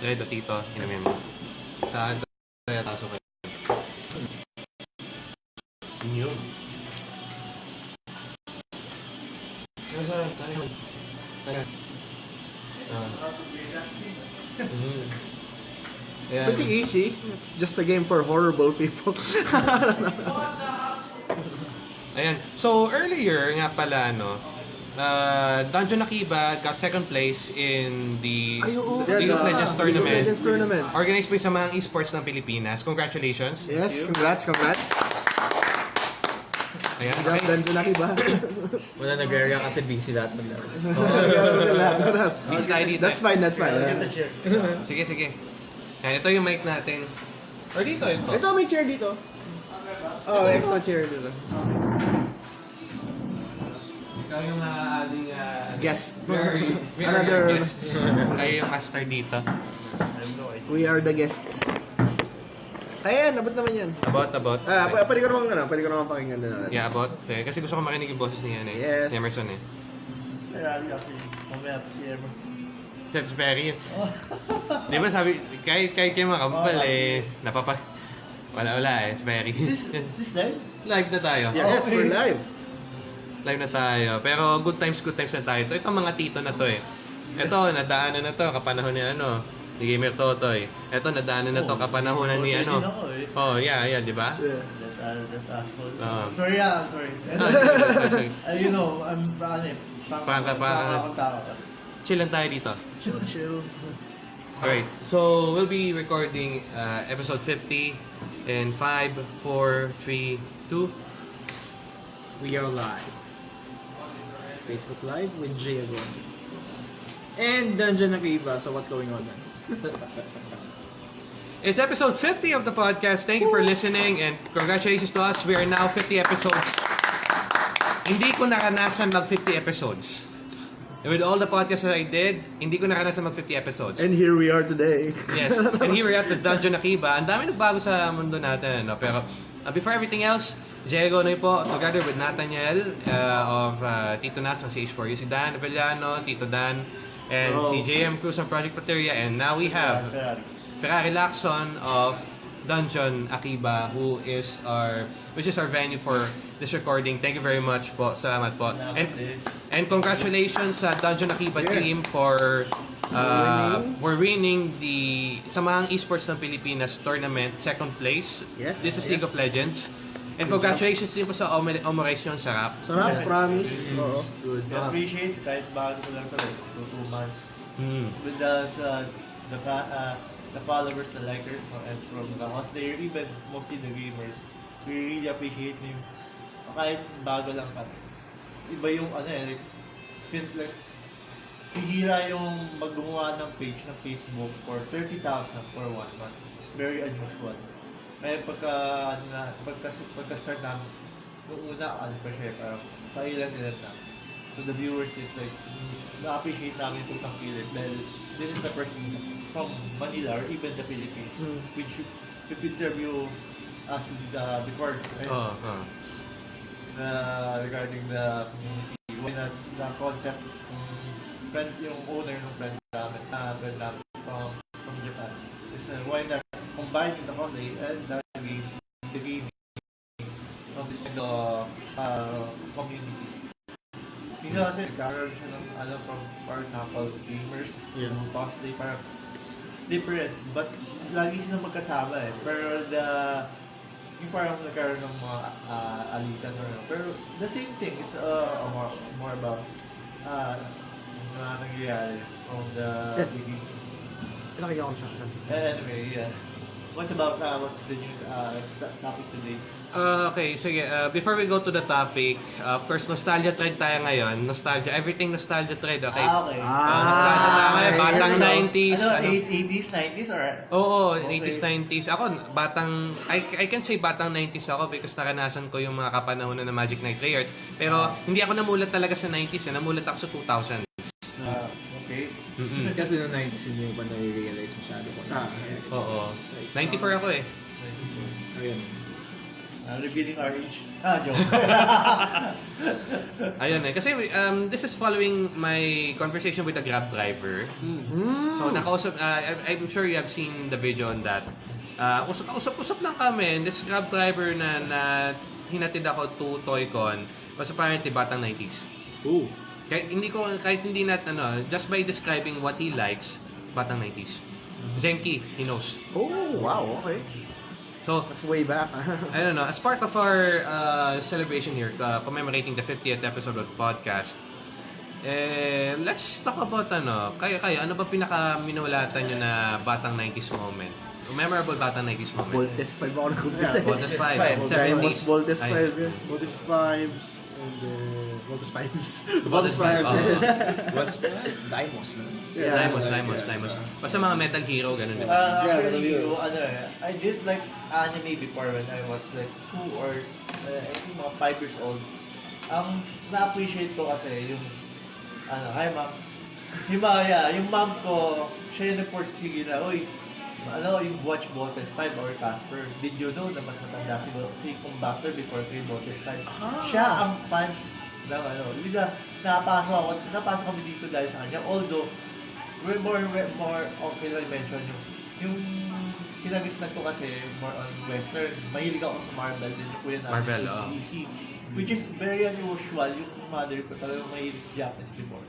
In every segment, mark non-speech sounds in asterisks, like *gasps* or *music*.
Redo Tito, inumin mo. Sa kaya taso kayo. Yun. Ano sa? Saan yun? Saan? Ah. Mm. It's pretty easy. It's just a game for horrible people. *laughs* Ayan. So, earlier nga pala, no, uh, Dungeon Akiba got second place in the Ay, oo. League of Legends League of tournament. Legends tournament. Organized by sa mga esports ng Pilipinas. Congratulations. yes, congrats, congrats. Ayan. Job Okay. done Junaki ba? Wala nag-area kasi busy lahat maglaro. *laughs* Busy tayo dito. That's fine, that's fine. Sige, sige. Ayan, ito yung mic natin. Or dito, ito. Ito, may chair dito. Oh, extra chair dito. Ikaw yung uh, ating uh, Guest. We are, we are Another- your guests. *laughs* Kayo yung master dito. We are the guests. Ayan, abot naman yan. About, about. Ah, pa- pwede ko naman, ano, pwede ko naman pakinggan din natin. Yeah, about. Eh, Kasi gusto ko marinig yung boses niya, eh. Yes. Ni Emerson, eh. Chef Perry. Di ba sabi, kahit, kahit kayo mga kababal, eh, napapa... Wala, wala eh, si Perry. live na tayo. Yes, we're live. Live na tayo. Pero good times, good times na tayo. Ito, itong mga tito na to eh. Ito, nadaanan na to, kapanahon ni ano, ni Gamer Totoy. Ito, nadaanan na to, kapanahonan ni ano. Oh, yeah, yeah, di ba? Yeah. Ah. I'm sorry, yeah, I'm sorry. *laughs* Ah, sorry, sorry. Uh, you know, I'm ano eh, pang- pangka akong tao. Chill lang tayo dito. Chill, chill. Alright, so we'll be recording uh, episode 50 in 5, 4, 3, 2. We are live. Facebook Live with Jay Agon. And Dungeon Akiba, so what's going on then? *laughs* It's episode 50 of the podcast. Thank you for listening and congratulations to us. We are now 50 episodes. Hindi ko naranasan mag 50 episodes. With all the podcasts that I did, hindi ko naranasan mag 50 episodes. And here we are today. Yes, and here we're at the *laughs* Dungeon Akiba. Ang dami nagbago sa mundo natin, no? Pero uh, before everything else, Diego Noy po, together with Nathaniel uh, of uh, Tito Nats ng CH4U, si Dan Avellano, Tito Dan, and si Oh. JM Cruz ng Project Pateria. And now we have Ferrari. Lacson of Dungeon Akiba, who is our, which is our venue for this recording. Thank you very much po. Salamat po. And, and congratulations sa Dungeon Akiba Yeah. team for uh, Winning. for winning the Samahang Esports ng Pilipinas tournament, second place. Yes, This is League of yes. Legends. And congratulations din po sa Omer- Omeration Sarap. Sarap, promise. Oo. Good. I appreciate kahit bago ko lang eh. So, two months. Mm. With the, uh, the, uh, the followers, the likers, no, and from the cosplayer, even mostly the gamers, we really appreciate you. Kahit bago lang kami. Iba yung ano eh, like, spend like, hihira yung maggumawa ng page ng Facebook for 30,000 for one month. It's very unusual. Kaya pagka, ano na, pagka, pagka start namin, nung una, ano pa siya, parang pailan-ilan na. So the viewers is like, mm, na-appreciate namin itong tangkilik dahil this is the first from Manila or even the Philippines Hmm. which if interview us uh, before right? Oh, oh. na regarding the community when uh, the concept um, friend yung owner ng brand namin uh, brand namin from from Japan is uh, why not combining the cosplay and the game the gaming from this kind of uh, community Minsan kasi nagkaroon siya ng ano from for example gamers Yeah. yung cosplay parang different but lagi silang magkasama eh pero the yung parang nagkaroon ng mga uh, alitan or ano. Pero the same thing, it's uh, more, more about uh, mga nangyayari from the Yes. beginning. Pinakinggan ko siya. siya. Anyway, yeah. What's about, uh, what's the new uh, topic today? Uh, okay, sige. Uh, before we go to the topic, uh, of course, nostalgia trend tayo ngayon. Nostalgia, everything nostalgia trend, okay? okay. Ah, nostalgia tayo ngayon. Batang go. 90s. Ano, ano? 80s, 90s, or? Oo, Okay. 80s, 90s. Ako, batang, I, I can say batang 90s ako because naranasan ko yung mga kapanahonan ng Magic Knight Layered. Pero hindi ako namulat talaga sa 90s, eh. namulat ako sa 2000s. Uh, okay. Mm-mm. *laughs* Kasi noong 90s hindi mo pa nare-realize masyado ko. Ah, Oo. 94 ako eh. Ayun. Uh, revealing our age. Ah, joke. *laughs* Ayun eh. Kasi um, this is following my conversation with a Grab driver. Mm. So, nakausap, uh, I'm sure you have seen the video on that. Uh, usap, usap-usap lang kami. And this Grab driver na, na hinatid ako to Toycon was apparently batang 90s. Ooh. Kahit hindi ko, kahit hindi nat, ano, just by describing what he likes, batang 90s. Zenki, he knows. Oh, wow, okay. So, That's way back. *laughs* I don't know, as part of our uh, celebration here, uh, commemorating the 50th episode of the podcast, eh, let's talk about ano, kayo kayo, ano ba pinaka minulatan nyo na batang 90s moment? Memorable batang 90s moment? Voltes 5 ako nag-umpisa. Yeah, Voltes 5, Voltes 70s. Diamond Voltes Ay, 5 yun. Voltes 5s and uh, Voltes 5s. Voltes 5, oh. What's Dimos, no? Yeah, Dimos, yeah, Dimos, yeah. Dimos. Basta mga Metal Hero, ganun din. Uh, Yeah, yun. yung ano eh, I did like anime before when I was like 2 or uh, I think mga 5 years old. Ang na-appreciate ko kasi yung ano, hi ma'am. Si Maya, yung mom ko, siya yung nag-forsige na, uy, ano, yung watch Voltes 5 or Casper. Did you know na mas matanda si, si Compactor before kay Voltes 5? Ah. Siya ang fans ng ano. Hindi na, napasok ako, napasok kami dito dahil sa kanya. Although, we're more, we're more, okay lang mention yung, yung kinagisnan ko kasi more on western. Mahilig ako sa Marvel din yung kuya namin Marvel, oo. DC. Which is very unusual. Yung mother ko talagang mahilig sa Japanese before.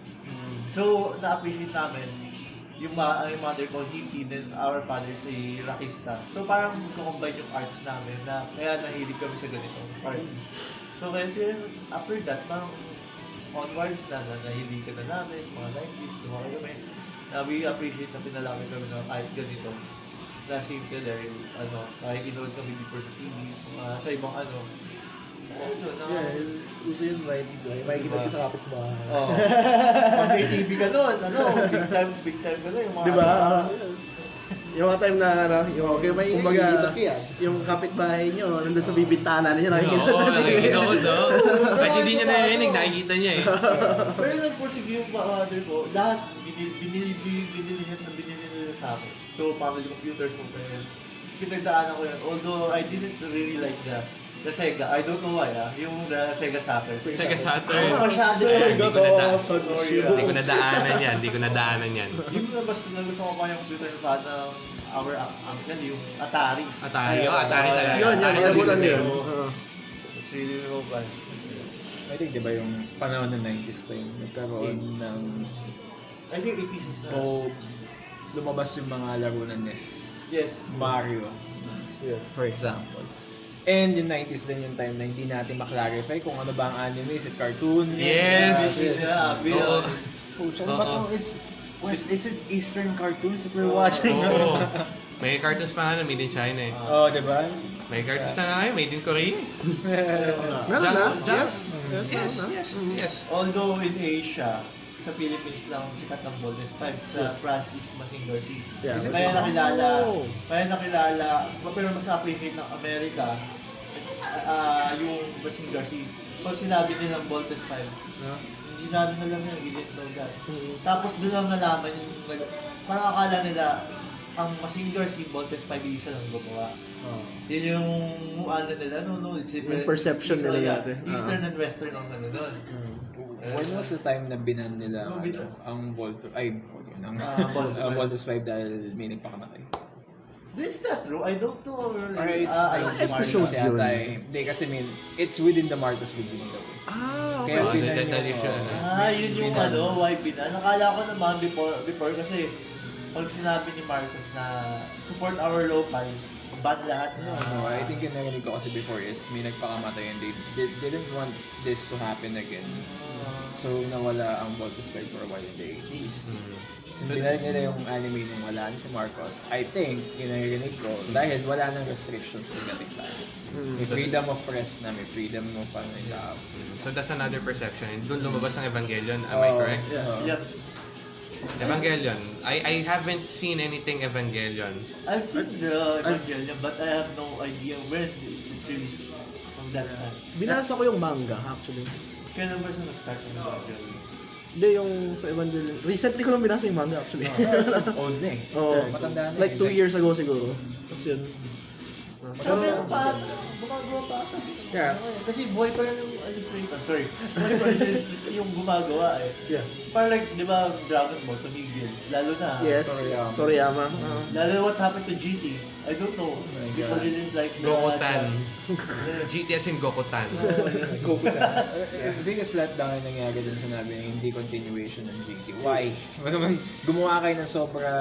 So, na-appreciate namin yung, ma yung mother ko, hippie, then our father is a rockista. So, parang combine yung arts namin na kaya nahilig kami sa ganitong part. So, kasi after that, parang onwards na, na nahiligan na namin, mga 90s, lumaki kami. Na we appreciate na pinalaki kami na kahit ganito. Na simple there, ano, nakikinood kami before sa TV, mga sa ibang ano. Ano, na, Yeah, uso yun 90s lang. Makikita ko sa kapitbahay. Oh. Pag may TV ka doon, ano, big time, big time ka na yung mga... Di ba? Yung mga time na, ano, yung, Okay, may kumbaga, yung kapitbahay nyo, nandun sa bibintana niya, nakikita Oo, natin. nakikita ko to. Kahit hindi niya narinig, nakikita niya eh. Pero nagpursige yung father ko, lahat, binili, binili, binili, binili niya sa binili nila sa akin. So, family computers, mo parents. Pinagdaanan ko yan. Although, I didn't really like the the Sega. I don't know why, ah. Yung the Sega Saturn. Sega Saturn. Oh, masyado. Hindi ko nada- Sorry, Hindi ko nadaanan yan, hindi ko nadaanan yan. Yung na basta na gusto ko pa yung computer ng father ng our uncle, yung Atari. Atari, oh, Atari talaga. Yun, yun, Atari talaga. yun. Oo. It's really so fun. I think, di ba yung panahon ng 90s pa yung nagkaroon ng I think 80s is na. o lumabas yung mga laro ng NES. Yes. Mario, Yeah. for example. And yung 90s din yung time na hindi natin maklarify kung ano ba ang anime, is it cartoon? Yes. Yeah, Oo. Pucha, Oo. ba to? It's, West, it's an Eastern cartoons if we're watching. Oo. *laughs* May cartoons pa nga na made in China eh. oh, di ba? May cartoons na nga made in Korea. *laughs* Meron na? Yes. Yes, yes, yes. Although in Asia, sa Philippines lang sikat ang Golden Five sa Francis Masingar Sea. Yeah. Kaya nakilala, Oh. kaya nakilala, pero mas na-appreciate ng Amerika ah yung Masingar Sea. Pag sinabi nilang Voltes 5, hindi namin alam yun, we didn't know that. Mm. Tapos doon lang nalaman yung, nag, parang akala nila, ang Masingar Sea, Voltes 5, isa lang gumawa. Yun yung ano nila, no, no, it's Yung perception nila dati. Eastern and Western ang ano nun. When was the time na binan nila No, ano, ang Volto, ay, okay, ang Ah, Voltus *laughs* 5. Voltus 5 dahil may nagpakamatay. This is not true. I don't know. Or it's, Ah, I think episode yun. yata eh. Hindi kasi mean, it's within the Marcos regime daw. eh. Ah, Kaya Oh, okay. binan that- that yung, is yun, oh, ano. Ah, yun yung ano, why binan. Nakala ko naman before, before kasi pag sinabi ni Marcos na support our lo-fi, ban lahat No, na. no, I think yung narinig ko kasi before is may nagpakamatay and they, they didn't want this to happen again. So, nawala ang Voltus 5 for a while in the 80s. Mm. So, binalik nila yung anime nung wala ni si Marcos. I think, yung narinig ko, dahil wala nang restrictions pagdating sa akin. Mm. May freedom of press na, may freedom of ano uh, So that's another perception. And doon lumabas ang Evangelion, am I correct? oh. Yep. Evangelion. I I haven't seen anything Evangelion. I've seen the Evangelion, but I have no idea when it released from that time. Binasa ko yung manga, actually. Kailan ba siya nag-start ng Evangelion? Hindi, yung sa Evangelion. Recently ko lang binasa yung manga, actually. Old na eh. *laughs* Oo. Matanda na It's like eh. two years ago siguro. Tapos yun. Sabi pa, gumagawa pa ata. Yeah. Kasi boy pa rin yung illustrator. Sorry. Boy pa rin yung- yung gumagawa eh. Yeah. Parang like, di ba, Dragon Ball, tumigil. Lalo na. Yes. Toriyama. Toriyama. Ah. Lalo na what happened to GT. I don't know. my People God. didn't like the... Gokutan. GTS *laughs* in Gokutan. Go with that. The biggest letdown na nangyari dun sa nabi yung hindi continuation ng GT. Why? *laughs* Ano naman, gumawa kayo ng sobra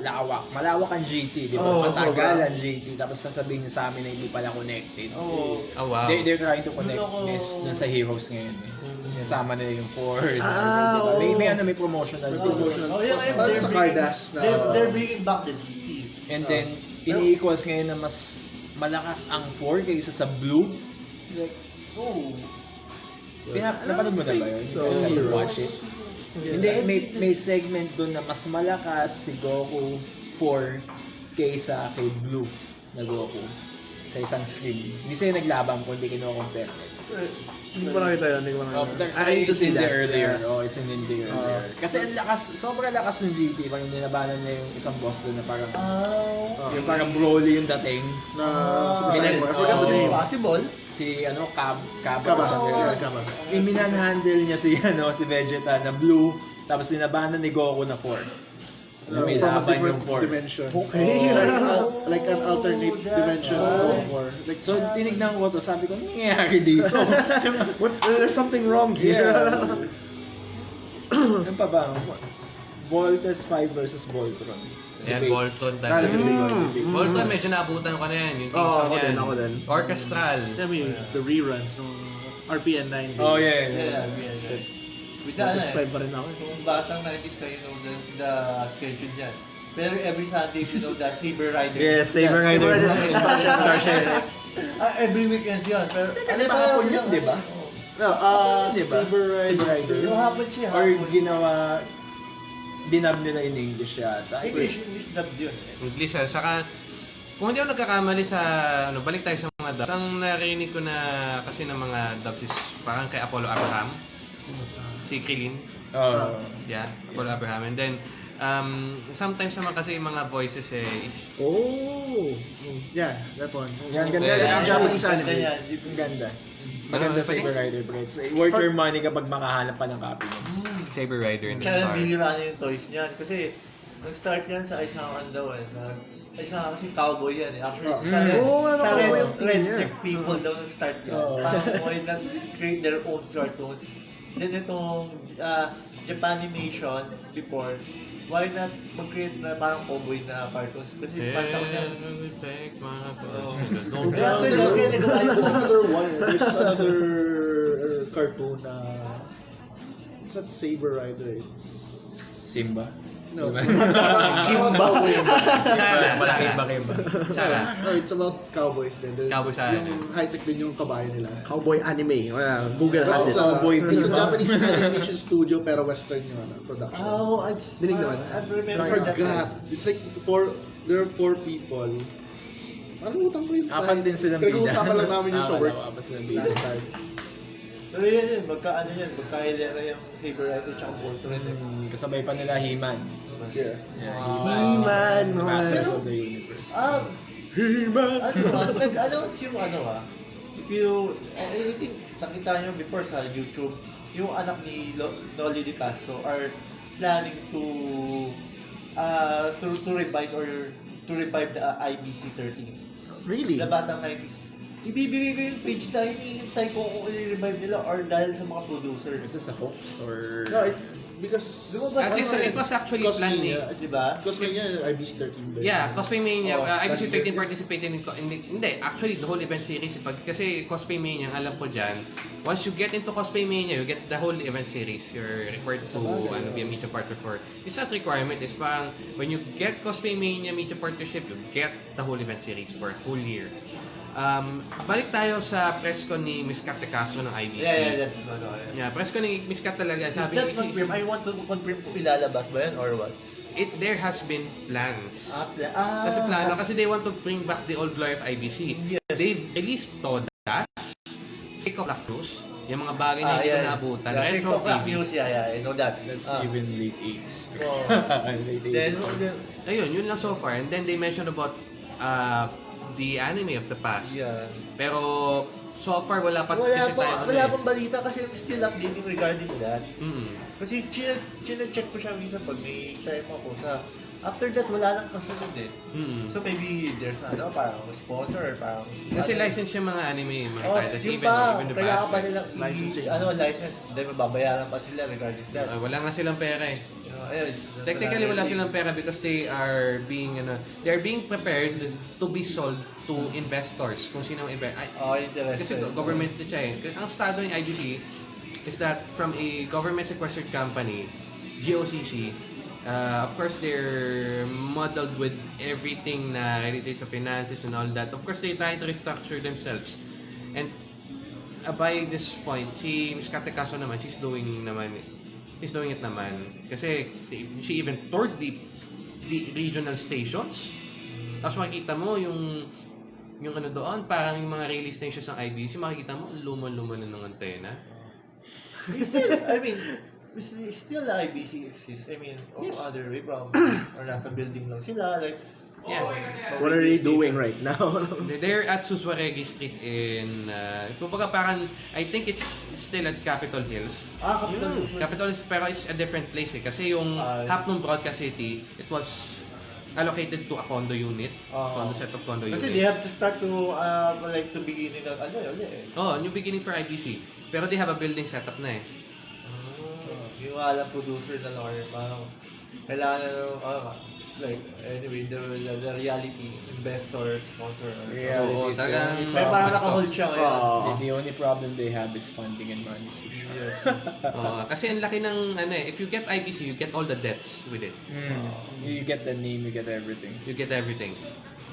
lawak. Malawak ang GT, di ba? Oo, Matagal ang GT. Tapos sasabihin niyo sa amin na hindi pala connected. Oo. Oh, wow. They, they're trying to connect Loko. this dun sa Heroes ngayon. Eh. Kasama nila yung Force. Ah, diba? may, may ano, may promotional. Promotional. Oh, yeah, they're sa bringing- Cardass na- They're, they're bringing back the GT. And then, ini-equals ngayon na mas malakas ang 4 kaysa sa Blue. Like, Oh. Pinap napanood mo na ba yun? So, Heroes. watch it. Hindi, may, may segment doon na mas malakas si Goku 4 kaysa kay Blue na Goku sa isang screen. Hindi sila naglaban kundi kinukompare. Hindi ko pa nakita yun. Hindi ko pa Oh, nakita. I need to see that. earlier. Yeah. Oh, it's in the earlier. Kasi ang lakas, sobrang lakas ng GT. Parang nilabanan niya yung isang boss doon na parang, Oh. yung parang Broly yung dating. Na Ah, Super Saiyan. I forgot the oh. name. Possible. Si ano. Kaba. sa Yeah, Kaba. Iminanhandle niya si *laughs* ano si Vegeta na blue tapos dinabanan ni Goku na 4. Na may Uh, from a laban different yung 4. dimension. Okay. Like, uh, *laughs* like an alternate dimension Oh. for like So tinignan ko to, sabi ko, ano nangyayari dito? *laughs* What's, there's something wrong here. yeah. *laughs* ano pa ba? Voltes 5 versus Voltron. Yan, Debate. Bolton talaga. Mm. Bolton, medyo naabutan ko na yan. Yung Oo, theme song ako yan. din, ako din. Orchestral. I mean, the reruns ng RPN 9 days. Oh yeah. Yeah, yeah. yeah, yeah. With the, ano Tapos eh, pa rin ako. Kung batang 90s kayo, know the, the schedule niyan. Pero every Sunday, you know, the Saber Rider. Yes, Saber Yeah, Rider. Saber Rider. *laughs* Starship. Starship. *laughs* Ah, every weekend yun. Pero, di ba hapon yun, di ba? No, uh, Di ba? Saber Rider. Saber Rider. Yung hapon siya, Or ginawa, dinab nila in English yata. English, English dub yun. English ah. Saka, kung hindi ako nagkakamali sa, ano, balik tayo sa mga dubs. Ang narinig ko na kasi ng mga dubs is parang kay Apollo Abraham. Si Krillin. Oh. Yeah, Apollo Abraham. And then, um, sometimes naman kasi yung mga voices eh, is, Oh. Yeah, that one. Yan, ganda. Yeah, That's a yeah. Japanese Ganda anime. yan. Ang ganda. Maganda Ano, Saber Rider, bro. It's worth your money kapag makahanap pa ng copy mo. Saber Rider in the Kaya Star. binira na yung toys niyan. Kasi, nag-start yan sa isang ano daw eh. na- Isa kasi cowboy yan eh. Actually, Oh. sa Mm. red, ano, sa red, ang red niya. neck people daw nag-start yan. Parang why not create their own cartoons. Then itong uh, Japanimation before, why not mag-create na parang cowboy na cartoons? Kasi Yeah, fans ako niyan. we take my Oo. Don't lagi nagawa There's another one. There's another cartoon na it's not Saber Rider. It's Simba. No. *laughs* Kimba. Sara, Malaki Sara. ba kayo ba? Sara. No, it's about cowboys din. There's- Cowboys, ah. Yung high-tech din yung kabayo nila. Cowboy anime. Wala, Google has it. Cowboy it's a. Japanese animation studio pero western yung ano, production. Oh, I Dinig naman. I remember I that. forgot. It's like four, there are four people. Nakalimutan ko yung Apat din silang bida. Pinag-uusapan lang namin yung sa Ah, work apat silang bida. last time. Pero yan yun, magka ano yan, magka hilera yung Saber Rider tsaka Voltron. Hmm, kasabay pa nila He-Man. Yeah. He-Man, mga- Masters of the Universe. Ah, He-Man. ano ah, nag-announce yung ano ah, if you, I, I think nakita nyo before sa YouTube, yung anak ni Lo, Noli Di Castro are planning to uh, to, to revise or to revive the uh, IBC 13. Really? The Batang 90s. Ibibigay ko yung page dahil hinihintay ko kung i-revive nila or dahil sa mga producer. Is this a hoax or... No, it, because Lumabas At least ano it eh, was actually planned eh. Di ba? Cosmania, IBC 13 ba? Yeah, Cosplay Mania. Oh, uh, IBC last 13 year. participated in, co- hindi, hindi, actually the whole event series. Pag, kasi Cosplay Mania, ang alam ko dyan, once you get into Cosplay Mania, you get the whole event series. You're required to ano, be a media partner for. It's not requirement. It's parang, when you get Cosplay Mania media partnership, you get the whole event series for a whole year. Um, balik tayo sa press con ni Miss Kat ng IBC. Yeah, yeah, that's. Yeah. Yeah, press con ni Miss Kat talaga. Is Sabi that ni, confirm? I want to confirm kung ilalabas ba yan or what? it, there has been plans. Ah, pla- ah, Kasi plano, kasi they want to bring back the old glory of IBC. Yes. They've released Todas, Sick of La Cruz, yung mga bagay na Ah, hindi ko yeah. naabutan. Yeah, Retro TV. news, yeah, yeah, I know that. That's Ah. even late 80s. Oh. *laughs* late Then, 80s. then, Ayun, yun lang so far. And then they mentioned about uh, the anime of the past. Yeah. Pero so far wala pa Wala kasi pa, tayo wala eh. pang balita kasi I'm still updating regarding that. Mm-mm. Kasi chine, chine-check ko siya minsan pag may time ako sa after that wala nang kasunod eh. Mm-mm. So maybe there's ano parang sponsor or parang Kasi ano, license yung mga anime, mga Oh, titles, yung even, pa, even the past. pa nilang i- Licensing. ano, license, dahil mababayaran pa sila regarding that. Uh, wala nga silang pera eh. Know, ayun, Technically wala silang pera because they are being ano, they are being prepared to be sold to investors kung sino ang invest. Ay, Oh, interesting. kasi go- government siya eh. Ang estado ng IDC is that from a government sequestered company, GOCC, uh, of course they're muddled with everything na related sa finances and all that. Of course they're trying to restructure themselves. And uh, by this point, si Miss Kate Caso naman, she's doing naman she's doing it naman. Kasi they- she even toured the, the regional stations. Tapos makikita mo yung yung ano doon, parang yung mga release stations ng IBC, makikita mo, luman-luman na ng antena. Still, I mean, still IBC exists. I mean, of Yes. other way from, or nasa building lang sila, like, Yeah. oh, What are they doing right now? *laughs* They're at Suswaregi Street in, uh, kumbaga parang, I think it's still at Capitol Hills. Ah, Capitol Hills. Capitol Hills, pero it's a different place eh. Kasi yung Ah. half ng Broadcast City, it was allocated to a condo unit. Ah. condo set of condo Kasi units. they have to start to, uh, like, to beginning ng, ano yun eh. Oh, new beginning for IBC. Pero they have a building setup na eh. Ah, yung alam producer na lang or parang kailangan na ng, ah, like, anyway, the, the, the reality investor, sponsor, or Yeah. Oo, it is, talagang... yeah. May parang nakahold siya ngayon. Oo. The, the only problem they have is funding and money. So sure. Yes. *laughs* Oo, kasi ang laki ng, ano eh, if you get IBC, you get all the debts with it. Mm. You get the name, you get everything. You get everything.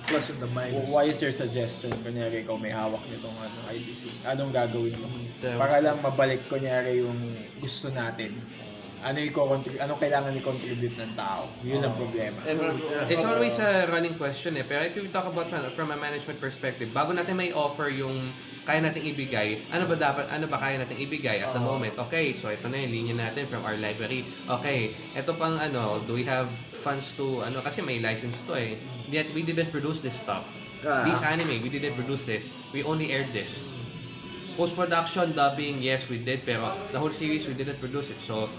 Plus in the minus. Why is your suggestion? Kunyari, ikaw may hawak nitong ano, IBC. Anong gagawin mo? The- Para lang mabalik, kunyari, yung gusto natin. Ano yung anong kailangan i-contribute ng tao? Yun ang problema. Ever- It's always a running question eh. Pero if you talk about from, from a management perspective, bago natin may offer yung kaya nating ibigay, ano ba dapat, ano ba kaya nating ibigay at the moment? Okay, so ito na yung linya natin from our library. Okay, ito pang ano, do we have funds to, ano, kasi may license to eh. Yet we didn't produce this stuff. Ah. This anime, we didn't produce this. We only aired this. Post-production, dubbing, yes, we did, pero the whole series, we didn't produce it. So,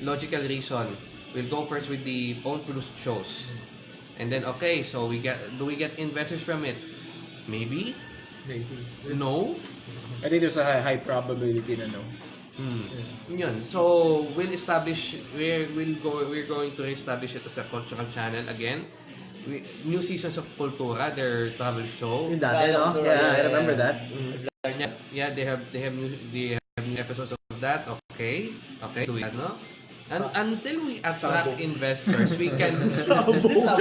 logical reason, we'll go first with the own-produced shows. And then, okay, so we get, do we get investors from it? Maybe? Maybe. No? I think there's a high, high probability na no. Hmm. Yun. So, we'll establish, we're, we'll go, we're going to establish it as a cultural channel again. We, new seasons of Kultura, their travel show. Yung dati, no? Yeah, I remember that. Yeah, yeah, they have they have new they have new episodes of that. Okay, okay, do we ano? Un- until we attract investors, we can *laughs* Sabog. *laughs* Ano?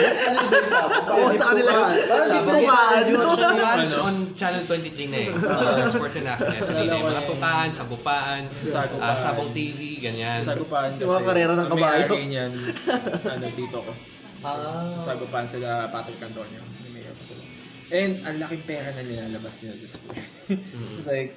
Oo, sa kanila. Parang Sabog. tukaan. Tukaan on Channel 23 na eh. Uh, sports and action. So, Naalala ko mga eh. tukaan, sagupaan, ah, sabong TV, ganyan. Sagupaan kasi. Mga karera ng kabayo. may-ari niyan, *laughs* ano, dito ko. Ah. Sagupaan sila, Patrick Antonio. May mayor pa sila. And ang laking pera na nilalabas nila just for. It's like,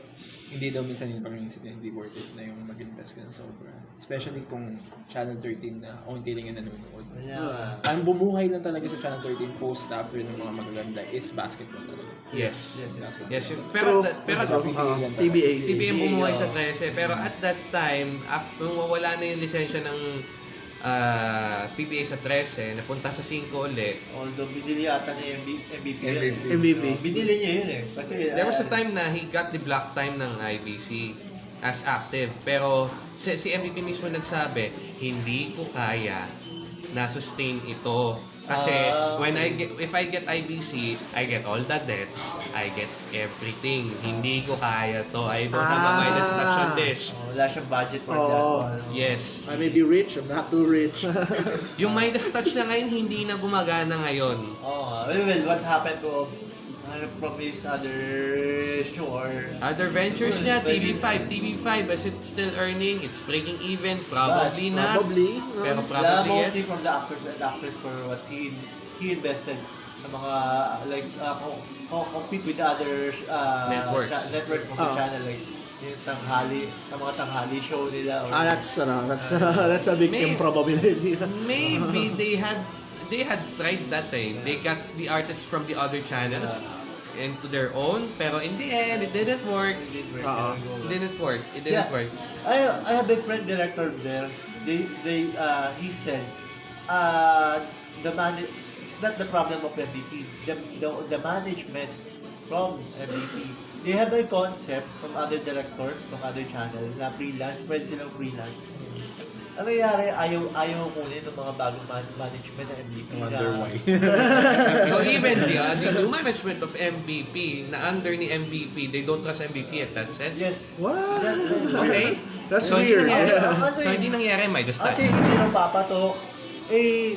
hindi daw minsan yung pag hindi worth it na yung mag-invest ka ng sobra. Especially kung Channel 13 na onti lang yung nanonood. Yeah. Ang bumuhay lang talaga sa Channel 13 post after ng mga magaganda is basketball talaga. Yes. Yes, Basketball. Yes, yun. Pero, True. pero, PBA. PBM bumuhay sa oh. 13, pero at that time, after nung wala na yung lisensya ng ah, PBA sa 13, napunta sa 5 ulit, Although binili ata niya yung B- MVP yun. MVP. eh. MVP. So, binili niya yun eh. Kasi, There was a ah, time na he got the block time ng IBC as active. Pero si, si MVP mismo nagsabi, hindi ko kaya na sustain ito. Kasi Ah, when I get, if I get IBC, I get all the debts, I get everything. Hindi ko kaya to. I don't have a Ah. minus touch on this. oh, wala siyang budget for Oo. that. Ano. Yes. I may be rich, I'm not too rich. *laughs* Yung Midas Touch na ngayon, hindi na gumagana ngayon. Oh, well, well, what happened to ano, from his other show or Other ventures niya, TV5. TV5, is it still earning? It's breaking even? Probably not. Probably. no? Pero probably mostly yes. from the actors and actors for what he he invested sa mga like uh, co- co- compete with the other uh, Networks. cha- networks of the Oh. channel like yung tanghali, ang mga tanghali show nila or Ah, that's, ano, that's, *laughs* that's a big May- improbability. *laughs* Maybe they had they had tried that eh. They got the artists from the other channels into their own, pero in the end, it didn't work. It didn't work. Oo. It didn't work. It didn't Yeah. work. I I have a friend director there. They they uh he said uh the man it's not the problem of MVP. The the, the management from MVP. They have a concept from other directors from other channel na freelance, pwede silang freelance. Ang nangyayari, ayaw, ayaw kunin ng mga bagong man- management ng MVP. Wonder na- why. *laughs* So even the, uh, the new management of MVP, na under ni MVP, they don't trust MVP at that sense. Yes. What? That- Okay? That's so, weird. Hindi nangyari, Yeah. so hindi nangyari, may just Kasi hindi na papatok. Eh,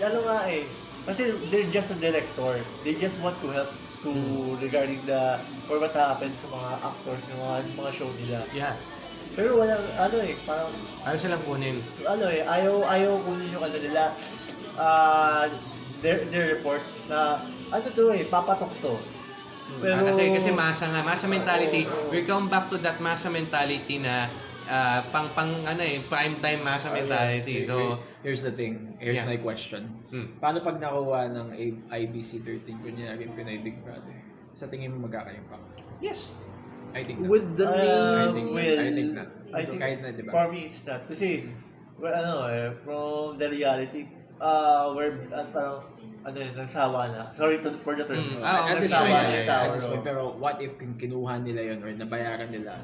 ano nga eh. Kasi they're just a director. They just want to help to regarding the or what happens sa mga actors ng mga, sa mga show nila. Yeah. Pero walang ano eh, parang Ayaw silang kunin. ano eh, ayaw ayaw kunin yung ano nila. Ah, their their report na ano to eh, papatok to. Pero Ah, kasi kasi masa nga, masa mentality. Oo. We come back to that masa mentality na ah, pang pang ano eh, prime time masa Oh, yeah. mentality. So, Here's the thing. Here's Yeah. my question. hmm. Paano pag nakuha ng IBC 13, kunyari Pinoy Big Brother? Sa tingin mo magkakaimpact? yes. I think not. With the Uh, I think, well, I think not. I think Kahit na, di ba? For me, it's not. Kasi, well, ano eh, from the reality, uh, where, uh, parang, ano yun, nagsawa na. Sorry to, for the term. Mm, ah, at this nagsawa point, yung tao, at this point, pero what if kin- kinuha nila yon or nabayaran nila?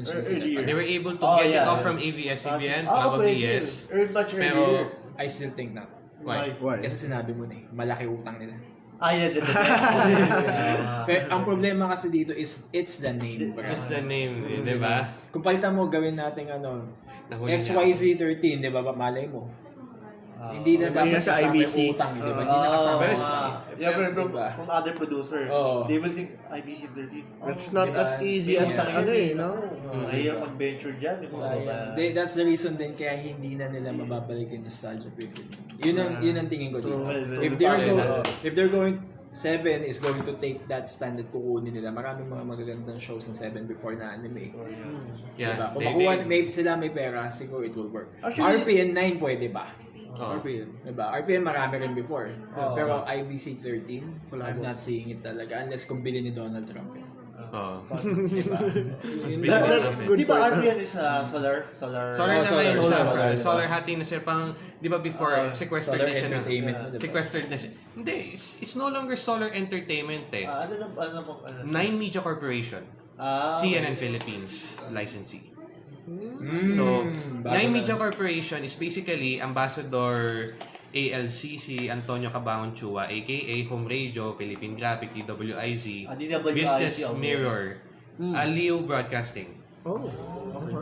Earlier. They were able to Oh, get it yeah. off from ABS-CBN, Ah, probably pwede. yes. Much Pero. I still think not. why? Why? Kasi sinabi mo na eh, malaki utang nila. Ah, yeah, the, the, the, *laughs* Pero ang problema kasi dito is, it's the name. bro. It's the name, eh, di ba? Kung palitan mo, gawin natin ano, Nahuli niya. XYZ13, di ba? Malay mo. Ah, hindi na na sa kasama IBC. utang, di ba? Hindi na Ah, kasama utang. yeah, pero from, Diba? from other producer, Oo. they will think IBC 13. That's Oh, not diba? as easy as Sayang ano eh, no? Oh, Mahirap mag-venture dyan. Sayang. They- that's the reason din kaya hindi na nila mababalik yung nostalgia period. Yun ang, yun ang tingin ko dito. Well, well, If they're, go, if they're going, Seven is going to take that stand at kukunin nila. Maraming mga magagandang shows ng Seven before na anime. Oh, yeah. Yeah. diba? Kung they- makuha, they- may, sila may pera, siguro it will work. Actually- RPN 9 pwede ba? Oo. RPM. Diba? RPN marami rin before. Oo. Pero IBC 13, Wala I'm not seeing it talaga unless kung bilhin ni Donald Trump. Oo. Diba? That- that's good Di ba point. RPN is uh, solar? Solar. Solar Oh, na solar, ngayon siya. solar, Solar, solar. solar hati na siya pang, di ba before, Ah, sequestered Solar na siya na. entertainment na diba? Sequestered na siya. Hindi, it's, it's no longer solar entertainment eh. Ah, ano na, ano na, ano na- Nine Media Corporation. Ah, CNN okay. Philippines licensee. Mm, So, bago Nine na. Media Corporation is basically Ambassador ALC si Antonio Cabangon Chua aka Home Radio, Philippine Graphic, DWIZ, Ah, DWIZ, Business okay. Mirror, Hmm. Aliw Broadcasting. Oh, okay.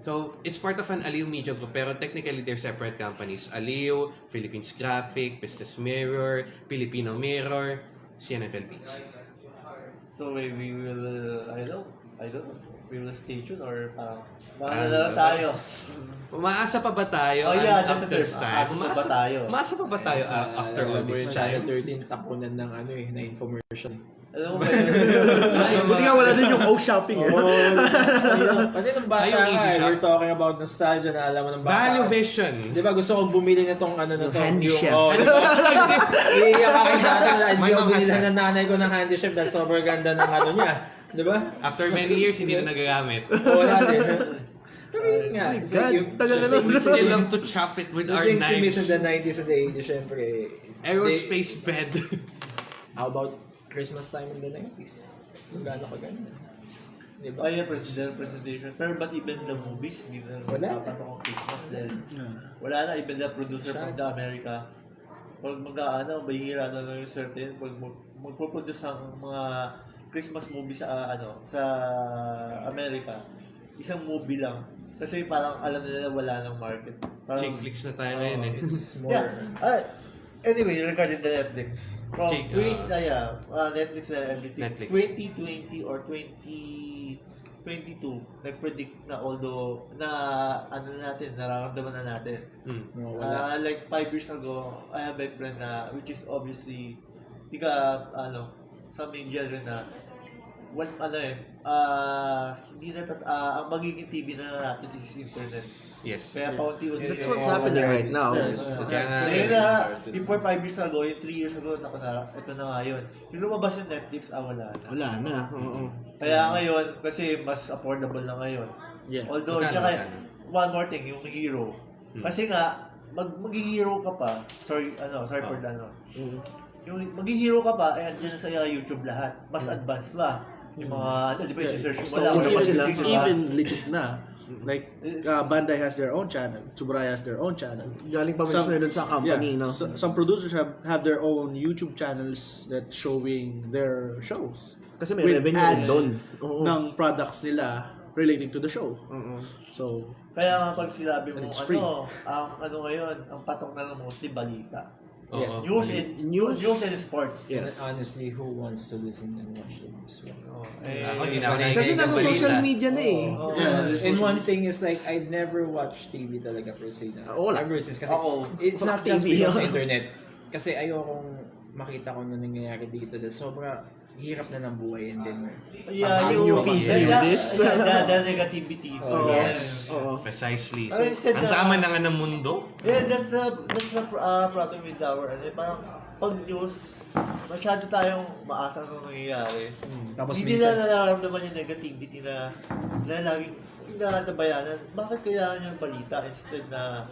So, it's part of an Aliw Media Group, pero technically they're separate companies. Aliw, Philippines Graphic, Business Mirror, Filipino Mirror, CNN Philippines. So we, we will, I don't I don't. We will stay tuned or parang, Ah, mga na tayo. *laughs* Umaasa pa ba tayo Oh, yeah, the this time? Umaasa pa ba tayo? Umaasa pa ba tayo Sa- ah, after all alam mo this Channel time? 13, tapunan ng ano eh, na infomercial. Alam mo ba yun? *laughs* Buti nga wala din yung O shopping eh. Kasi nung bata Ay, yung easy eh, shop. we're talking about nostalgia na alam mo ng bata. Value Vision. Di ba gusto kong bumili na tong ano na to? Handy yung, chef. Oh? Iiyak ako yung dati na hindi has binili ng nanay ko ng handy chef dahil sobrang ganda ng ano niya. Di ba? After many years, hindi na nagagamit. Wala din. Pero yun nga. so God, yung- tagal na the nun. We things- still love to chop it with our things we miss in knives. the 90s and the 80s, syempre. Aerospace bed. they- How about Christmas time in the 90s? Kung gaano kaganda. Di ba? Ay, president presentation. Pero but even the movies, hindi na Wala. dapat akong Christmas dahil wala na, even the producer from the America. Pag mag-ano, bahihira na lang yung certain, pag mag- magpo-produce ang mga Christmas movie sa ano sa America, isang movie lang. Kasi parang alam nila wala ng market. Parang, Chick flicks na tayo ngayon eh. It's *laughs* more... Yeah. Ah, anyway, regarding the Netflix. From Chick, 20, ah. ah, yeah, ah, Netflix na everything. Netflix. 2020 or 2022, nag-predict na although na ano na natin, nararamdaman na natin. Hmm. No, wala. Ah, like 5 years ago, I have a friend na, which is obviously, di ka, ano, sa media rin na, what, ano eh, ah, hindi na, tat- ah, ang magiging TV na natin is internet. Yes. Kaya paunti-unti. That's what's happening right now. Yes. Na, before 5 years ago, yung 3 years ago, naku na, ito na nga yun. Yung lumabas yung Netflix, ah, wala na. Wala na. Oo. Kaya ngayon, kasi mas affordable na ngayon. Yeah. Although, Magkano, tsaka, one more thing, yung hero. Hmm. Kasi nga, mag mag-hero ka pa, sorry, ano, sorry for Oh. the, ano, Mm. yung mag-hero ka pa, eh, andyan sa YouTube lahat. Mas advanced pa. Yung mga, ano, di ba, Yeah. i-search mo lang. pa sila. It's even legit na. Like, uh, Bandai has their own channel. Tsuburaya has their own channel. Galing pa mismo yun sa company, no? so- some producers have have their own YouTube channels that showing their shows Kasi may with revenue ads doon. Oo. ng products nila relating to the show. Oo. So, Kaya nga pag sinabi mo, ano, free. ang ano ngayon, ang patok na lang mostly balita. Oo. News and, News. news and sports. Yes. Honestly, who wants to listen and watch the news? Oh, eh, Ako, na ako Kasi nasa social media na eh. Oo. Yeah, And social one thing is like, I've never watched TV talaga per se na. Oo, wala. Ever since. Kasi Ako, it's not just TV, because ah. of internet. Kasi ayokong makita ko na nangyayari dito. Dahil sobra hirap na ng buhay and then Yeah, yeah, new yeah, this. yeah, the, the negativity. Oh, yes. Oo. Precisely. Oh, instead Ang tama na nga ng mundo. Yeah, that's the that's the uh, problem with our ano, eh, parang pag news, masyado tayong maasa ng nangyayari. Tapos Hindi minsan- na nararamdaman yung negativity na na laging inatabayanan. Bakit kailangan yung balita instead na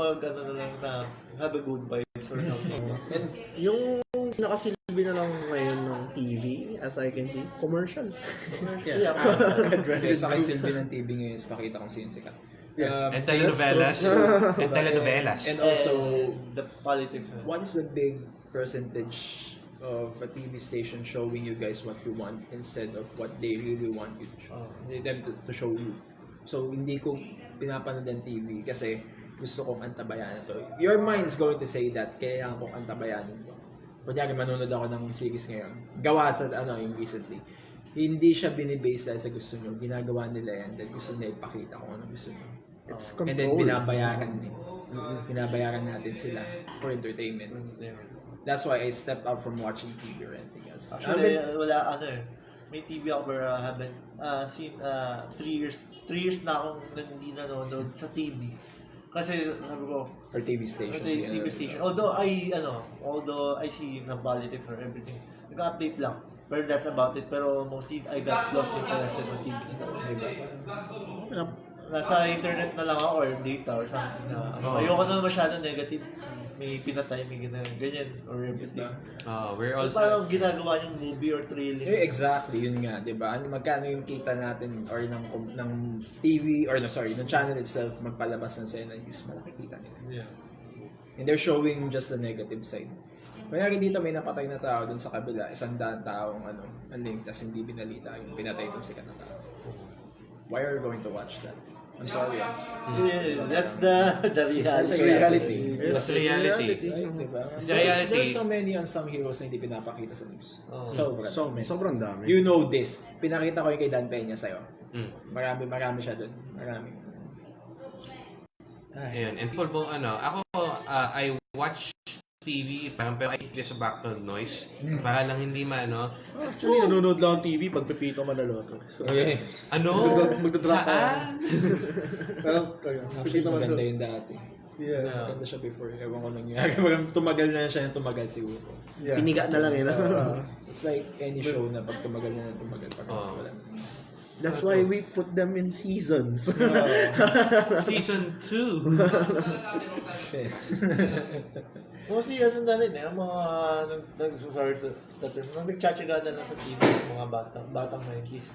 mag ano na lang na have a good vibes or something. And yung nakasilbi na lang ngayon ng TV, as I can see, commercials. yeah. Kaya sa kay Silvie ng TV ngayon is pakita kung sino sikat. Um, And telenovelas. *laughs* And telenovelas. And also, the politics. is the big percentage of a TV station showing you guys what you want instead of what they really want you to show, Oh. them to, to show you. So, hindi ko pinapanood ang TV kasi gusto kong antabayanan to. Your mind is going to say that kailangan kong antabayanan to. Kunyari, manonood ako ng series ngayon. Gawa sa, ano, yung recently. Hindi siya binibase dahil sa gusto nyo. Ginagawa nila yan dahil gusto nila ipakita kung ano gusto nyo. It's And then, control. binabayaran din. Binabayaran natin sila for entertainment. That's why I stepped out from watching TV or anything else. Actually, been- wala ano eh. May TV ako but uh, haven't uh, seen uh, three years three years na akong hindi nanonood sa TV. Kasi sabi ko, or TV station. Or TV station. Although I, ano, although I see the politics or everything, nag-update lang. Pero that's about it. Pero mostly, I got lost interested in TV. Diba? Nasa internet na lang ako or data or something na. Ano, Ayoko na masyado negative. May pinatay, may ganyan, ganyan or everything. Oh, we're So, also... parang ginagawa yung movie or trailing. Eh, exactly, yun nga, 'di ba? Ano magkano yung kita natin or ng ng TV or no, sorry, ng channel itself magpalabas ng sena news, malaki kita nila. Yeah. And they're showing just the negative side. Kaya dito may napatay na tao dun sa kabila, isang daan taong ano, ang link, tas hindi binalita yung pinatay dun sikat na tao. Why are you going to watch that? I'm sorry. ah. Yeah, that's the *laughs* the reality. That's the reality. That's reality. Diba? It's reality. there's so many unsung heroes na hindi pinapakita sa news. Oh. Sobra. so many. Sobrang dami. You know this. Pinakita ko yung kay Dan Peña sa'yo. Mm. Marami, marami siya dun. Marami. Ay. Ayun. And people ano, ako, uh, I watch TV, parang pero I play sa background noise. Para lang hindi maano. Actually, nanonood lang ang TV pag Pepito Manaloto. So, Okay. Ano? Magda- magdadrop. Saan? *laughs* Parang, ayun, Actually, Pepito maganda Manaloto. yung dati. Yeah. Yeah. Maganda siya before. Ewan ko nangyari. *laughs* Parang tumagal na siya ng tumagal siguro. yeah. Piniga na lang yun. Uh, *laughs* it's like any show na pag tumagal na tumagal. Parang Oo. wala na. That's why we put them in seasons. Season 2. Mostly ano na rin eh, ang mga nag, nag sorry to, to term, nang nagtsatsaga na sa TV sa mga batang, batang 90s.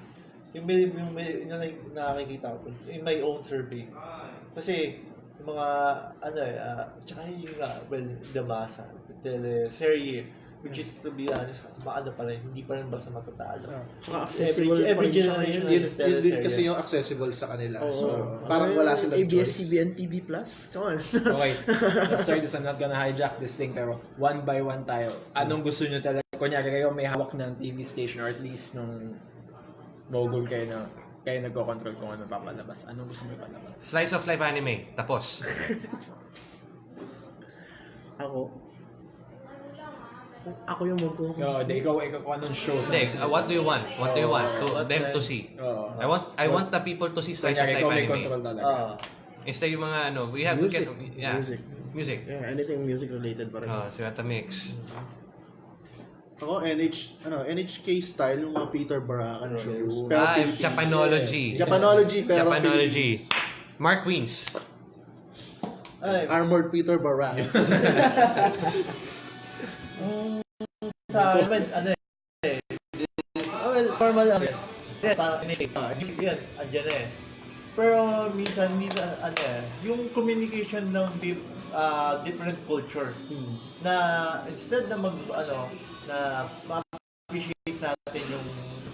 Yung may, yung may, yung na- nakikita ko, in my own survey. Kasi, yung mga, ano eh, uh, tsaka yung, uh, well, the masa, teleserye, which is, to be honest, maano pa rin, hindi pa rin basta matatalo. Tsaka Every, accessible every rin siya generation ngayon. Yun, a yun din kasi yung accessible sa kanila. Oo. So, parang wala silang ABS-CBN. TV Plus? Come on. *laughs* Okay, *laughs* let's start this. I'm not gonna hijack this thing, pero one by one tayo. Anong gusto nyo talaga? Kunyari kayo may hawak ng TV station or at least nung mogul kayo na kayo nagko-control kung ano papalabas. Anong gusto nyo palabas? Slice of life anime. Tapos. *laughs* Ako. Ako yung magko Yo, di ikaw, ikaw kung anong show sa Hindi, uh, what do you want? What do you want? To What them the- to see. Oo. I want I want the people to see slice of life ikaw may anime. control talaga. Ah, Instead yung mga ano, we have Music. can, yeah, Music. Music. Yeah, anything music related pa rin. Oh, so at mix. Ako, NH, ano, NHK style, yung mga Peter Barakan shows. Pero Ah, Philippines. Japanology. Japanology, pero Japanology. Philippines. Mark Queens. Ay, Armored Peter Barakan. *laughs* sa akin, ano eh, oh, well, normal lang. Yan, parang pinig. Ah, yan, andyan eh. Pero minsan, minsan, ano eh, yung communication ng ah, different culture Hmm. na instead na mag, ano, na ma-appreciate natin yung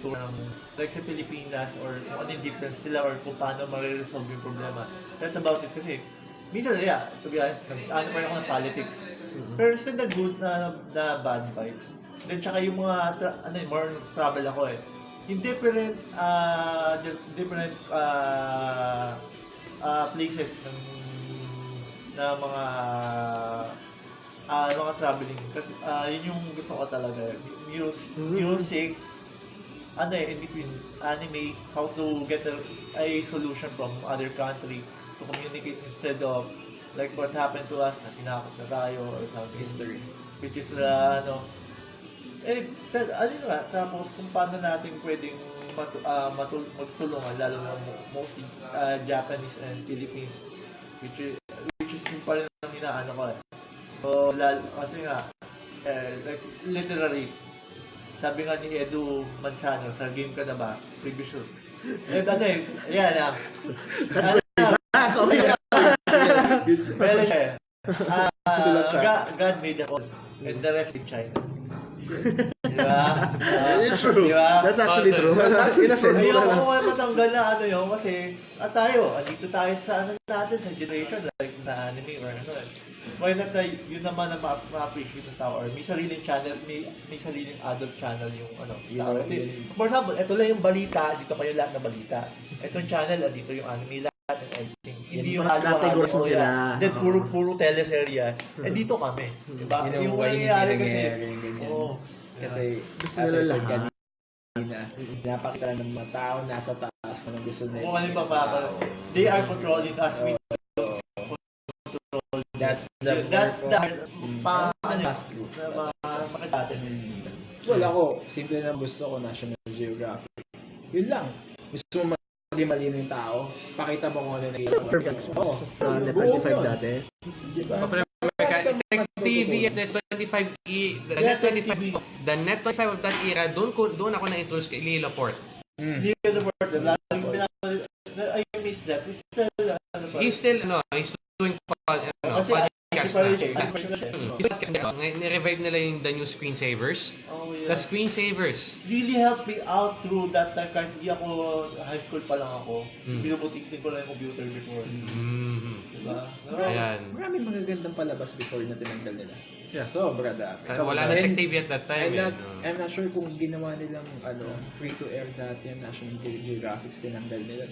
kultura ng like sa Pilipinas or kung ano yung difference nila or kung paano ma-resolve yung problema. That's about it kasi minsan, yeah, to be honest, ano pa rin ako ng politics. Pero instead na good na, na bad vibes. Then tsaka yung mga, tra- ano eh, more travel ako eh. Yung different, uh, different uh, uh, places ng na mga ah mga traveling kasi ah yun yung gusto ko talaga Mus- music ano eh in between anime how to get a, a solution from other country to communicate instead of like what happened to us na sinakop na tayo or something History. which is uh, ano eh pero ano nga tapos kung paano natin pwedeng matu, ah, matul- magtulungan lalo na mo- mostly ah, Japanese and Philippines which is which is yung pa rin ang hinaano ko eh. So lalo, kasi nga eh, like literally sabi nga ni Edu Manzano sa game ka na ba? Previous show *laughs* eh ano eh yan ah That's Okay. Meron siya eh. Ah, Sulat ka. God, made the world and the rest in China. Di ba? Ah, It's true. Di ba? That's actually Oh, true. In a sense. Ako ko matanggal na ano yun kasi at tayo, andito tayo sa ano natin, sa generation like na anime or ano eh. Why not na yun naman na ma- ma-appreciate ng tao or may sariling channel, may, may sariling adult channel yung ano, tao. For example, ito lang yung balita, dito kayo lahat na balita. Itong channel, andito yung anime and everything. Hindi yung categories mo sila. Then puro puro teleserye. Eh dito kami, 'di ba? Yun ang Yung nangyayari kasi. Oo. Kasi, Gusto as nila lahat. kanina, pinapakita lang ng mga tao nasa taas kung anong gusto nila. Kung ano tao. They are controlling us with That's the that's the Mm. pa ano na mga makadatin. Well, ako, simple na gusto ko National Geographic. Yun lang. Gusto mo maging malino yung tao, pakita mo kung ano yung mo. Perfect. Oo. Uh, net Buo 25 yun. dati. Di ba? Tech TV is net 25 e the net 25 of, the net 25 of that era doon ko doon ako na-introduce kay Lilo Port. Mm. The word. Laging pinapanood. I miss that. It's still ano pa. He's still ano, he's doing pod, ano, Kasi podcast na. Mm. Na. Ngayon, Ni-revive nila yung the new screensavers. Oh, The yeah. screensavers. really helped me out through that time kahit hindi ako high school pa lang ako. Mm. Binubutik ko lang yung computer before. Mm. Diba? Ayan. Maraming magagandang palabas before na tinanggal nila. Yeah. Sobra dami. Kasi wala na Tech TV at that time. I'm not, eh, no? I'm not sure kung ginawa nilang ano, free to air dati ang National Ge- Geographic tinanggal nila.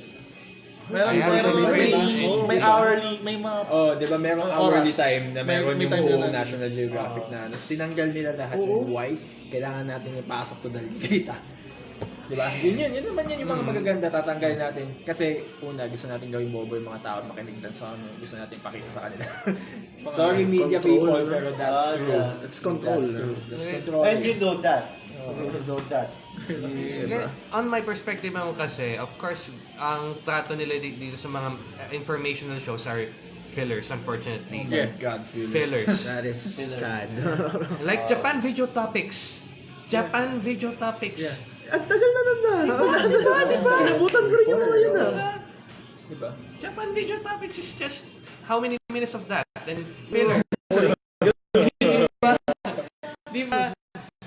Meron, Kaya meron, may- may, may- may, may hourly, may mga Oh, 'di ba merong Oras. hourly time na May- meron may yung time buong na- National Geographic Oo. na ano. Tinanggal nila lahat yung white. Kailangan natin ipasok to dahil kita. 'Di ba? Yun yun, yun naman yun yung mga Mm. magaganda tatanggalin natin kasi una gusto natin gawing bobo yung mga tao makinig lang sa ano, gusto natin pakita sa kanila. Sorry media Control, people pero that's Ah, true. yeah. It's control. That's true. That's Okay. control. And you know that. That. Nga- On my perspective naman kasi, of course, ang trato nila di- dito sa mga uh, informational shows are fillers, unfortunately. Oh my God, fillers. Fillers. That is sad. *laughs* like Japan Video Topics. Japan Video Topics. Yeah. Ang tagal na nun na. Diba? Diba? Nabutan ko rin yung mga yun ah. Diba? Japan Video Topics is just how many minutes of that? And fillers. *laughs* Di ba?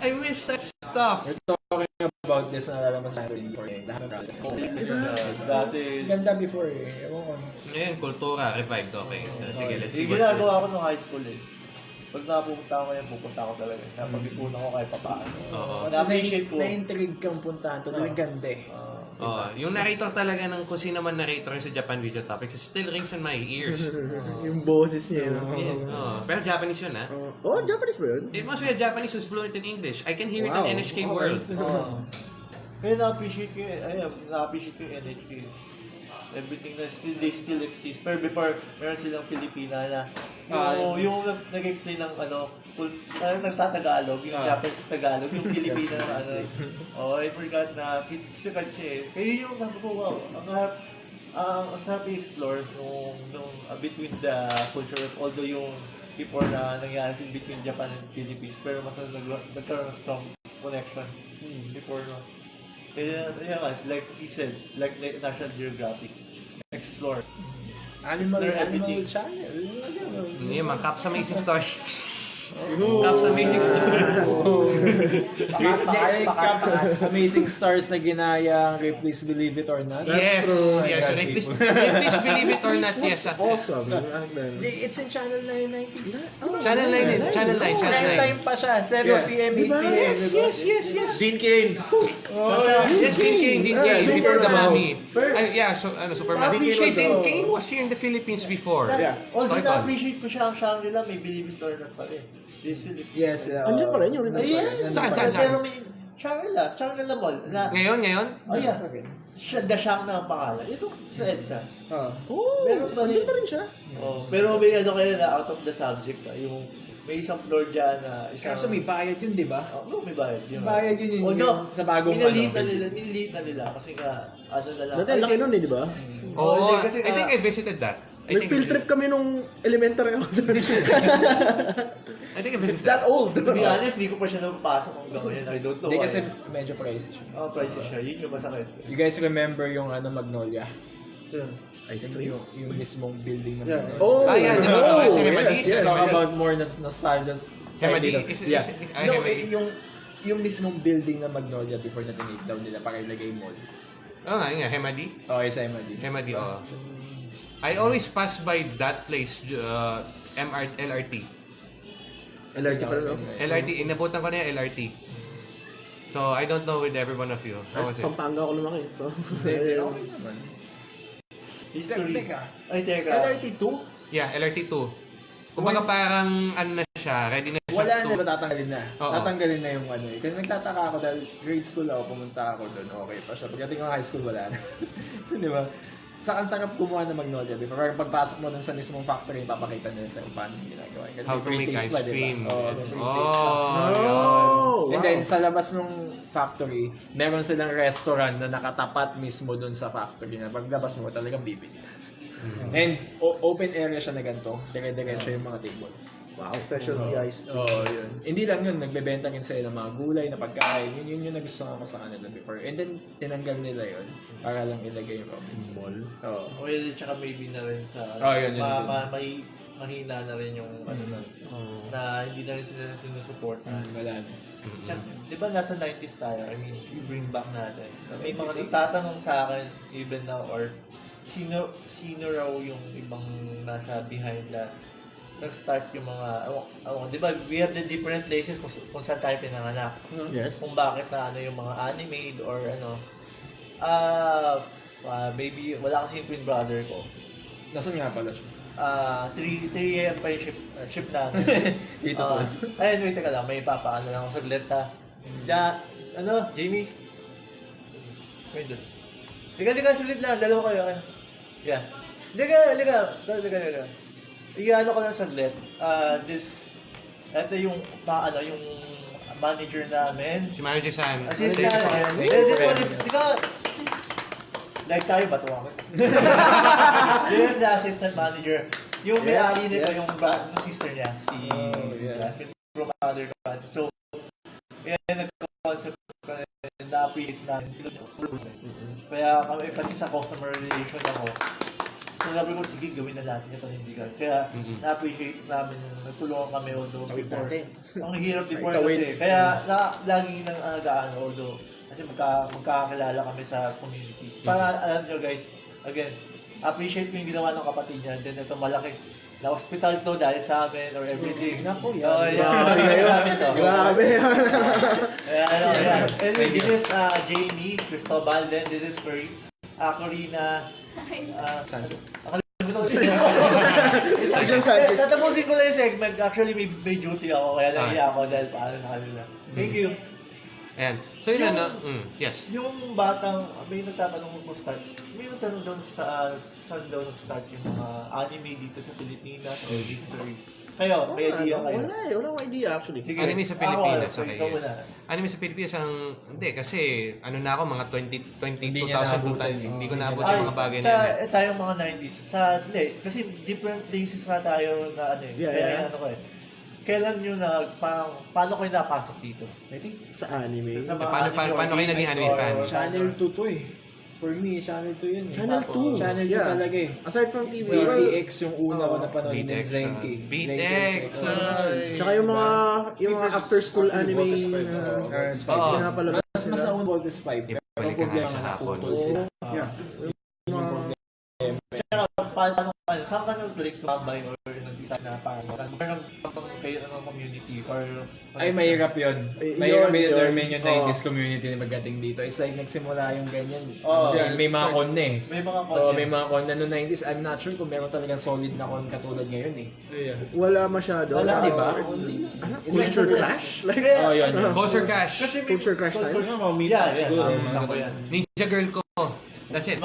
I miss that stuff. We're talking about this na alam mo sa atin before eh. Lahat ng project. Dati, Ganda before eh. Ewan ko. Ngayon, kultura, revived. Okay. Sige, let's see yung what ginagawa ko nung high school eh. Pag napupunta ako ngayon, pupunta ako talaga. Napag-ipunan ko kahit papaano. Oo. Kasi Na-appreciate ko. Na-intrigue kang puntahan. Talagang ganda eh. Ah, Oh, yung narrator talaga ng kung sino man narrator sa Japan Video Topics, it still rings in my ears. *laughs* yung boses niya. no? yes. Oh, pero Japanese yun, ha? Oh, oh, Japanese ba yun? It must be a Japanese who's fluent in English. I can hear Wow. it in NHK Okay. World. Ah. Kaya na-appreciate ko yun. Ayun, na-appreciate ko yung NHK. everything na still, they still exist. Pero before, meron silang Pilipina na yung, Ah, yung, nag- nag-explain ng ano, full, uh, nagtatagalog, yung Ah. Japanese Tagalog, yung *laughs* Pilipina na ano. Oh, I forgot na kisikat siya eh. Kaya yun yung sabi ko, wow, ang harap, ang uh, sarap i-explore nung, nung uh, between the culture, although yung before na nangyari sin between Japan and Philippines, pero mas nag nagkaroon ng strong connection before no. Kaya, yeah, like he said, like, like National Geographic, explore. Animal, animal everything. channel. Mga. Hindi, mga Caps Amazing Stars. *laughs* Caps Amazing Stars. *laughs* Caps Amazing Stars na ginaya kay Please Believe It or Not. yes, true. yes. Please, people. please believe it or not, yes. awesome. *laughs* It's in Channel 9 90s. Channel 9, din, Channel 9, Channel Prime 9. time pa siya. 7 Yeah. p.m., 8 Diba? p.m. Yes, yes, yes, yes. Dean Kane. Yes, Dean Kane, Dean Yeah, Kane, Super before the mommy. Yeah, so, ano, Superman. Dean Kane was here in the Philippines before. Yeah. Although na-appreciate ko siya ang Shangri-La, may Believe It or Not pa rin. Yes. uh, Andiyan pa rin yung remake. Ay, yes. Saan, saan, saan? Pero may Shangri-La, Shangri-La Mall. Na, Ngayon, ngayon? oh yeah, siya, The Shang na ang pangalan. Ito, sa EDSA. Ah. Meron pa rin. Andiyan pa rin siya. Oh, pero may ano kayo na out of the subject. ah, Yung may isang floor dyan na isang... Kaso may bayad yun, di ba? Oh, no, may bayad. Yun, Bayad yun yun, Although, yun sa bagong ano. na nila, miniliit na nila kasi nga, ano na lang. Dati laki nun eh, di ba? Oo, Oo, hindi, kasi I think I visited that. I May think field trip kami nung elementary ako doon. *laughs* I think I It's visited that old. To be honest, di ko pa siya napapasok hanggang ngayon. I don't know Hindi why. kasi medyo pricey siya. Oh, price siya. Yun yung masakit. You guys remember yung ano Magnolia? Ice Yung, cream? yung, yung mismong building ng Yeah. Magnolia. Oh, Ah, yeah, di ba? oh, yes, mali. yes, Talk yes. about more than nostalgia. Hemadi? Dito. Is- is- yeah. is- ah, no, eh, yung yung mismong building na Magnolia before na tinake down nila para ilagay mall. Oo nga, yun nga, Hemadi. Okay, sa MD. Hemadi, oo. I always pass by that place, uh, MR, LRT. LRT pa rin, no? LRT, inabutan ko na yung LRT. So, I don't know with every one of you. How was it? Pampanga ako lumaki. So, *laughs* Hindi, okay naman. History. Teka. Ay, teka. LRT2? Yeah, LRT 2. Kumbaga parang, ano na siya, ready na Wala na ba tatanggalin na? Oo. Tatanggalin na yung ano eh. Kasi nagtataka ako dahil grade school ako, pumunta ako doon, okay pa siya. Pagdating ko ng high school, wala na. *laughs* Di ba? Sa ang sarap gumawa ng Magnolia before. Kaya pagpasok mo dun sa mismong factory, papakita nila sa'yo paano yung ginagawa. Kasi How may to free make taste ice pa, di ba? cream. Oo, may free taste pa. Oh. Oh, And then, sa labas ng factory, meron silang restaurant na nakatapat mismo dun sa factory na paglabas mo, talagang bibili ka. Mm. And o- open area siya na ganito, dire-diretso yung mga table. Wow, special iced. Oo, oh, yun. Hindi lang yun, nagbebenta rin sila ng mga gulay na pagkain. Yun, yun yung nagustuhan ko sa kanila before. And then, tinanggal nila yun para lang ilagay yung Robinson. Mall. Oo. Well, tsaka maybe na rin sa... Oh, yun, yun, ma, yun. ma, may, mahina na rin yung ano na, na hindi na rin sila sinusupport. Mm, wala na. Tsaka, di ba nasa 90s tayo? I mean, you bring back natin. May mga 96. nagtatanong sa akin, even now, or sino sino raw yung ibang nasa behind that nag-start yung mga, awan, awan, di ba, we have the different places kung, kung saan tayo pinanganak. Yes. Kung bakit na ano yung mga anime or ano. Ah, ah, maybe, wala kasi yung twin brother ko. Nasaan nga pala siya? Ah, 3 3 a.m. pa yung ship, uh, ship namin. *laughs* Dito Ah, po. Ayun, wait, teka lang. May papaano lang ako saglit ha. Ja, ano, Jamie? Wait doon. Liga, liga, saglit lang. Dalawa kayo. Yeah. Liga, liga. Liga, liga, liga. Iyaano ko lang saglit. Ah, this, ito yung, pa, ano, yung manager namin. Si Manager San. Assistant. Assistant. This this one is, di ka, like tayo ba tuwa ko? This *laughs* is the assistant manager. Yung Yes, may-ari nito, yes. yung, bra- yung sister niya, si Oh, yeah. Jasmine from other country. So, yan, nagka-concept kami, na-appreciate namin. Kaya kami, kasi sa customer relation ako, so sabi ko, sige, gawin na natin yung panindigan. Kaya, Mhm. na-appreciate namin yung nagtulungan kami, although Tawid before, natin. ang hirap before Tawid. kasi. Kaya, na, lagi nang alagaan, although, kasi magka, magkakilala kami sa community. Para alam nyo guys, again, appreciate ko yung ginawa ng kapatid niya. Then ito malaki. Na hospital to dahil sa amin or everything. Naku, yan. Oh, yeah. Grabe yun. sa amin to. Grabe *laughs* yan. Ano. Anyway, this is uh, Jamie, Cristobal, then this is Curry. Uh, Corina, uh, Sanchez. Adrian Sanchez. Tatapusin ko lang yung segment. Actually, may, may duty ako, kaya Ah. nahiya ako dahil paano sa kanila. Thank you. Ayan. So yun Yung- ano, mm, yes. Yung batang, may nagtatanong kung start, may nagtanong daw sa, uh, saan daw nag-start yung mga anime dito sa Pilipinas or history. Kayo, may idea kayo? Wala eh, wala akong idea actually. Sige. Anime sa Pilipinas, ako, okay, ikaw yes. muna. Anime sa Pilipinas ang hindi kasi ano na ako mga 20 Hindi 20 niya 2000 naabutan, hindi, oh. hindi ko naabot yung mga bagay na sa, yun. eh. eh, tayong mga 90s. Sa, hindi, kasi different places nga tayo na ano eh. Yeah, Kaya yeah. ano ko eh. Kailan nyo na, parang, paano kayo napasok dito? I think, Sa anime. sa Paano- mga paano- anime or paano kayo naging anime fan? Channel 2 to eh. For me, Channel 2 yun eh. Channel 2. Channel 2 yeah. talaga eh. Aside from TV, Well, well, BX yung una ko Oo. napanood BTX, Zenki. ah. tsaka yung mga yung mga after school anime na pinapalabas Mas mas sila. nauna Voltes 5. Pero ka problema hapon. naputol sila. Yeah. Yung mga Kaya paano ano, saan ka nag-click mabay or nag-decide na parang parang parang kayo ng community or Ay, mahirap yun. Mahirap yun, yun, yun. Oo. 90s community na magating dito. It's like nagsimula yung ganyan. Oo. May- may mga con na eh. may mga Oo, content. may mga con na noong 90s. I'm not sure kung meron talagang solid na con katulad ngayon eh. wala masyado. Wala, Di Uh, ba? ano, culture clash? Like, Oh, yun. Culture may Culture crash culture- times? Mga meet Yeah, yeah. Ninja Girl ko. That's it.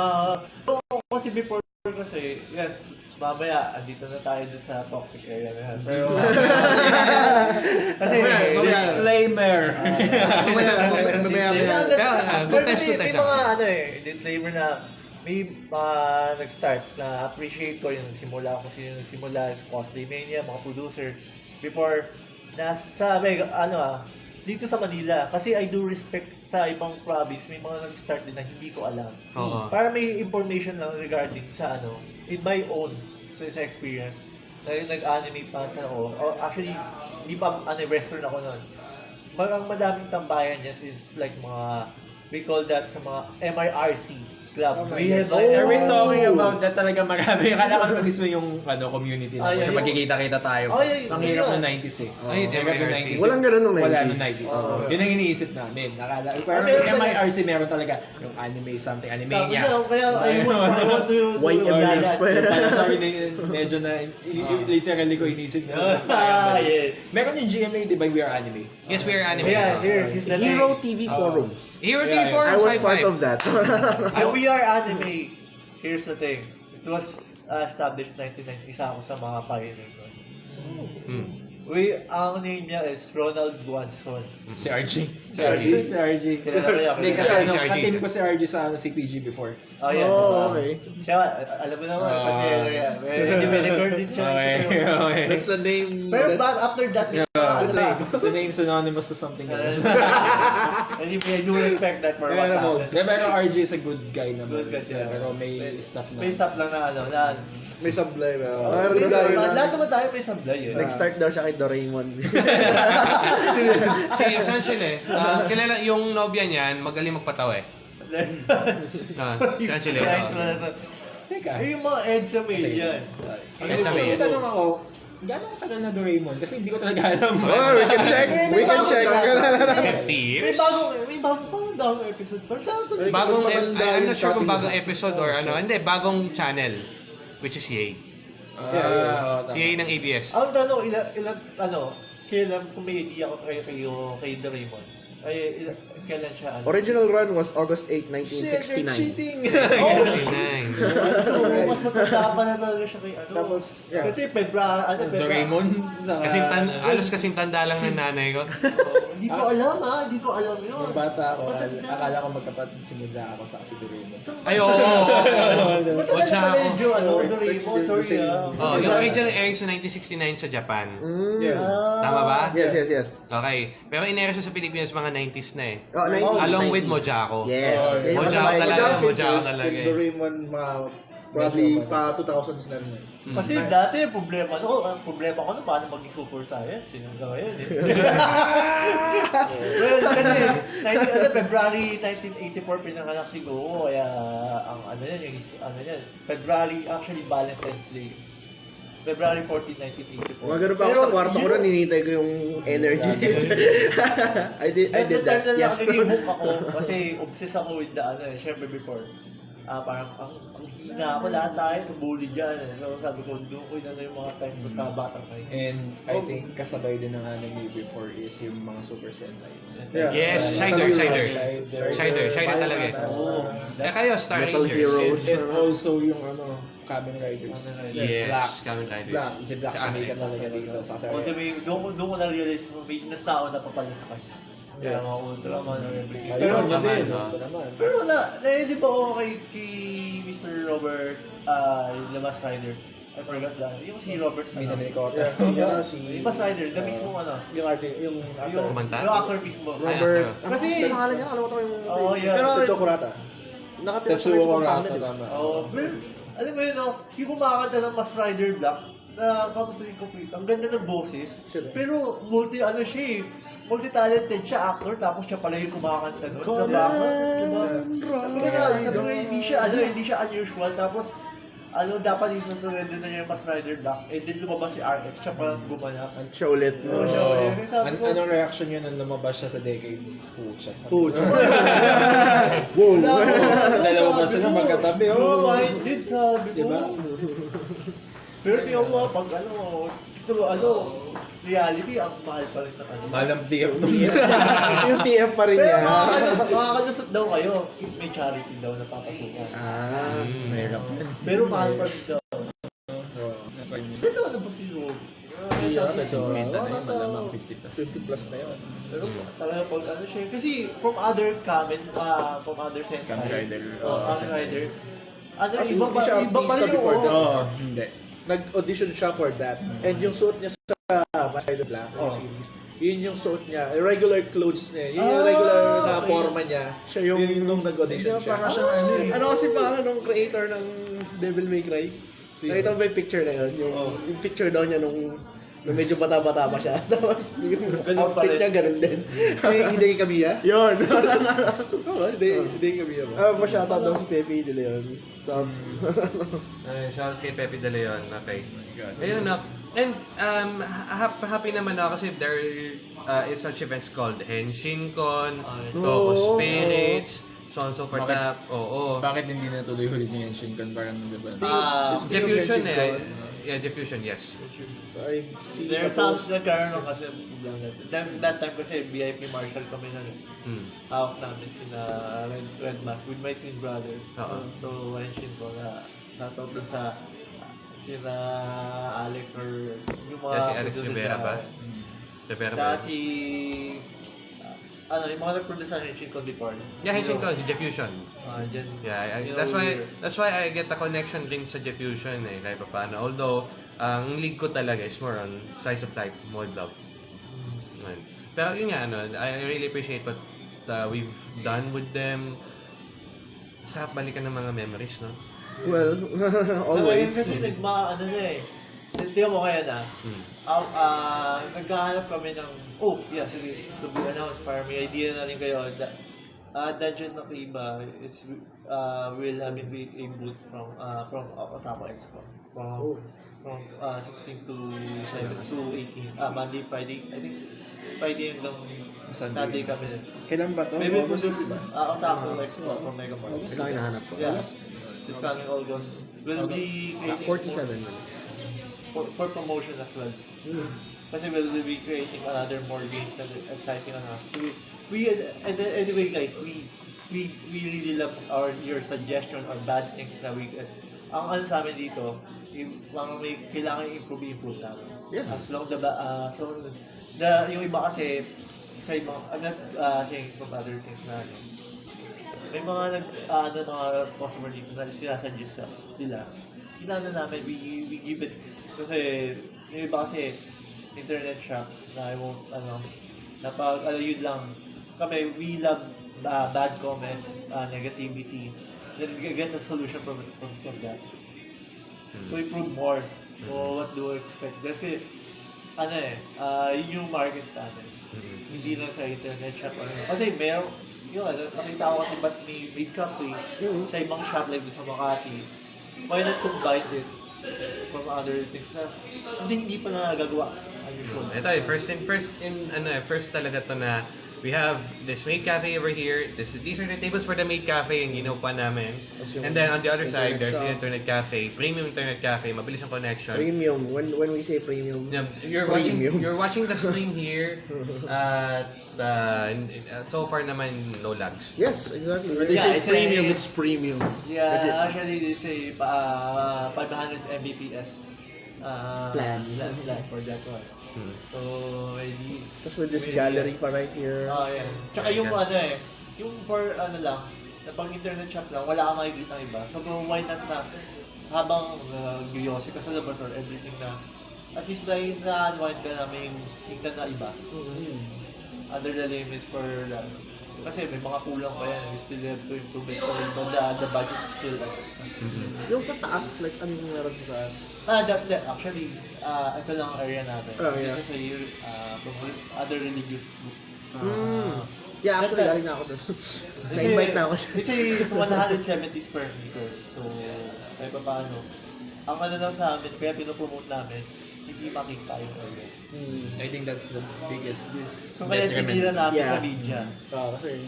Ah, oo, kasi before kasi, yan, mamaya, andito na tayo dun sa toxic area na yan. Pero, *laughs* kasi, Disclaimer! mamaya, mamaya, mamaya, mamaya. Kaya, ah, good Pero times, good times May mga ah. ano eh, disclaimer na may mga nag-start na appreciate ko yung nagsimula kung sino nagsimula, Cosplay Mania, mga producer, before nasa, may, ano ah, dito sa Manila, kasi I do respect sa ibang province, may mga nag-start din na hindi ko alam. Oo. Para may information lang regarding sa ano, in my own, sa, sa experience, na nag-anime fans ako, o actually, hindi pa ano, western ako noon. Parang madaming tambayan niya since like mga, we call that sa mga MIRC club. Oh we have like, Are we Oh. talking about that talaga marami? *laughs* Akala ko mismo yung ano, community na Ay, ay, magkikita-kita tayo. Ay, ay, Ang hirap ng 90s eh. Ay, hirap ng MIRC. 90s. Walang ganun nung 90s. Wala nung 90s. Oo. Yun ang iniisip namin. Nakala, pero Ah, meron yung MIRC meron talaga yung anime something, Kaya, Animania. kaya I want, I want to *laughs* YMS pa yan. Para sorry, *laughs* medyo na, ini- literally ko inisip na. Ah, yes. Meron yung GMA, di ba, We Are Anime? Yes, we are anime. Yeah, here, Hero. TV Oo. forums. Hero TV. Forums I was part of that. Ah, we are anime. Here's the thing. It was uh, established 1990. Isa ako sa mga pioneer nun. Hmm. We, ang name niya is Ronald Guanzon. Si RG. Si RG. Si RG. Ko yan. Hindi, kasi Si ano, RG. katim ko si RG sa ano, CPG before. Oh, yeah. Oh, okay. Siya, alam mo naman, kasi uh, may developer din siya. Okay, okay. That's a name Pero that after that, may ano it's a name synonymous to something *laughs* else. And if I do respect that for what happened. Yeah, pero RG is a good guy naman. Good guy, yeah. Pero may stuff na. May stop lang na ano, na... may sablay. Uh, Meron May din tayo Lahat naman tayo may sablay eh. Nag-start daw siya kay Doraemon. *laughs* Si essentially, ah, kilala yung nobya niyan, magaling magpatawa eh. *laughs* Ah, si Angelo. Guys, ah. wala na. Teka. Eh, yung mga EDSA may yan. Eh, sabi, May yes. tanong ako, gano'ng katagal na Doraemon? Kasi hindi ko talaga alam. *laughs* oh, we can check. We can check. 50 May bagong, may bagong pang bagong episode. Pero sa ito, Ay, Bagong, mas maganda I'm yung not sure kung bagong na. episode or ano. Hindi, bagong channel. Which is Yay. Ah, Yeah, yeah. oo, tama. Si Yay ng ABS. ang tanong, ilan, ilan, ano, kailan, kung may idea ako kayo, kayo, kay Doraemon, ay, ilan, kailan siya, ano? Original run was August 8, Shit, 1969. cheating! Oh, 69. so, mas matanda pa na talaga siya kay, ano? Tapos, yeah. Kasi Febra, ano, Febra. Doraemon? Kasing tan halos kasing tanda lang ng nanay ko. Hindi ko alam, ha? Hindi ko alam yun. Nung bata ako, akala, ko magkapatid si Mudra ako sa si Doraemon. So, Ay, oo. Matagal What's na pala yung Joe, ano, Doraemon, sorry, ah. Oh, yung original airing sa 1969 sa Japan. Mm. Yeah. Ah. Tama ba? Yes, yes, yes. Okay. Pero in-air siya sa Pilipinas mga 90s na eh. Oh, 90s, Along 90s. with Mojako. Yes. Oh, ang Mojako talaga. Mojako talaga eh. Doraemon, mga, probably pa 2000s na rin. eh. Mm. Kasi dati, problema no, ang problema ko na paano maging super science, hanggang ngayon eh. *laughs* *laughs* well, kasi, 19, ano, February 1984 pinanganak si Go, kaya ang ano yan, yung, is- ano yan, February, actually Valentine's Day. February 14, 1984. Mga ganun pa ako sa kwarto ko nun, ninitay ko yung energy. *laughs* I did, I did that. Yes. yes. nag-book ako, kasi obsessed ako with the, ano, eh, syempre before. Ah, parang ang, ang hina ko lahat tayo, nabully dyan. Eh. So, sabi ko, doon ko na yung mga time ko sa batang kayo. And I think kasabay din ng anime before is yung mga Super Sentai. Yeah. Yes, Uh, Shider, Shider. Shider. Shider, Shider talaga eh. Oo. Eh kayo, Star Metal Rangers. Heroes. And, and also yung ano, Kamen Riders. Kamen Riders. Yes, Black. Kamen Riders. Black. Si Black Sa anime. talaga dito sa the way, doon, ko- doon ko na-realize mo, may nastao na papala sa kanya. Kaya Yeah. mga Ultraman everything. Pero, naman, din. no? Ito naman. pero wala, na hindi ba ako kay, Mr. Robert, ah, yung The Mask Rider? I forgot that. Yung si Robert, Minami ni Kota. Yeah, si, ano, si... Yung Mask Rider, the mismo ano. Yung arte, yung Yung, actor. Kumanta? yung actor mismo. Robert, Ay, ano Kasi- kasi pangalan niya, nakalimutan ko yung... Oo, yeah. Pero, Tetsuo Kurata. Nakatira sa Tetsuo Kurata, Kurata. tama. Oo, pero, alam mo yun, no, yung kumakanta ng Mask Rider Black, na kamutuin ko, ang ganda ng boses, Sure. pero multi, ano siya eh, multi-talented siya, actor, tapos siya pala yung kumakanta nun sa baka, diba? Sabi ko, hindi siya, ano, hindi siya unusual, tapos, ano, dapat yung susunod na niya yung Mask Rider Black, eh, din lumabas si RX, siya parang gumanap. Siya ulit. Oo, siya Oo. ulit. An- ko, anong reaction niya nung lumabas siya sa decade? Pucha. Puch. *laughs* Wow. Dalawa ba sila magkatabi? Oh. minded, sabi ko. Diba? Pero tingnan mo, pag ano, ito, ano, reality, ang mahal pa rin sa kanya. Malam *laughs* TF yung TF pa rin Pero niya. makakalusot, makakalusot daw kayo if may charity daw na papasukan. Ah. Mahirap yan. Pero mahal pa rin daw. Ito ano ba si Rob? Yeah, so, oh, na yun, nasa malamang 50 plus. 50 plus na yun. Pero talaga pag ano siya, kasi from other comments, ah, from other sentai. Kamen Rider. Oh, Kamen sentai. Rider. Ano, Kasi iba pa, siya iba pa rin yung. Oo, hindi. Nag-audition siya for that. And yung suot niya sa Rider Black, yung Oh. series, yun yung suot niya. Regular clothes niya. Yun yung Ah, regular na okay. forma niya. Siya yung, yun nung nag-audition siya. parang siya ano eh. Ano kasi pa nung creator ng Devil May Cry? Nakita mo ba yung picture na yun? Yung, Oh. yung picture daw niya nung, nung medyo bata-bata pa siya. *laughs* Tapos yung outfit niya ganun din. *laughs* Hindi kay Kamiya? Yun. *laughs* Oo, hindi kay Kamiya ba? Ah, ma-shoutout daw si Pepe De Leon. Sa... Ay, shoutout kay Pepe De Leon. Okay. Ayun na. And um, ha- happy naman ako kasi there uh, is such events called Henshin-Con, Ay. Togo Oo. Spirits, so on so forth. Bakit? Oo. Bakit hindi natuloy huli niya yung Shinkan? Parang, di ba? Ah, of Diffusion Henshin-Con, eh. Yeah, diffusion, yes. I see some post- nagkaroon kasi that, that time kasi VIP Marshall kami na Hmm. hawak namin sina Red, Red Mask with my twin brother. Oo. So, mention ko na shoutout dun sa sina Alex or yung mga Yeah, si Alex Rivera ba? Rivera Tsaka ba? si ano, yung mga nag-produce ng Henshin Con before. Yeah, Henshin-Con, si Diffusion. Ah, dyan. Yeah, I, I- You know, that's why that's why I get a connection din sa Diffusion eh, kahit pa paano. Although, ang league ko talaga is more on size of type, mod love. Yun. Pero yun nga, ano, I really appreciate what uh, we've done with them. Sa balikan ng mga memories, no? Well, *laughs* So, always. ngayon kasi nagma, ano na eh. Tingnan mo kaya na, Hmm. ah ah, naghahanap kami ng, oh, yeah, sige, to be announced, para may idea na rin kayo. Da, uh, Dungeon of Iba is, uh, will have been a boot from, uh, from Otaku Expo. From, Oh. from uh, 16 to 7 to 18. Ah, Monday, Friday, I think, Friday hanggang Sunday. Sunday kami. Kailan ba to? Maybe August, produce, di ba? uh, Otaku Expo from Mega Park. Kailangan hinahanap ko. Yeah. This coming August. We'll be creating 47 minutes. for, for promotion as well. Kasi we'll be creating another more games that are exciting ano. We, we and then anyway guys, we we we really love our your suggestion or bad things na we ang ano sa amin dito, yung mga may kailangan i-improve improve namin. Yeah. As long the ba- uh, so the yung iba kasi sa ibang I'm not uh, saying from other things na ano, may mga nag uh, ano mga customer dito na sinasuggest sa nila. Inano namin we we give it. Kasi yung iba kasi internet shop na I won't ano na pag ano yun lang. Kami we love uh, bad comments uh, negativity. Then we get a solution from from, from that. To improve more. So what do I expect? Kasi ano eh uh, yun yung market namin Mhm. hindi lang sa internet shop ano. Kasi meron, yun, ano, nakita ko kasi ba't may big cafe sa ibang shop like sa Makati. Why not combine it from other things na hindi, hindi pa nagagawa. Unusual. Ito eh, first in first in ano eh, first talaga to na We have this maid cafe over here. This is, these are the tables for the maid cafe yung ginawa pa namin. And then on the other side, there's the internet cafe, premium internet cafe, mabilis ang connection. Premium. When when we say premium, Yeah, You're watching Premium. you're watching the stream here. *laughs* Uh, uh, so far naman no lags. yes, exactly. When they Yeah, say it's premium, a- it's premium. Yeah, That's it. actually they say uh, 500 Mbps uh, Plan. plan, plan for that one. Hmm. So, maybe... Tapos with this maybe- gallery pa right here. Oh, yeah. Tsaka yung ano eh, yung for ano lang, na pag internet shop lang, wala kang makikita ng iba. So, why not na habang uh, gyosi ka sa labas or everything na at least dahil na unwind ka na may tingnan na iba. Other the limits for that. Kasi may mga kulang pa yan. We still have to improve it. Although the, the budget is still like, Yung sa taas, like anong meron sa taas? Ah, that, that actually, uh, ito lang ang area natin. Oh, yeah. This is a year, uh, other religious group. Uh, Mm. Yeah, actually, galing na ako doon. Na-invite na ako siya. It's a 170 square meter. So, kahit pa paano. Ang ano lang sa amin, kaya pinopromote namin, hindi makita yung area. Hmm. I think that's the biggest So, kaya detriment. tinira namin Yeah. sa media. Ah, kasi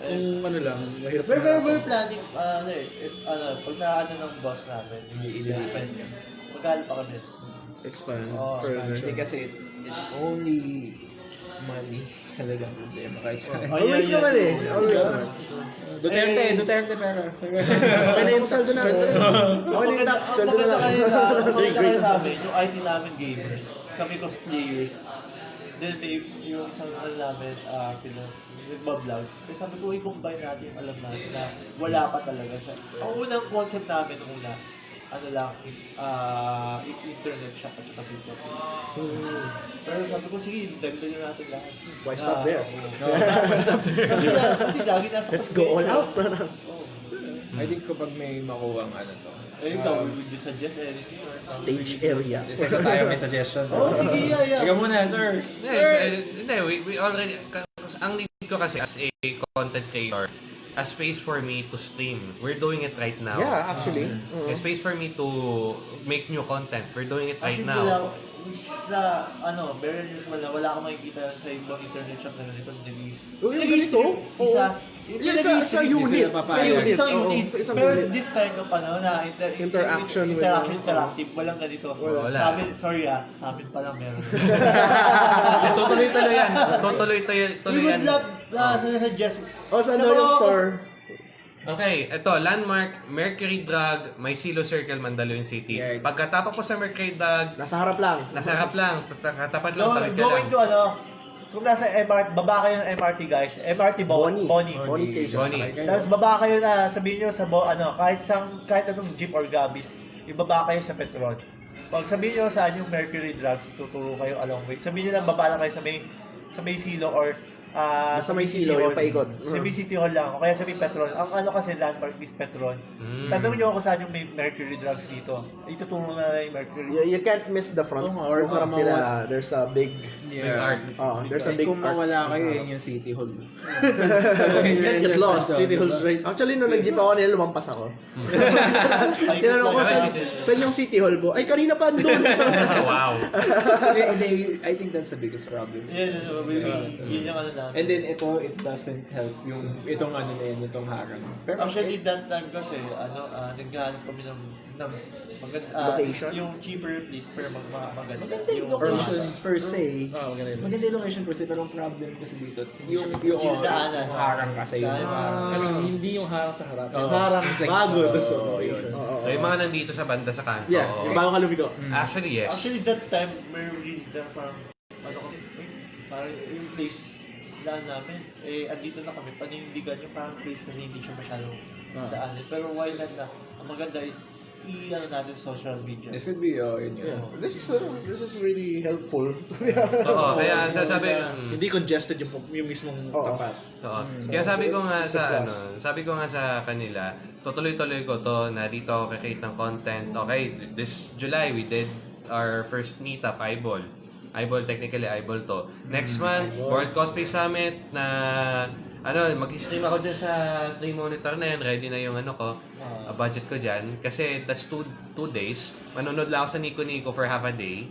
Eh, kung ano lang, mahirap We're, we're, we're planning, uh, ano eh, if, ano, pag naano ng boss namin, i-spend niya. Magkano pa kami? expand Oh, further. Kasi it's only money *laughs* talaga ang problema kahit saan. Oh, Always yeah, naman yeah. eh. Always naman. Duterte, Eh, Duterte pero. Okay na yung saldo na. Na yung maganda, tax, ang saldo na maganda lang. kayo sa, amin, yung IT namin gamers, kami cosplayers, then may yung isang ano namin, uh, pina, nagbablog. Kaya sabi ko, i-combine natin yung alam natin na wala pa talaga sa, ang unang concept namin nung una, ano lang, uh, internet shop at saka video game. Hmm. Pero sabi ko, sige, dagdagan natin lahat. Why stop there? kasi, na- kasi lagi nasa Let's go all out. *laughs* Oh. I think kapag may makuha ang ano to. Eh, ikaw, um, would you suggest anything? or? Stage area. Isa tayo may suggestion. Oh, sige, yeah, yeah. Ikaw muna, sir. Yes, eh, hindi, we, we already, ang need ko kasi as a content creator, a space for me to stream. We're doing it right now. Yeah, actually. A Oo. space for me to make new content. We're doing it right Actually, now. wala, which is na, ano, very unusual na wala akong makikita sa ibang internet shop na ganito Oh, yung ganito? Isa. Yung sa, sa unit. Sa unit. Oo, unit. Sa isang Pero unit. this kind of, ano, na, inter, Interaction with- interaction, interactive, walang ganito. Wala. Sa amin, sorry ah, sa amin pa lang meron. *laughs* Yes, tutuloy-tuloy yan. Tutuloy-tuloy We tuloy yan. would love, uh, suggest, Oh, saan Sa daw yung store? Okay, ito, landmark, Mercury Drug, may Silo Circle, Mandaluyong City. Yeah. Pagkatapos po sa Mercury Drug, Nasa harap lang. nasa harap lang, katapat lang, tawid ka going lang. to ano, kung nasa MRT, baba kayo ng MRT guys, MRT Bo- Bonnie. Bonnie. Bonnie Station. Bonnie. Tapos baba kayo na, sabihin nyo sa bo, ano, kahit sang, kahit anong jeep or gabis, ibaba kayo sa Petron. Pag sabihin nyo saan yung Mercury Drugs, tuturo kayo along way. Sabihin nyo lang, baba lang kayo sa may, sa may silo or ah, Basta sa may City silo, Hall. yung paikot. Sa may City Hall lang, o kaya sa may Petron. Ang ano kasi landmark is Petron. Mm. Tanong nyo ako saan yung may Mercury Drugs dito. Ituturo na na yung Mercury. You, you can't miss the front. Oo nga, or Yung baka nila, there's a big, Big art. oh, there's a big kung art. mawala kayo, yun yung City Hall. *laughs* Get lost. City Halls right. Actually, nung nag-jeep ako nila, lumampas ako. *laughs* *laughs* Tinanong ko sa, saan yung City Hall po? Ay, kanina pa andun. wow. I think that's the biggest problem. Yan, ano, maybe, yun yung ano And then ito, it doesn't help yung itong ano na yan, itong harang. Pero Actually, that time kasi, ano, uh, naghahanap kami ng, ng maganda, ah, Location? yung cheaper place, pero mag, mag, maganda. maganda yung location per se. Ah, maganda yun. Maganda yung location per se, pero ang problem kasi dito, yung, yung, Yung daanan. yung harang kasi yung harang. I mean, hindi yung harang sa harap. Oo. Yung harang bago sa oo, location. Oo, oo, So, yung mga nandito sa banda sa kanto. Yeah, yung bago ka lumiko. Actually, yes. Actually, that time, may really parang, ano kami, eh, parang yung place, daan namin, eh, andito na kami, panindigan yung parang place kasi hindi siya masyadong daanin. Pero why not na, ang maganda is, i-ano natin sa social media. This could be, oh, yun yun. Yeah. This is uh, this is really helpful. *laughs* Oo, kaya sasabi, mm, Hindi congested yung, yung mismong Oo. tapat. Oo. Kaya sabi ko nga sa ano, sabi ko nga sa kanila, tutuloy-tuloy ko to na dito ako kikreate ng content. Okay, this July we did our first meetup, Eyeball. Eyeball, technically Eyeball to. Next month, World Cosplay Summit na ano, mag-stream ako dyan sa 3 monitor na yan. Ready na yung ano ko, uh, budget ko dyan. Kasi that's two, two days. Manonood lang ako sa Nico Nico for half a day.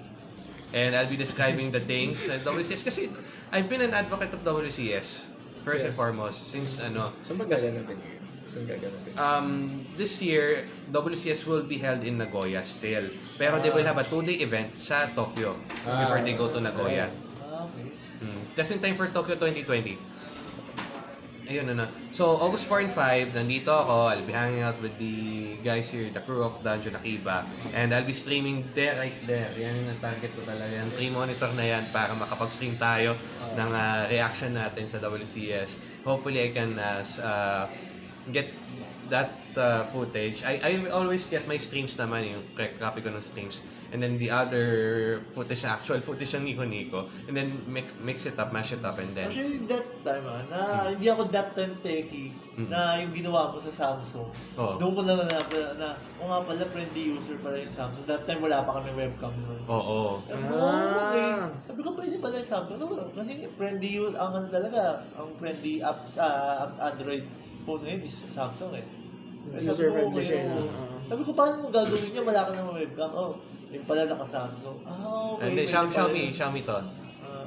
And I'll be describing the things at WCS kasi I've been an advocate of WCS first and foremost since ano Saan ba yun? Saan gaganapin? um, this year WCS will be held in Nagoya still. Pero they will have a two-day event sa Tokyo before they go to Nagoya. Ah, okay. Mm. Just in time for Tokyo 2020. Ayun ano. So, August 4 and 5, nandito ako. I'll be hanging out with the guys here, the crew of Dungeon Akiba. And I'll be streaming there, right there. Yan yung target ko talaga. Yung 3 monitor na yan para makapag-stream tayo ng ah, reaction natin sa WCS. Hopefully, I can uh, s- uh, get that uh, footage. I, I always get my streams naman, yung copy ko ng streams. And then the other footage, actual footage ng Nico Nico. And then mix, mix it up, mash it up, and then... Actually, that time ah, na hindi ako that time techie Mm. na yung ginawa ko sa Samsung. Oo. Doon ko na na, na, na o nga pala, friendly user pala yung Samsung. That time wala pa kami webcam noon. Oo. Sabi ko, oh, okay. Sabi ko, pwede pala yung Samsung. No, kasi friendly ang ano talaga, ang friendly app sa Android phone ngayon is Samsung eh. Eh, sabi User ko, friendly okay, siya. oo. no? Oo. Sabi ko, paano mo gagawin niya? Wala ka naman webcam. Oh, yung pala naka-Samsung. Ah, okay. Pwede Xiaomi, Xiaomi. Xiaomi to. Ah,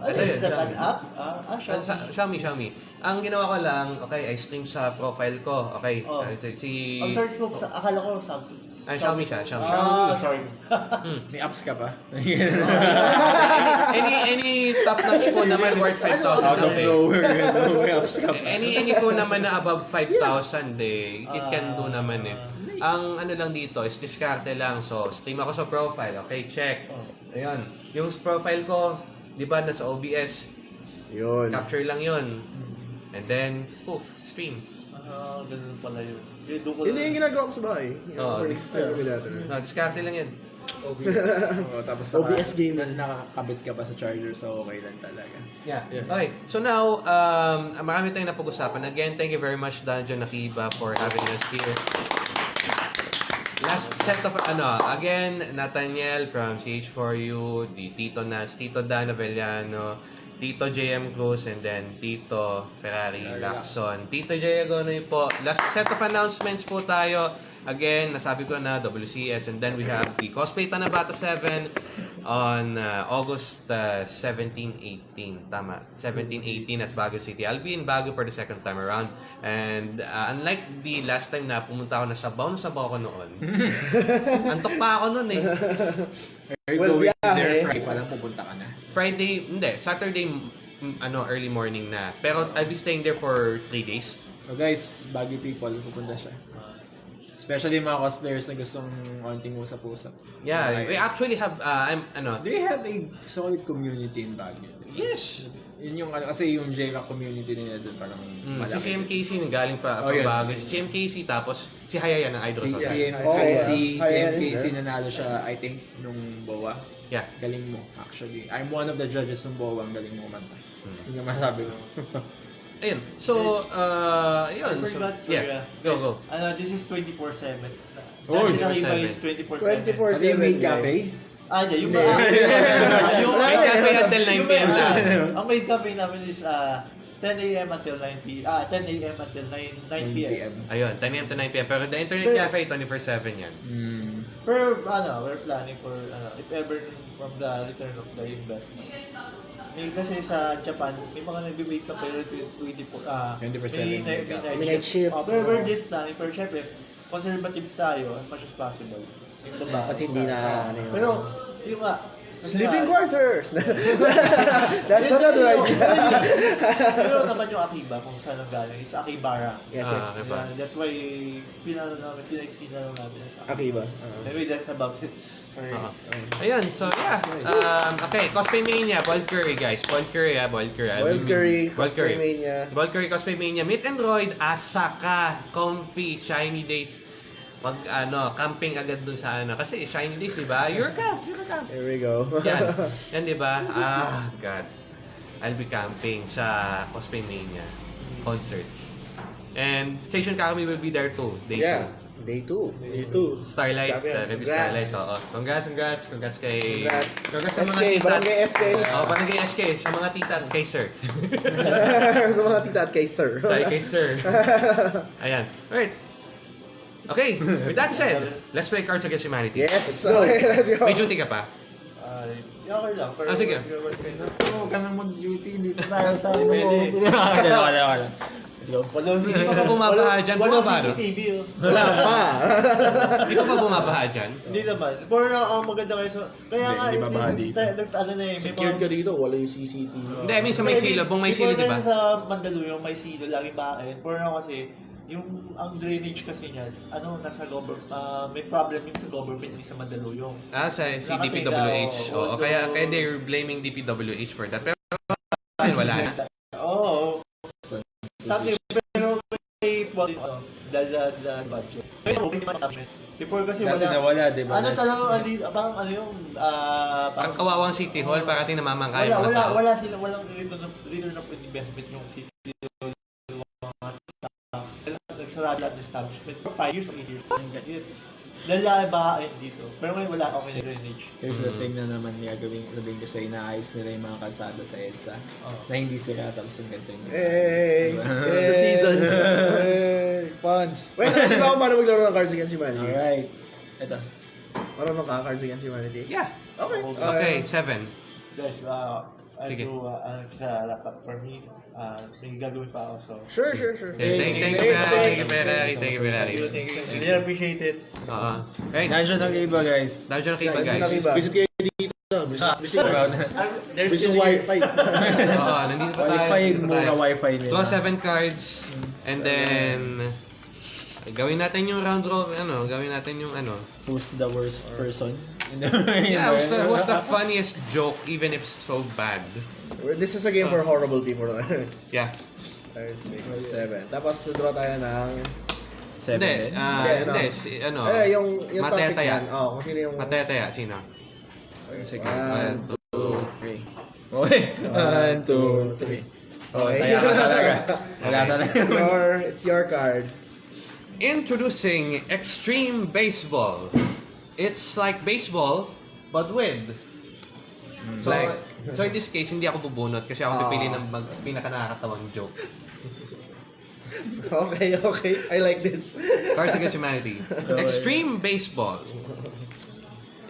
Ito ano, yun, Xiaomi. apps? Ah, ah, Xiaomi. sa- Xiaomi, Xiaomi. Ang ginawa ko lang, okay, I stream sa profile ko. Okay, Oh. Si... Ang search ko, sa, akala ko Samsung. Ah, Xiaomi siya, Xiaomi. Ah, sorry. Hmm. May apps ka pa? any any top notch po naman worth 5,000 Out of okay. nowhere, ano, may apps ka pa. Any any po naman na above 5,000 eh, it can do naman eh. Ah. Ang ano lang dito is diskarte lang. So, stream ako sa profile. Okay, check. Ayun. Yung profile ko, di ba, nasa OBS. Yun. Capture lang yun. And then, poof, stream. Ah, ganun pala yun. Kaya doon ko Yun yung ginagawa ko sa bahay. Yung Oo. ko dati. No, diskarte lang yan. *laughs* Oo, tapos OBS naka- game. Nakakabit ka pa sa charger, so okay lang talaga. Yeah. Okay. So now, um, marami tayong napag-usapan. Again, thank you very much, Dungeon Akiba, for having us here. Last set of, ano, again, Nathaniel from CH4U, the Tito Nas, Tito Dan Avellano, Tito JM Cruz, and then Tito Ferrari Lacson. Tito J. Agonoy po. Last set of announcements po tayo. Again, nasabi ko na WCS, and then we have the Cosplay Tanabata 7 on uh, August uh, 17-18. Tama. 17-18 at Baguio City. I'll be in Baguio for the second time around. And uh, unlike the last time na pumunta ako na sabaw, na sabaw ako noon. *laughs* Antok pa ako noon eh. Are you Well, going yeah, there eh. Friday pa lang pupunta ka na? Friday, hindi. Saturday, ano, early morning na. Pero I'll be staying there for 3 days. So guys, Baguio people, pupunta siya. Especially yung mga cosplayers na gustong onting usap-usap. Yeah, Okay. we actually have, uh, I'm, ano, Do you have a solid community in Baguio? yes. Yun yung ano, kasi yung JRA community nila doon parang Mm, si malaki. CMKC nang galing pa Oh, yun. Baguio. Si CMKC tapos si Hayaya ng Idol Si. CMKC, Oh, yeah. si CMKC nanalo siya, I think, nung BOA. Yeah. Galing mo, actually. I'm one of the judges ng BOA, ang galing mo manta. Hmm. Yun yung masabi ko. *laughs* Ayun. So, uh, I ayun. So, yeah. ah. Go, go. Ano, this is 24-7. Oh, Dati Nakaiba 24/7. is 24-7. 24 Ano yung maid cafe? Ah, yeah, yung Hindi. ah, *laughs* yung May cafe until 9 p.m. lang. Ang maid cafe namin is ah 10 a.m. until 9 p.m. Ah, 10 a.m. until 9, 9 p.m. Ayun, 10 a.m. to 9 p.m. Pero the internet Pero- cafe, 24-7 yan. Mm. Pero ano, we're planning for ano, if ever from the return of the investment. May kasi sa Japan, may mga nag-make ka pero 24 ah 24/7 may, make may, may night shift. Ah, pero we're just planning for syempre conservative tayo as much as possible. Yung babae Dapat hindi na, ano yun. Pero yung nga Sleeping quarters! *laughs* That's another idea. *laughs* Pero naman yung Akiba kung saan ang galing is Akibara. yes, Ah, yes. Yeah, that's why pinano namin, pinaiksi na lang natin sa Akiba. Anyway, that's about it. Sorry. Ayun, so yeah. Um, okay, Cosplay Mania, Boiled Curry guys. Boiled Curry ah, Boiled Curry. Curry, Boiled Curry. cosplay mania. Boiled Curry Cosplay Mania. Meet and Roid, Asaka, Comfy, Shiny Days. Mag, ano, camping agad dun sa ano. Kasi Shiny Days, di ba? You're a camp, you're a camp. There we go. Yan. *laughs* Yan, di ba? Ah, God. I'll be camping sa Cosplay Mania concert. And Station Kakami will be there too. Day yeah. 2. Day 2. Me too. Starlight, Champion. sa. Starlight, oo. Congrats, congrats, congrats kay... Congrats. Congrats sa mga SK, tita. Barangay SK. Oh, barangay SK, sa mga tita at kay sir. *laughs* sa mga tita at kay sir. Sorry, kay sir. *laughs* Ayan. Alright. Okay, with that said, let's play Cards Against Humanity. yes. Okay, let's go. May duty ka pa? Uh, Okay lang. Pero Ah, sige. Oo, ka nang mag-duty. Dito tayo sa ano. Pwede. Okay, okay, okay. Let's go. Walang Hindi ka pa bumabaha dyan, Walang bumaba, no? CCTV oh. Wala pa. *laughs* Hindi ka pa bumabaha dyan? Hindi naman. Pero na ang maganda kayo sa... Kaya Hindi, nga, hindi ito babaha yung- dito. nag- ano na eh. may Secured mga- ka dito, wala yung CCTV. Hindi, I mean sa may Hindi, silo, buong may before silo, di ba? kasi Sa Mandaluyong may silo, laging bahain. Pero na kasi, yung ang drainage kasi niyan, ano, nasa government, may problem yun sa government, sa Mandaluyong. Ah, sa si DPWH. oo, Oo, kaya, kaya they're blaming DPWH for that. Pero wala na. Oo. Something, pero may point, ano, dahil sa budget. Pero may management. Before kasi Dati wala. nawala, di ba? Ano talaga, ali, parang ano yung, ah, Ang parang, kawawang City Hall, parating namamangkay wala, wala, wala sila, walang return of, return of investment yung city. tao. Nagsarado lahat ng establishment for 5 years or 8 years. Yun. Lalabahin dito. Pero ngayon wala akong drainage. Here's the thing na naman niya gawin, sabihin ko sa inaayos nila yung mga kalsada sa EDSA Oh. na hindi sila tapos yung ganito yung Hey, it's the season. Hey, fans. Wait, alam ba kung paano maglaro ng Cards Against Humanity? Alright. Ito. Marunong ka Cards Against Humanity? Yeah. Okay. Okay, seven. Guys, uh, I Sige. do uh, uh, sa laptop for me. Uh, may gagawin pa ako. So, Sure, sure, sure. Thank, thank you. Thank you, Ferrari. Thank you, thank Ferrari. you, thank you. Really appreciate it. Oo. Right. Nandiyan ang iba guys. Dahil dyan kayo Guys, guys. Visit Visit kayo dito. Visit, visit, visit still here. wifi. *laughs* Oo, nandito pa tayo. Wi-Fi, mura wifi nila. Draw seven cards. And then, gawin natin yung round robin, ano, gawin natin yung ano. Who's the worst person? *laughs* Yeah, what's the, what's the *laughs* funniest joke even if so bad? This is a game for horrible people. *laughs* Yeah. 5, 6, 7. Tapos, draw tayo ng... Seven Hindi, ah, Hindi, ano? hindi, si, ano, Eh, yung, yung topic yan. Oo, kung sino yung... Mataya-taya, sino? Sige, one, two, Three. Okay. One, two, three. Oh, Okay. taya ka talaga. Wala talaga. It's your, it's your card. Introducing Extreme Baseball. It's like baseball, but with. So, Blank. so in this case, hindi ako bubunot kasi ako Ah. pipili ng mag, pinaka nakakatawang joke. *laughs* Okay, okay. I like this. *laughs* Cards Against Humanity. Extreme Baseball.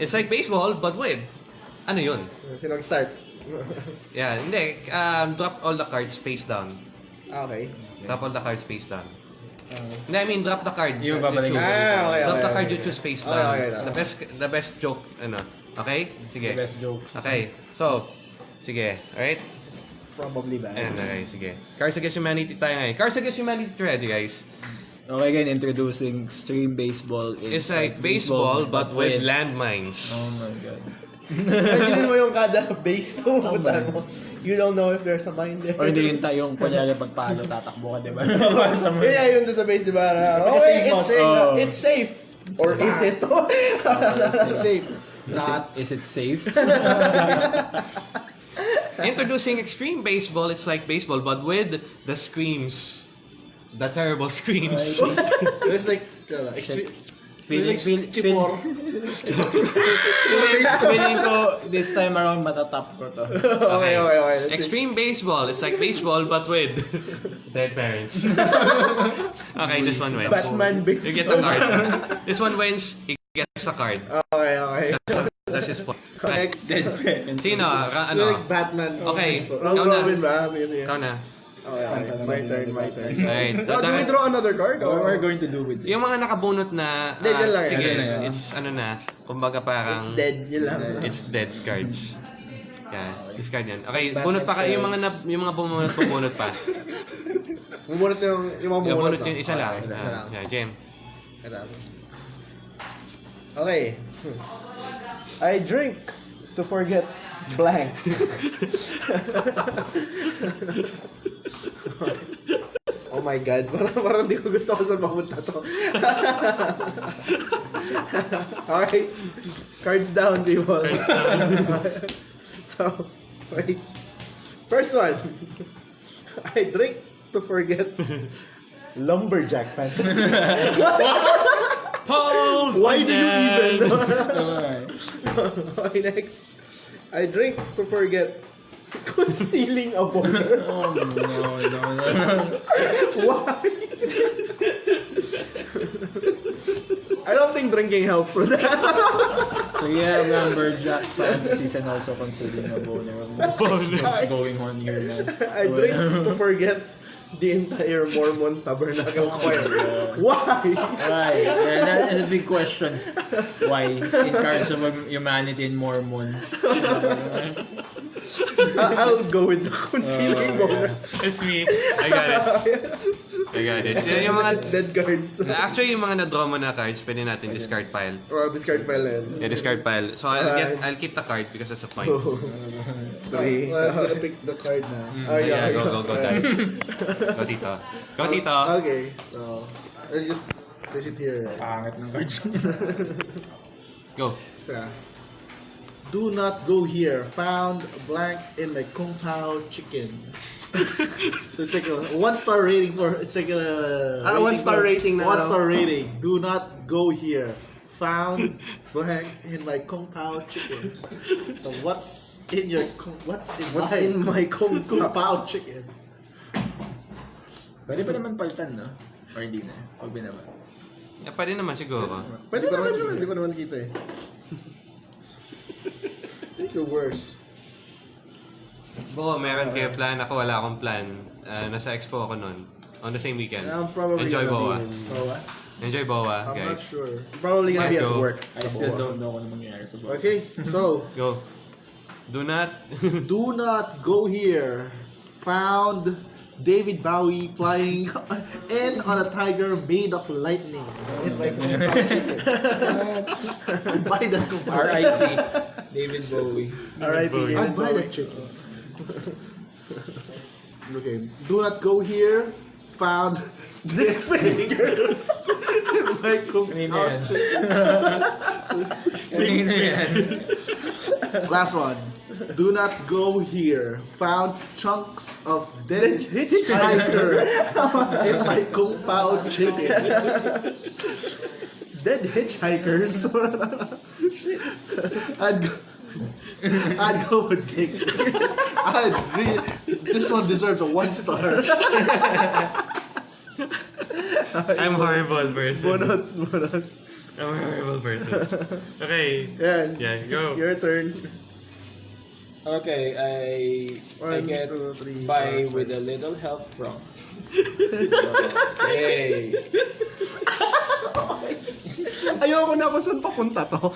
It's like baseball, but with. Ano yun? Sino start? Yeah, hindi. Um, drop all the cards face down. okay. Drop all the cards face down. Uh, Hindi, I mean, drop the card. Yung you babalik. choose. Ah, okay, Drop okay, the card okay. you choose face Okay, down. okay, the okay. best the best joke, ano. Okay? Sige. The best joke. Okay. So, sige. Alright? this is probably bad. Ayan, okay. Sige. Cards Against Humanity tayo ngayon. Cards Against Humanity ready, guys. Okay, again, introducing Stream Baseball. It's like baseball, but with landmines. Oh my god. Imagine mo yung kada base na pupuntahan mo. You don't know if there's a mine there. Or hindi yung tayong kunyari pag paano tatakbo ka, di ba? *laughs* Sa Yun doon sa base, di ba? Okay, it's safe. Oh. It's safe. Or is it? *laughs* It's Safe. Is it, is it safe? *laughs* Introducing Extreme Baseball, it's like baseball, but with the screams. The terrible screams. It's like, uh, extreme. Feeling, Like feel, feel, chipor. *laughs* feeling ko this time around matatap ko to. okay, okay, okay. Let's see. Extreme baseball. It's like baseball, but with *laughs* dead parents. *laughs* okay, this one wins. Batman You get the baseball. card. This one wins. He gets the card. Okay, okay. That's, that's his point. Next. Sino? Ra- ano? like Batman. Okay. Round robin ba? Sige, sige. Ikaw na. Okay, okay. My turn, my turn. Alright. Oh, do we draw another card? What Or? we're going to do with this? Yung mga nakabunot na, Hindi, ah, yun lang, sige, yun it's, lang. it's ano na, kumbaga parang, It's dead. Yun lang. it's dead cards. Yan, discard yan. Okay, bunot pa kayo, yung mga, na, yung mga bumunot, bumunot pa. *laughs* Bumunot yung, yung mga Yung bumunot. bunot yung isa lang. Okay, isa lang. Ah, yeah, Jem. Okay. I drink to forget blank. oh my god, parang, parang di ko gusto ko saan mapunta to. *laughs* okay. Cards down, people. Cards down. *laughs* so, wait. First one. I drink to forget *laughs* lumberjack fantasy. *laughs* Paul Why do you even? Okay, *laughs* next. I drink to forget *laughs* concealing a boner. Oh no, no, no. Why? I don't think drinking helps with that. So yeah, Lumberjack fantasies and also concealing a boner of most sex jokes going on here now. I drink to forget the entire Mormon tabernacle choir. Why? Why? Yeah, that is a big question. Why? In Cards of Humanity and Mormon. I'll go with the concealing Oh, boner. It's me. I got it. I got it. Yan yung mga... Dead cards. Actually, yung mga na-draw mo na cards, pwede natin discard pile. Oh, discard pile na yun. Yeah, discard pile. So, I'll get, I'll keep the card because that's a point. Oh, Three. Well, I'm gonna pick the card na. Oh, Yeah, yeah. go, go, go, dad. *laughs* Go, tito. Go, tito. Okay, so I'll just place it here. Right? Pangit ng cards. *laughs* Go. Yeah. Do not go here. Found blank in the Kung Pao chicken. *laughs* so it's like a one star rating for it's like a Ah, one star rating na One star rating. Do not go here. Found blank in my Kung Pao chicken. So what's in your Kung- what's in What's my in my *laughs* Kung Kung Pao chicken? Pwede pa naman palitan, no? Or hindi na? Pag binaba. Yeah, pwede naman siguro. Pwede naman naman, hindi ko naman kita eh. Take the worst. Boko, meron kayo plan. Ako wala akong plan. Ah, nasa expo ako nun. On the same weekend. I'm probably Enjoy gonna Boa. Be in- So, what? Enjoy Boa, uh, I'm not sure. Probably gonna be at Go. work. I still don't know kung ano mangyayari sa buhay. Okay, so *laughs* Go. Do not... *laughs* do not go here. Found David Bowie flying *laughs* in on a tiger made of lightning. In my Kung Pao chicken. I'd buy that Kung Pao. R.I.P. David Bowie. R.I.P. Bowie. I'd David buy Bowie. that chicken. okay, do not go here. Found dick fingers in my Kung Kanina yan. Kanina yan. Last one. Do not go here. Found chunks of dead hitchhiker *laughs* *laughs* in my Kung Pao chicken. Dead hitchhikers. *laughs* I'd go, I'd go with Dick. I'd re- this one deserves a one star. *laughs* I'm horrible person. bunot, bunot. I'm a horrible person. Okay. *laughs* Yan. Yeah, go. Your turn. Okay, I I One, get two, three, by four, with a little help from. *laughs* Yay! *laughs* Ayoko na kung saan papunta to. *laughs*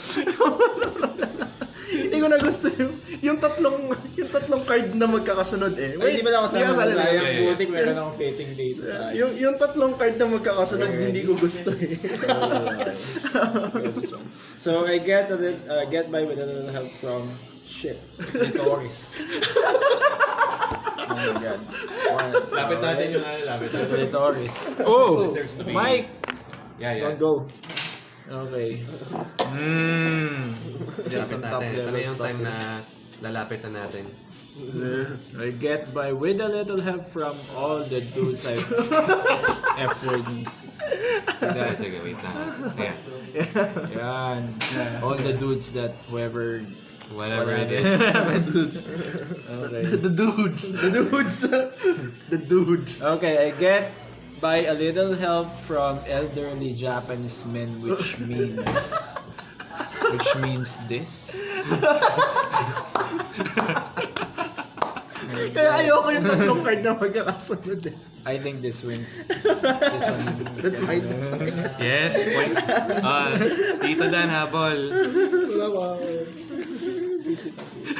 Hindi ko na gusto yung, yung tatlong yung tatlong card na magkakasunod eh. Ay, hindi ba ako hindi ka sa kasali. Yeah, yeah. butik meron akong fitting date sa Yung, yung tatlong card na magkakasunod, hindi ko gusto eh. So I get a lit- uh, get by with a little help from shit. *laughs* Litoris. oh my god. One. Lapit natin yung ano, lapit natin. Litoris. Oh! Deserves to be- Mike! Yeah, yeah. Don't go. Okay. Mmm. Lapit Some natin. top Ito na level yung stuff time na lalapit na natin. I get by with a little help from all the dudes I've F-wordings. Sige, sige, wait lang. Ayan. Yan. All the dudes that whoever Whatever it is, Whatever. is. *laughs* Okay. *laughs* The dudes. The dudes. *laughs* the dudes. Okay, I get by a little help from elderly Japanese men, which means which means this. Kaya ayoko yung tatlong card na magkakasunod eh. I think this wins. This one. That's my Yes, point. Ah, Tito Dan habol. Wala ba?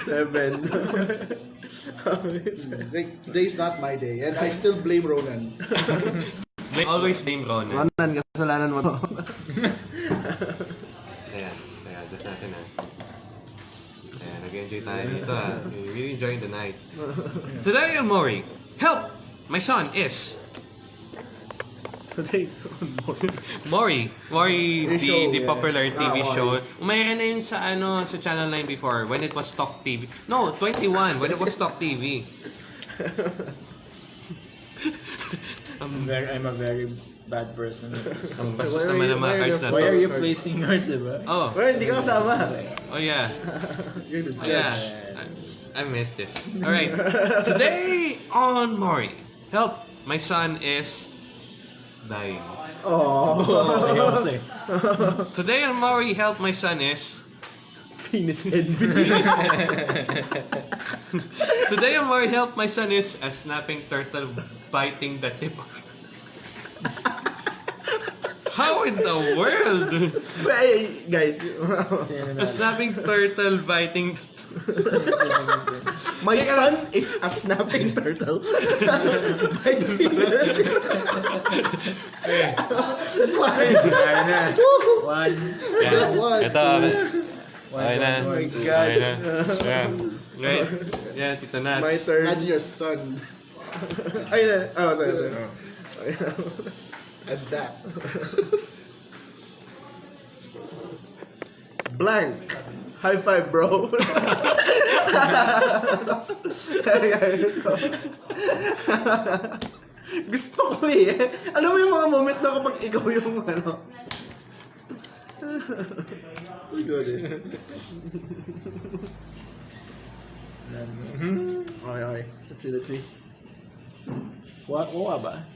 Seven. Like, today's not my day, and I still blame Ronan. Blame, always blame Ronan. Ronan, kasalanan mo to. Ayan, ayan, just natin ah. Nag-enjoy tayo dito ah. We're really enjoying the night. Today Mori, help! My son is Today, Mori. Mori, the, show, the yeah. popular TV Ah, show. Umayroon na yun sa ano sa Channel 9 before when it was Talk TV. No, 21 when it was Talk TV. *laughs* I'm very, I'm a very bad person. *laughs* Ang bastos Why are naman you- ng why mga are cards you- na Why to. are you placing yours, diba? Oh, well, hindi ka kasama. oh yeah. *laughs* You're the Oh, judge. yeah. I, I missed this. Alright. Today on Mori, help! My son is dying. Oh. Eh. *laughs* Today on Mori, help! My son is Penis envy. Today, I'm more help my son is a snapping turtle biting the tip. How in the world? Hey, eh, guys, Sino? A snapping turtle biting my son is a snapping turtle. *laughs* By the finger. That's why. Kaya na. One. Yan. What? Ito. Ah. One. Okay na. Oh my Okay God. na. Yeah. Right. Yeah, Tito Nats. My turn. Imagine your son Ay, na. Oh, sorry, sorry. Oh, as that. *laughs* Blank. High five, bro. *laughs* Gusto ko eh. Alam mo yung mga moment na kapag ikaw yung ano. Do this. *laughs* Okay, okay. Let's see, let's see. Wa, wa ba?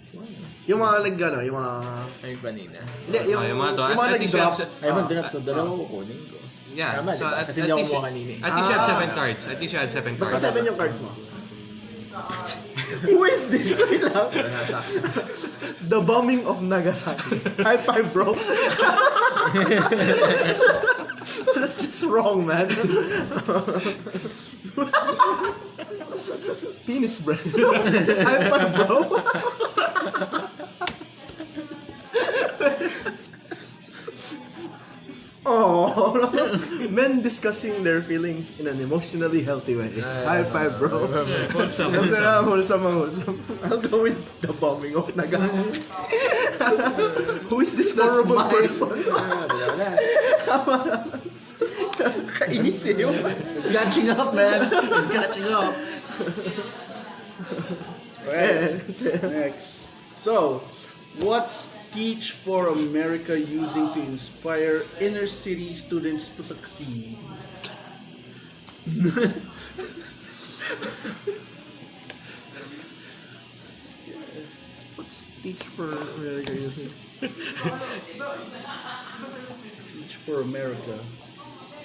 Yung mga nag, ano, yung mga... Ay, kanina. Hindi, yung, Oh, yung mga to. yung mga nag-drop. Ay, mag-drop sa dalawa ko kunin ko. Yeah. Tama, so diba? at, Kasi hindi ako kanina eh. at least you have Ah. seven cards. At least you have seven Basta cards. seven yung cards mo. *laughs* Who is this? Wait lang. *laughs* The bombing of Nagasaki. High five, bro. *laughs* *laughs* That's just wrong, man. *laughs* Penis bread. Five, bro. Oh, *laughs* men discussing their feelings in an emotionally healthy way. High five, bro. Wholesome, wholesome. wholesome. I'll go with the bombing of Nagasaki. *laughs* Who is this horrible person? *laughs* Wala, wala. Kainis eh. Catching up, man. Catching up. Eh, Next. So, what's Teach for America using to inspire inner city students to succeed? What's Teach for America using? *laughs* Teach for America.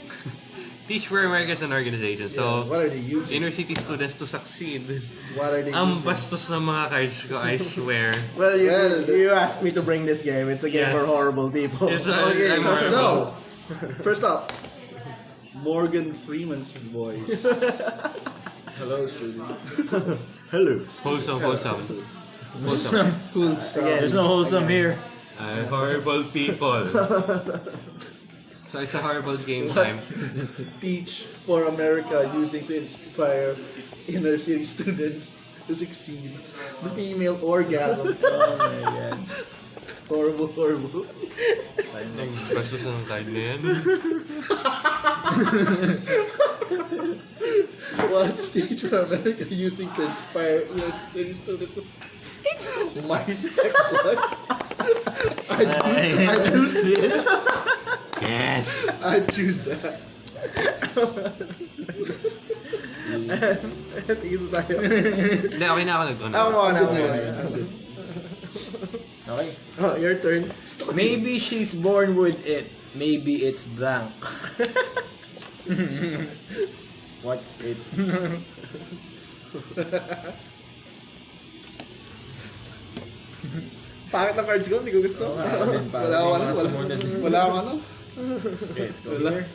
*laughs* Teach for America is an organization. Yeah, So, what are they using? inner city students to succeed. What are they Ang using? bastos ng mga cards ko, I *laughs* swear. Well, you, Well, the- you asked me to bring this game. It's a game Yes. for horrible people. It's a- Okay, I'm horrible. so *laughs* first up, Morgan Freeman's voice. Hello, student. Hello. Wholesome, wholesome. Wholesome. Cool stuff. There's no wholesome here. Uh, horrible people. So it's a horrible *laughs* game time. Teach for America using to inspire inner city students to succeed. The female orgasm. Oh my god. horrible, horrible. Ang bastos *laughs* ng card na yan. What's Teach for America using to inspire inner city students to My sex life. *laughs* I, I choose this. Yes! *laughs* I choose that. Tingin tayo. Hindi, okay na ako nag-on. Ako mo na. Okay. Oh, your turn. Maybe she's born with it. Maybe it's blank. *laughs* What's it? Pangit ng cards ko, hindi ko gusto. Oo nga, ako din, parang Wala ako ano, wala, sumunod. wala ako ano. Okay, go here.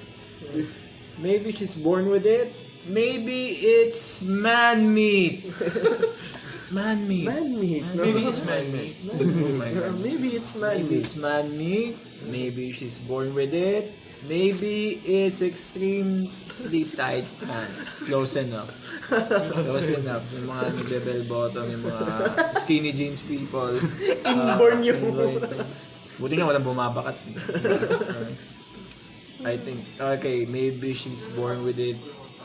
Maybe she's born with it. Maybe it's man meat. *laughs* man meat. Man meat. no? Maybe it's man meat. Oh my god. Maybe it's man Maybe meat. it's man meat. Maybe she's born with it. Maybe it's extremely tight pants. Close enough. Close enough. Yung mga nagbe-bell bottom, yung mga skinny jeans people. *laughs* Inborn yung- inborn *laughs* things. Buti nga walang bumabakat. I think, okay, maybe she's born with it.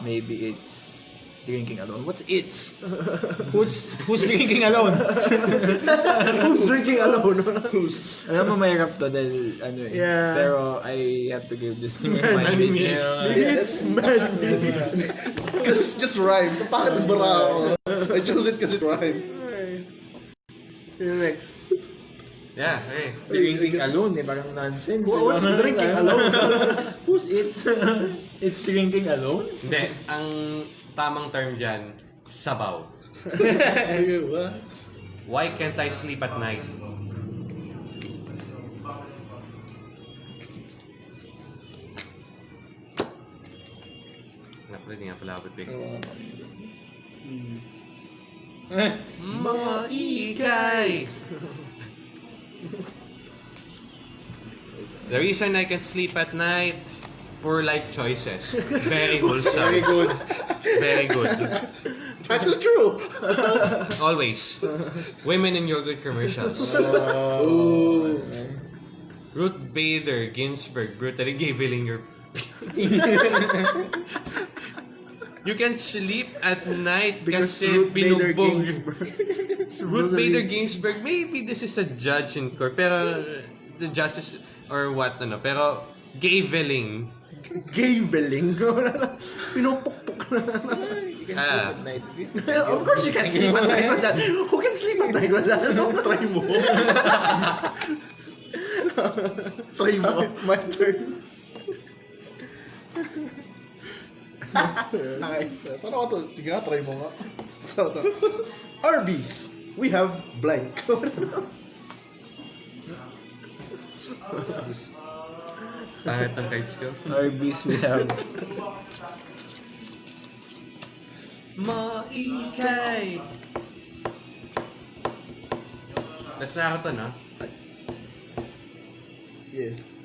Maybe it's drinking alone. What's it's? *laughs* Who's, who's drinking alone? *laughs* Who's drinking alone? *laughs* Who's Alam mo, mahirap to dahil ano eh. Yeah. Pero I have to give this to my Man mind. meat. Maybe it's man. Because it's just rhymes. Ang pangit ng bara ako. I chose it because it rhymes. Sino next? Yeah, okay. Drinking alone, eh, parang nonsense. What's eh. drinking alone? *laughs* Who's it's? it's drinking alone? Hindi, ang tamang term dyan, sabaw. *laughs* Why can't I sleep at night? Naku, hindi nga pala ako pick. Mga ikay! *laughs* The reason I can sleep at night, poor life choices. Very wholesome. Very good. Very good. Actually true. Always. Women in yogurt commercials. Oh. Ruth Bader Ginsburg brutally giggling your *laughs* You can sleep at night Because kasi Ruth Bader binugbog. Ginsburg. *laughs* Ruth Bader Ginsburg, maybe this is a judge in court, pero the justice or what, ano, pero gaveling. Gaveling. *laughs* Pinupukpuk na. You can Ah. sleep at night. *laughs* of course you can sleep at night with that. Who can sleep at night with that? Try mo. Try mo. My turn. Okay. Paano ka to? Sige nga, try mo nga. *laughs* So, to. Arby's. We have blank. Pangit ng cards ko. Arby's we have. Maikay! Basta ako to, no? yes.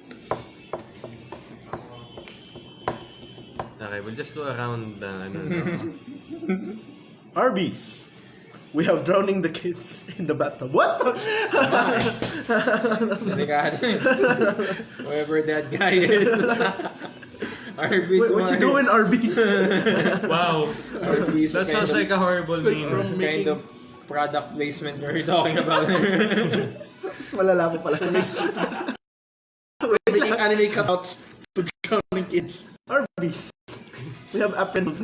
Okay, we'll just go around the, ano, no? *laughs* Arby's. We have drowning the kids in the bathtub. What? *laughs* Delikado eh. *laughs* Whoever that guy is. Arby's Wait, what you doing, Arby's? wow! Arby's That sounds of- like a horrible meme. from- kind of product placement we're talking about. Mas malala pa pala. We're making anime cutouts drowning kids. Arby's. We have apple.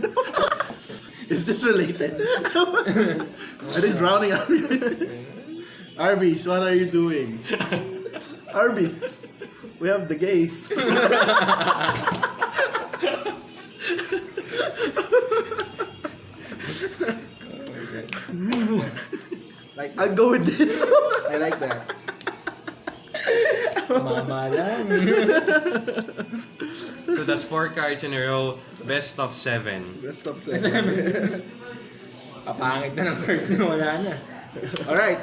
Is this related? *laughs* I think drowning Arby's. *laughs* Arby's, what are you doing? *laughs* Arby's. We have the gays. Like, I'll go with this. I like that. Mama lang. *laughs* So that's four cards in a row. Best of seven. Best of seven. *laughs* Papangit na ng cards na *laughs* wala na. Alright.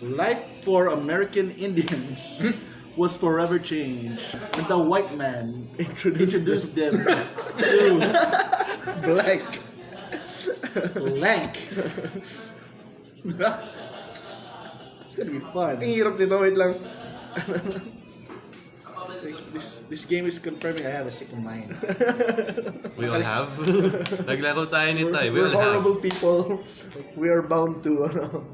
Life for American Indians hmm? was forever changed when the white man introduced them to Black. blank. it's gonna be fun. Ang hirap nito. Wait lang. *laughs* This this game is confirming I have a sick mind. *laughs* We all have. *laughs* Naglaro tayo nito eh. We We're all have. horrible people. We are bound to, ano.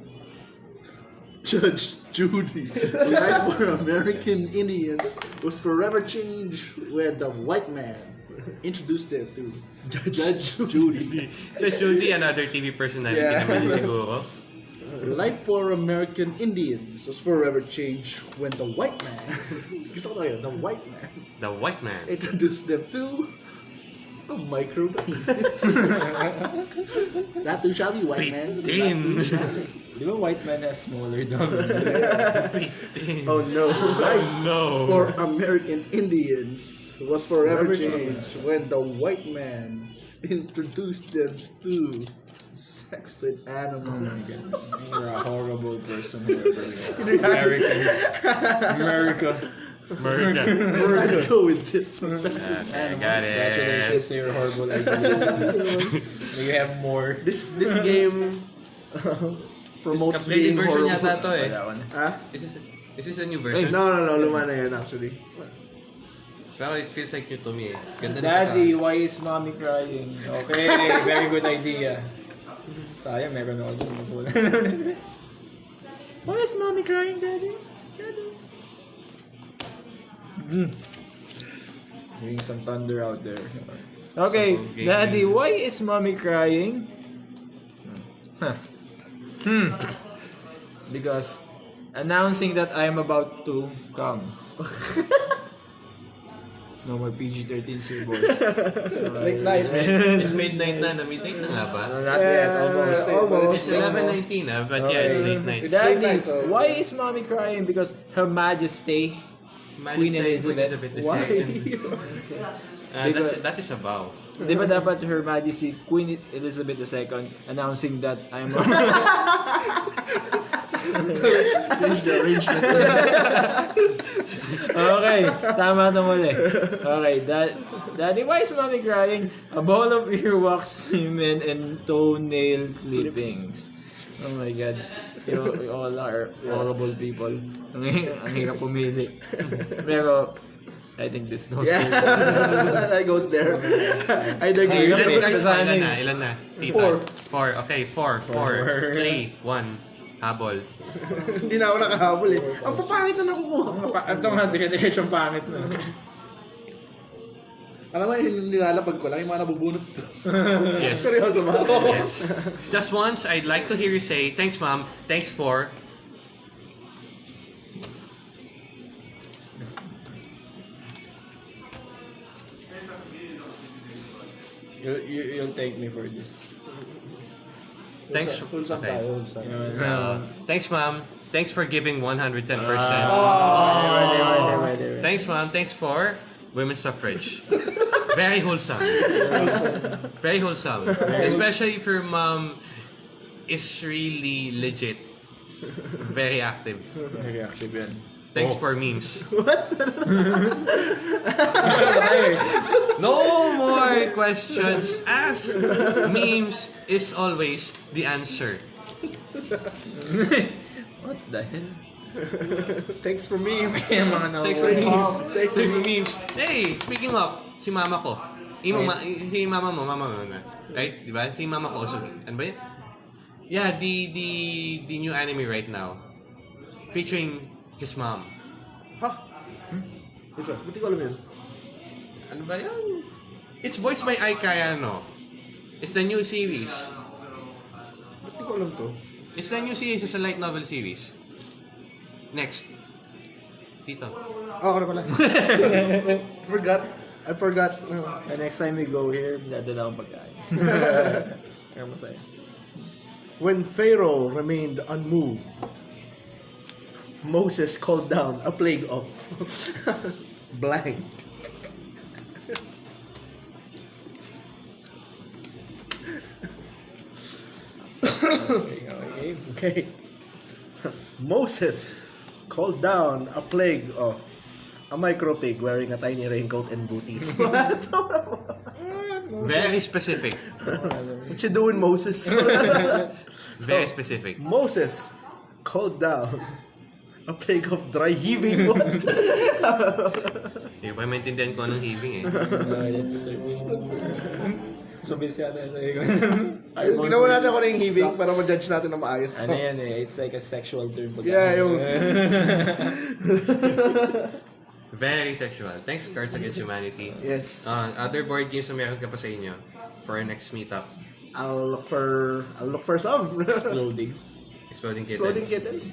Judge Judy, life for American Indians was forever changed when the white man introduced them to Judge, Judy. Judge Judy, another TV personality Yeah. naman yun siguro. Life for American Indians was forever changed when the white man, gusto ko yun, the white man The White Man. introduced them to a microwave. Not too shabby, white man. Not Bitin. too shabby. Di ba white man has smaller dog? *laughs* Bitin. Oh no. Oh, no. for *laughs* American Indians was forever Forever changed when the white man introduced them to sex with animals. You're a horrible person, whoever you are. American. America. Murder. We're gonna go with this. Sex with Okay, animals. got it. Congratulations to your horrible *laughs* ideas. You have more. This this game uh, promotes Updated being version horrible. yata to eh. Wala ko na. Ha? Is this, is this a new Ay, version? no, no, no. Luma na yan actually. Pero it feels like new to me eh. Ganda Daddy, why is mommy crying? Okay, very good idea. Sayang, meron ako dun. Mas wala. *laughs* why is mommy crying, Daddy? Daddy. Mm. Hearing some thunder out there. Okay, So. Daddy, why is mommy crying? Huh. Hmm. Because announcing that I am about to come. *laughs* no more PG-13 here, boys. *laughs* It's late night, man. It's midnight na. Na midnight na nga ba? Uh, not yet, almost. Yeah, almost. It's 11.19 ah, but yeah, it's late night. Daddy, night, so- why is mommy crying? Because Her Majesty, Queen Elizabeth. Why? II. *laughs* Uh, that's, that is a vow. di ba dapat Her Majesty Queen Elizabeth II announcing that I'm *laughs* Let's change the arrangement. *laughs* Okay, tama na muli. Okay, that, Daddy, why is mommy crying? A bowl of earwax, semen, and toenail clippings. Oh my God. You, we all are horrible people. Ang, ang hirap pumili. Pero, I think this goes Yeah, *laughs* that goes there. *laughs* I agree. Ilan kasana ilan eh. na? Ilan na? Tita? Four. Four. Okay, four. Four. Four. Three. One. Habol. Hindi na ako nakahabol eh. Ang papangit na nakukuha ko. Ito nga, dire-diretsong pangit na. Alam mo, yung nilalapag ko lang, yung mga nabubunot ko. *laughs* Yes. Seryoso ba? Yes. Just once, I'd like to hear you say, thanks mom, thanks for... You, you, you'll thank me for this. Thanks. Wholesome Okay. tayo, wholesome. Uh, thanks mom, thanks for giving 110%. Thanks mom, thanks for women's suffrage. *laughs* Very wholesome. Very wholesome. Especially if your mom is really legit. Very active. Very active yan. Thanks oh. for memes. *laughs* What? *laughs* no more *laughs* questions asked. Memes is always the answer. What the hell? Thanks for memes. Yung mga na- Thanks for memes. Thanks Thanks for memes. Hey, speaking of, si mama ko. Imo, ma, si mama mo, mama mo na. Right? Diba? Si mama ko. So, ano ba yun? Yeah, the, the, the new anime right now. Featuring his mom. Ha? Ito, buti ko alam yun. Ano ba yan? It's voiced by Ai Kayano. It's the new series. Buti ko alam to. It's the new series. It's a light novel series. Next. Tito. Oh, na pala. *laughs* forgot. I forgot. The next time we go here, dadala akong pagkain. *laughs* Kaya masaya. When Pharaoh remained unmoved, Moses called down a plague of *laughs* blank. Okay. Okay. Moses called down a plague of a micro pig wearing a tiny raincoat and booties. *laughs* what? Very specific. what you doing, Moses? *laughs* Very specific. Moses called down a plague of dry heaving. What? *laughs* Hindi ko pa maintindihan ko anong heaving eh. Uh, that's *laughs* so busy ata sa iyo. Ginawa natin ako na yung heaving para ma-judge natin na maayos to. Ano yan eh, it's like a sexual term. pag- Yeah, yung... *laughs* Very sexual. Thanks, Cards Against Humanity. yes. Uh, other board games na meron ka pa sa inyo for our next meetup. I'll look for... I'll look for some. Exploding. Exploding Kittens. Exploding kittens.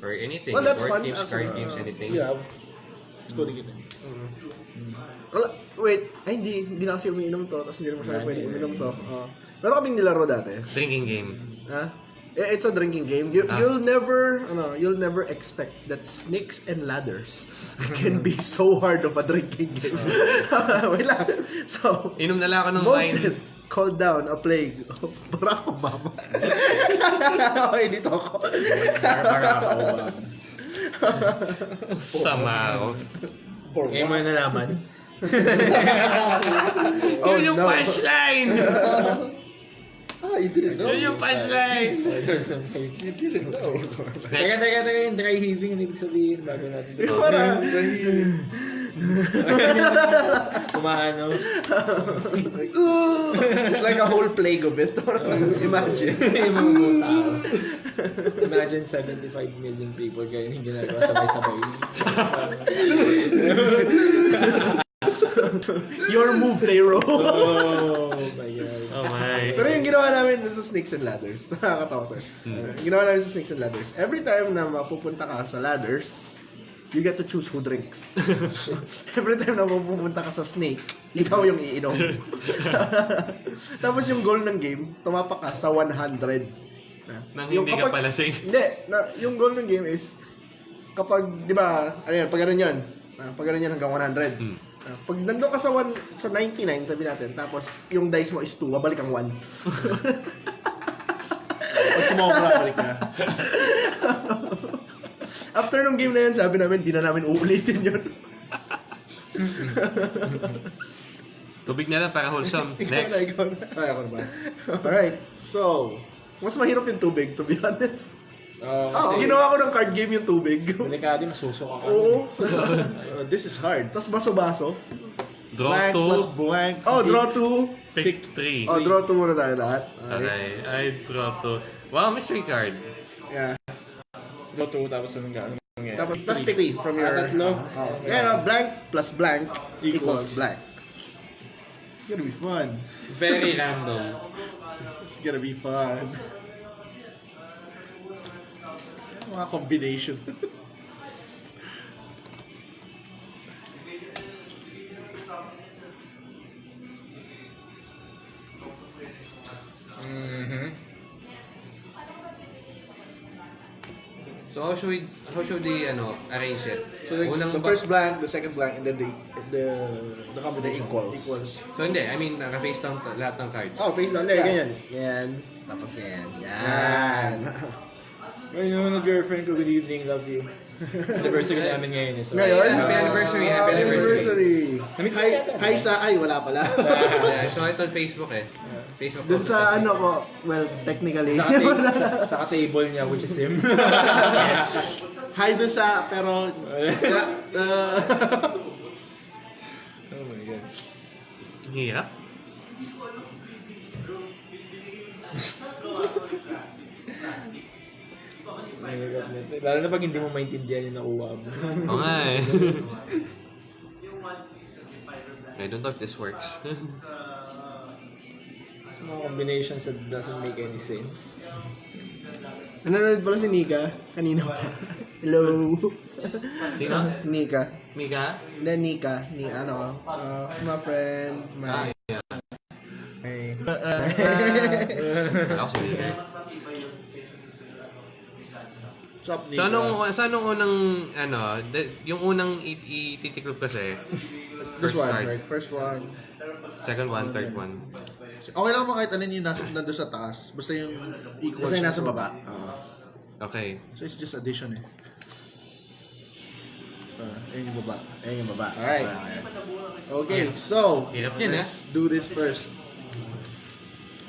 Or anything. Well, that's board fun, games, card games, anything. Yeah. Exploding kittens. Wala, wait, ay hindi, hindi na kasi umiinom to, tapos hindi na masyadong pwede uminom to. Uh, meron kaming nilaro dati. Drinking game. Ha? Eh, It's a drinking game. You, Ah. You'll never, ano, you'll never expect that snakes and ladders *laughs* can be so hard of a drinking game. *laughs* wait lang. So, Inom na lang ako ng wine. Moses called down a plague of Barack Obama. okay, dito ako. Sama ako. Ngayon mo na nalaman. Oh, *laughs* Yun yung no. punchline! Ah, you didn't know. Yun yung punchline! *laughs* You didn't know. Teka, teka, teka, yung dry heaving, ano ibig sabihin bago natin ito? Para, *laughs* Kumaano? it's like a whole plague of it. *laughs* Imagine. yung. Imagine 75 million people kaya yung ginagawa sabay-sabay. *laughs* Your move, Taro. *laughs* Oh my god. Oh my. Pero yung ginawa namin sa Snakes and Ladders, *laughs* nakakatawa ko. Hmm. Uh, ginawa namin sa Snakes and Ladders, every time na mapupunta ka sa ladders, you get to choose who drinks. every time na mapupunta ka sa snake, ikaw yung iinom. Tapos yung goal ng game, tumapak ka sa 100. Nang Yung hindi ka kapag- palasing. Hindi, na, yung goal ng game is, kapag, di ba, ano yan, pag ganun yun, ah, pag ganun yun hanggang 100. Hmm. Pag nandun ka sa, one, sa 99, sabi natin, tapos yung dice mo is 2, babalik ang 1. *laughs* Pag sumobra, balik na. After nung game na yun, sabi namin, di na namin uulitin yun. Tubig na lang para wholesome. Ikaw Next. na, ikaw na. Ay, ako naman. Alright, so, Mas mahirap yung tubig, to be honest. Oh, Ah, kasi ginawa ko ng card game yung tubig. delikado masusok ako. Oo. uh, this is hard. Tapos baso-baso. Draw blank plus 2, blank. Oh, draw 2. pick 3. Oh, draw 2 muna tayo lahat. Okay, I draw 2. Wow, mystery card. Yeah. Go to, tapos anong gano'n mangyayari? Tapos, tapos pick 3 from your... Ah, tatlo? Oh. Yeah, no, blank plus blank equals, Equals. blank. It's gonna be fun. Very random. It's gonna be fun. Mga combination. *laughs* Mhm. So how should we, how should we ano, arrange it? So like, Unang the first blank, the second blank, and then the the the combination equals. equals. So hindi, I mean, naka-face down lahat ng cards. Oh, face down. There, Yeah. ganyan. Yan. Tapos yan. Yan. *laughs* Ay, naman na girlfriend ko, good evening, love you. *laughs* Anniversary namin ngayon eh. So, Ngayon? Happy anniversary, happy Ah, anniversary. Namit Hi, hi sa, ay, wala pala. *laughs* Yeah, I saw it on Facebook eh. Facebook Dun post sa ano ko, well, technically. Sa, *laughs* sa, sa ka-table niya, which is him. hi doon sa, pero, uh, oh my god. Hirap. Mahirap nito. Lalo na pag hindi mo maintindihan yung nakuha mo. Oo nga eh. *laughs* I don't know if this works. Mga combinations that doesn't make any sense. Nanonood pala si Nika. Kanina pa. Hello. Sino? Si Nika. Mika? Hindi, Nika. Ni ano. Uh, it's my friend. Ah, My... yeah. my *laughs* Ako si Mika. Sup, So anong, sa anong unang, ano, de- yung unang ititiklop kasi, This first one, card, right? First one. second one, third one. Okay lang mo kahit alin yung nasa, nandun sa taas. Basta yung equals. Basta yung na nasa baba. Okay. So it's just addition eh. So, ayun yung baba. Ayun yung baba. Alright. Okay, so, Hirap yan, eh. let's do this first.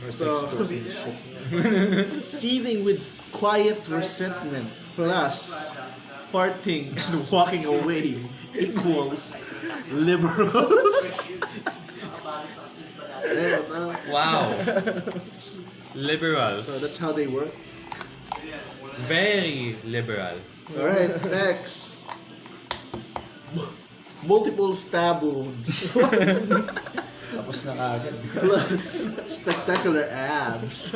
So, *laughs* seething with quiet resentment plus farting and *laughs* walking away equals liberals. *laughs* yeah, so, Wow. so Liberals. that's how they work. Very liberal. Alright, next. Multiple stab wounds Tapos na kagad. plus spectacular abs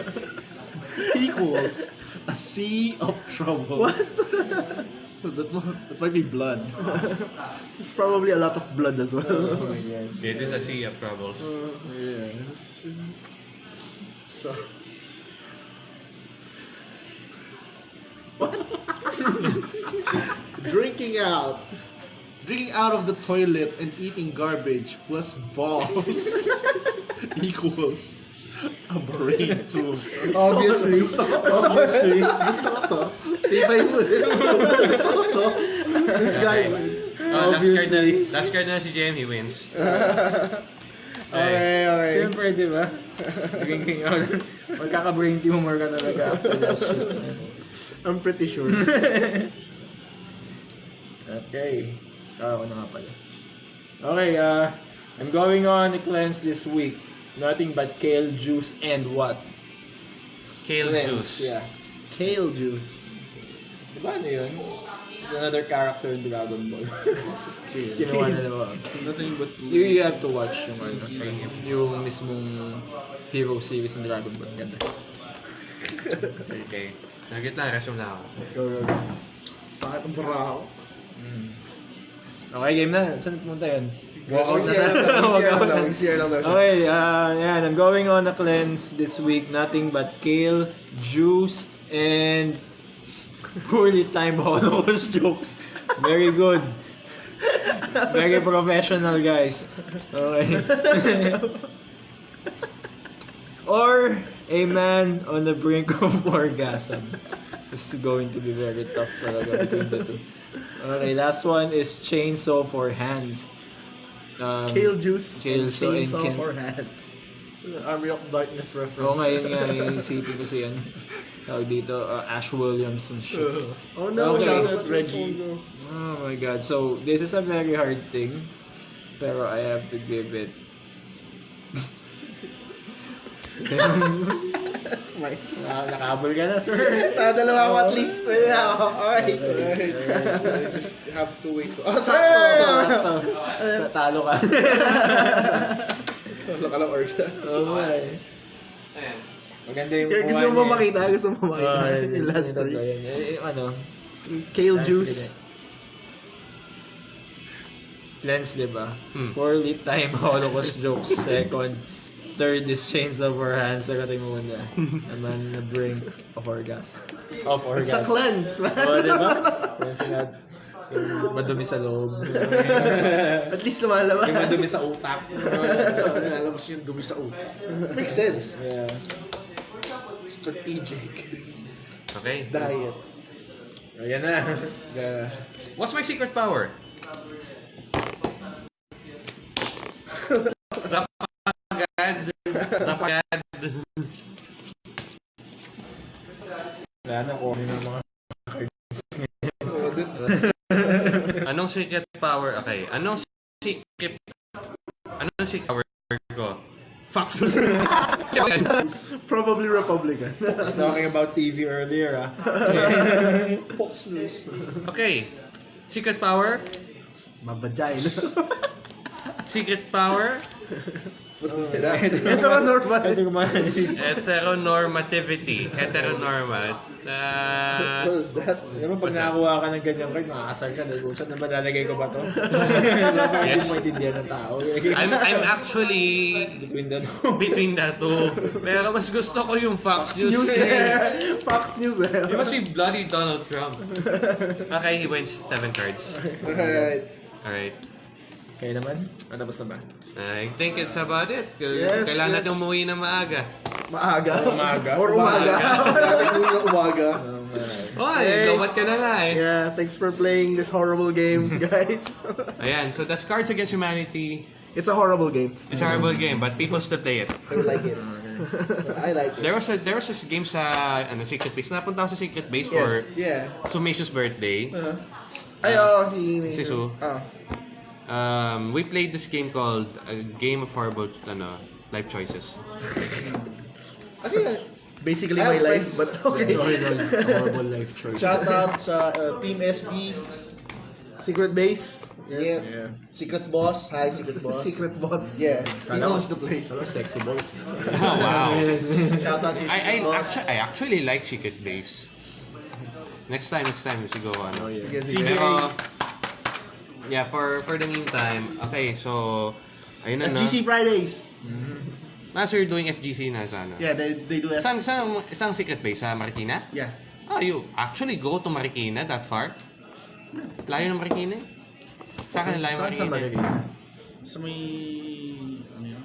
equals a sea of trouble. What? that, that might be blood. It's probably a lot of blood as well. Oh my. It is a sea of troubles. Oh, yeah. So. *laughs* *laughs* Drinking out. Drinking out of the toilet and eating garbage plus balls *laughs* equals a brain tube. Obviously. Obviously. Gusto ko to. Tibay mo eh. Gusto ko to. This guy wins. Oh, last card na, last card na si JM, he wins. *laughs* Okay, okay. Siyempre, di ba? Drinking out. Magkaka-brain tumor ka talaga after that shit. I'm pretty sure. *laughs* Okay. Ah, na nga pala. Okay, uh, I'm going on a cleanse this week. Nothing but kale juice and what? Kale Cleanse, juice. Yeah. Kale juice. Di ba ano yun? It's another character in Dragon Ball. *laughs* Kinuha na naman. Nothing but You, you have to watch yung ano, yung mismong hero series ng Dragon Ball. Ganda. Okay. Nagit lang, resume lang ako. Go, go, go. Bakit ang bara ako? Mm. Okay, game na. Saan pumunta yun? Walkout na VCR lang daw, VCR lang daw, siya. VCR lang daw siya. Okay, uh, yan. I'm going on a cleanse this week. Nothing but kale, juice, and poorly timed Holocaust jokes. Very good. Very professional, guys. Okay. *laughs* or a man on the brink of *laughs* orgasm. This is going to be very tough talaga between the two. Okay, last one is chainsaw for hands. Um, Kale juice Kale and so in chainsaw can- for hands. Army of Darkness reference. Oo nga, yun nga, *laughs* yung isipin ko si yan. Tawag dito, uh, Ash Williams and shit. Oh no, Okay. shout out Reggie. Oh my god, so this is a very hard thing. Pero I have to give it. *laughs* *laughs* That's my... Ah, nakabol ka na, sir. Nakadalawa ako at least. Pwede na ako. Okay. I just have to wait. Oh, sakto! Sakto. Sa talo ka. *laughs* Wala ka lang orga. Oo eh. Ayan. Maganda yung Kaya gusto mo niya. makita, gusto mo makita. Yung last three. Eh, ano, Kale juice. cleanse, di ba? Hmm. Poorly timed *laughs* Holocaust jokes. Second. Third is chains of our hands. Pero tingin mo muna. Naman na brink of orgasm. Of It's a orgasm. cleanse. Oo, di ba? Cleansing out. Yung madumi sa loob. *laughs* At least lumalabas. yung madumi sa utak. Nilalabas yung dumi sa utak. Makes sense. yeah. Strategic. Okay. Diet. Ayan na. Yeah. What's my secret power? Rapagad. Rapagad. Wala na ko yung mga Anong secret power? Okay. Anong secret... Anong secret power ko? Fox News. Probably Republican. talking about TV earlier ah. Fox News. okay. Secret power? Mabajay. Secret power? Ito ka normal. Ito kumain. Heteronormativity. Heteronormal. Uh, What is that? Pero pag nakakuha ka ng ganyan card, makakasar ka. Dahil saan naman lalagay ko ba to? *laughs* Yes. hindi mo ng tao. I'm, I'm actually Between the two. between the two. Pero mas gusto ko yung Fox, News. News kasi eh. Fox News eh. You must be bloody Donald Trump. Okay, he wins seven cards. Alright. Alright. Kayo naman? Ano tapos na ba? I think it's about it. Yes, Kailangan yes. natin umuwi na maaga. Maaga. Umaga. Or *laughs* umaga. *laughs* Dati ko yung umaga. Oh, Hey. lowat ka na nga eh. yeah, thanks for playing this horrible game, *laughs* guys. Ayan, so that's Cards Against Humanity. it's a horrible game. It's a horrible game, but people still play it. I like it. I like it. There was a there was this game sa ano Secret Base. Napunta ako sa Secret Base for Yes, yeah. Sumacious birthday. Uh, ay, oo, si... Si Su. Ah. Um, we played this game called a game of horrible ano life choices. Ano yan? Basically I my have life, friends. but okay. Horrible, *laughs* horrible life choices. Shout out sa uh, Team SB. Secret base. Yes. Yeah. Secret Boss. Hi, Secret Boss. Secret boss. Yeah. He Kala owns the place. Ano, sexy boys. *laughs* Oh, wow. Shout out kay I, I, Boss. actually, I actually like Secret Base. Next time, next time, siguro ano. Oh, yeah. Sige, sige. Pero, yeah, for for the meantime, okay, so, ayun na na. FGC Fridays. Ah, so you're doing FGC na sa ano? Yeah, they, they do F- Saan, saan, saan secret base? Sa Marikina? Yeah. Ah, you actually go to Marikina that far? Layo ng Marikina eh. Sa akin, layo Saan sa Marikina. Marikina? Sa may... Ano yun?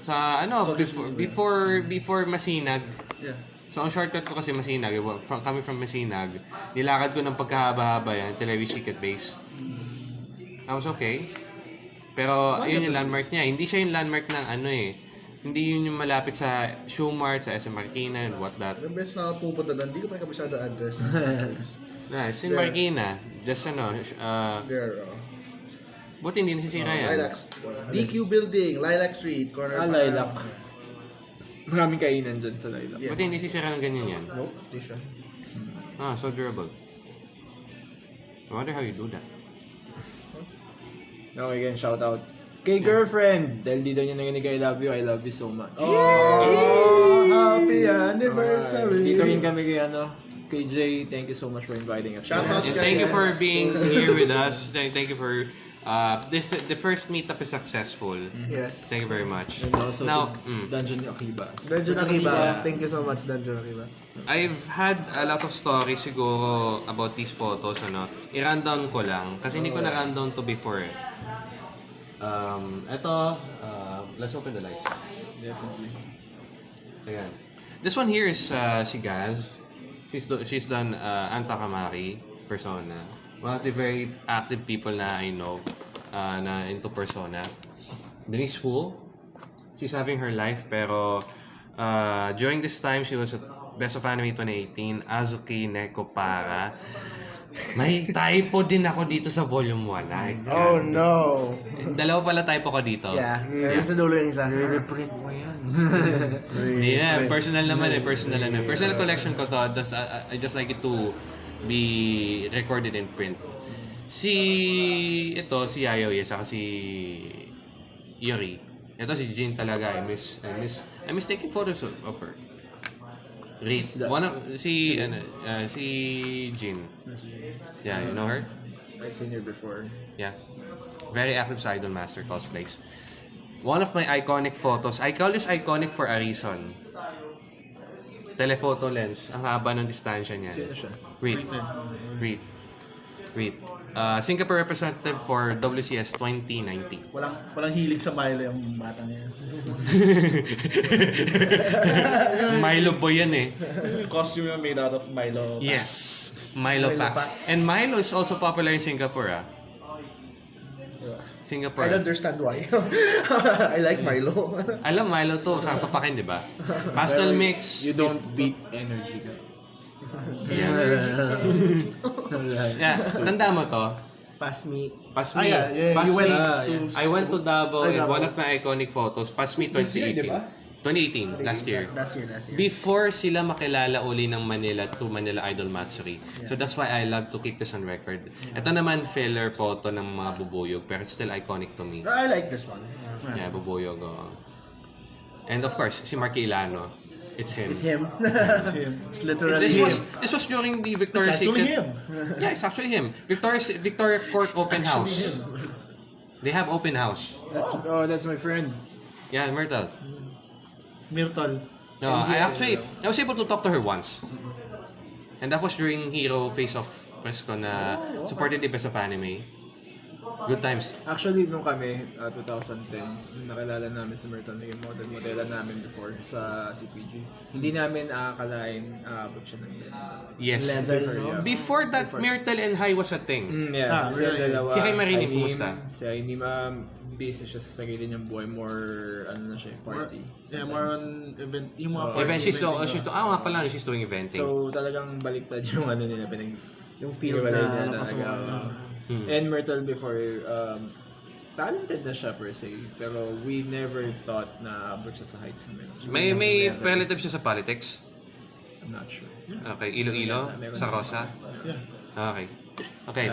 Sa ano, before, before, before Masinag. Yeah. So, ang shortcut ko kasi Masinag, eh, from, kami from Masinag, nilakad ko ng pagkahaba-haba yan, Televis Secret Base. I was okay. Pero, ayun yung landmark niya. Hindi siya yung landmark ng ano eh. Hindi yun yung malapit sa Shoemart, sa SM Marikina, and what that. The best na pupunta doon, hindi ko pa kabisado address. *laughs* Na, it's in There. Marikina. Just ano, uh, There, oh. buti hindi nasisira yan. Lilac. DQ Building, Lilac Street, corner Ah, lilac. Maraming kainan dyan sa lilac. Yeah. Buti hindi sisira ng ganyan yan. Nope, di siya. Ah, so durable. I wonder how you do that. Okay, again, shout out. Kay girlfriend, dahil dito niya narinig I love you, I love you so much. Oh, happy anniversary. Dito rin kami kay ano, kay Jay, thank you so much for inviting us. Shout out And thank you for being here with us. Thank you for uh this the first meetup is successful. Yes. Thank you very much. And also Now, to mm, Dungeon Akiba. Dungeon Akiba. Thank you so much, Dungeon Akiba. I've had a lot of stories siguro about these photos ano. I-rundown ko lang kasi hindi ko na rundown to before. eh. Um, ito, uh, let's open the lights. Definitely. Ayan. This one here is uh, si Gaz. She's do, she's done uh, Anta Kamari persona. One of the very active people na I know uh, na into persona. Denise Wu. She's having her life pero uh, during this time she was at Best of Anime 2018 Azuki Neko Para. May typo din ako dito sa volume 1. Ay, Oh no. Dalawa pala typo ko dito. Yeah. Kaya sa dulo yung isa. Reprint mo yan. *laughs* Yeah, personal naman eh, personal ano. Personal collection ko to. I, I just like it to be recorded in print. Si ito si Yayoy saka si Yuri. Ito si Jin talaga. I miss I miss I miss taking photos of, of her. Reed. One of si ano uh, si Jin. Yeah, you know her? I've seen her before. Yeah. Very active sa Idol Master cosplays. One of my iconic photos. I call this iconic for a reason. Telephoto lens. Ang haba ng distansya niya. Sino siya? Reed. Reed. Reed. Uh, Singapore representative for WCS 2019. Walang walang hilig sa Milo yung bata niya. *laughs* Milo boy yan eh. Costume yung made out of Milo. Yes. Milo, Milo packs. packs. And Milo is also popular in Singapore ah. Singapore. I don't understand why. *laughs* I like Milo. *laughs* Alam Milo to, sa papakin, di ba? Pastel mix. You don't beat energy. Yeah. *laughs* Yeah, tanda mo to. Pass me. Pass Ah, me. yeah, yeah, Pass you went me. Ah, to... I went to Davao and one of my iconic photos, Pass Me This year, 2018. Di ba? 2018, last year. Last year, last year. Before sila makilala uli ng Manila to Manila Idol Matsuri. So that's why I love to keep this on record. Ito naman filler photo ng mga bubuyog pero still iconic to me. I like this one. Yeah, bubuyog. oo. And of course, si Mark Ilano. It's him. It's him. It's him. *laughs* it's literally This him. was this was during the It's Victoria's actually Secret. him. Yeah, it's actually him. Victoria's Victoria Court Open House. They have open house. That's, oh, that's my friend. Yeah, Myrtle. Myrtle. No, I actually I was able to talk to her once. And that was during Hero Face Off press ko na supported the best of anime. Good times. Actually, nung kami, uh, 2010, nung nakilala namin si Myrtle, naging model modela namin before sa CPG. Hindi namin aakalain aabot siya ng. Yes. Level, no? Yeah. Before that, Before. Myrtle and High was a thing. Mm, yeah, Ah, sila really? dalawa. Si Kay Marini, kumusta? Si Ainim, um, busy siya sa sarili niyang buhay. More, ano na siya, party. Yeah, more on event. Yung mga Oh, party Event, she's, event, uh, she's, ah nga pala, she's doing eventing. So, talagang baliktad yung ano nila, pinag Yung field Iwalay na na ano talaga. pasok. Hmm. And Myrtle before, um, talented na siya per se. Pero we never thought na abot siya sa heights na meron. May may relative siya sa politics. I'm not sure. Okay, Iloilo, Meron. sa Rosa. Yeah. Okay. Okay.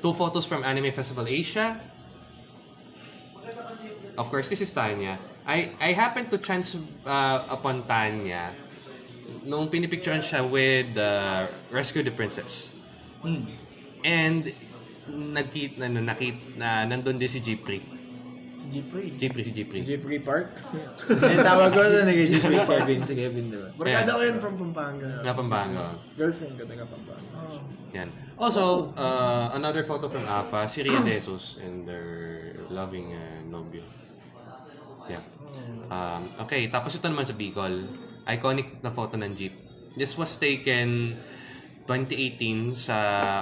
Two photos from Anime Festival Asia. Of course, this is Tanya. I I happened to chance uh, upon Tanya nung pinipicturean siya with uh, Rescue the Princess. Hmm. And nagkit na no, nakit na nandun din si Jipri. Jeffrey. Jipri si Jipri. Jeffrey Park? Yung tawag ko na naging Jeffrey *laughs* Kevin. Si Kevin, di ba? Barkada ko yun from Pampanga. Nga Pampanga. Girlfriend ko taga Pampanga. Oh. Yan. Also, uh, another photo from AFA, si Ria *gasps* Jesus and their loving uh, nobyo. Yeah. Um, okay, tapos ito naman sa Bicol. Iconic na photo ng jeep. This was taken 2018 sa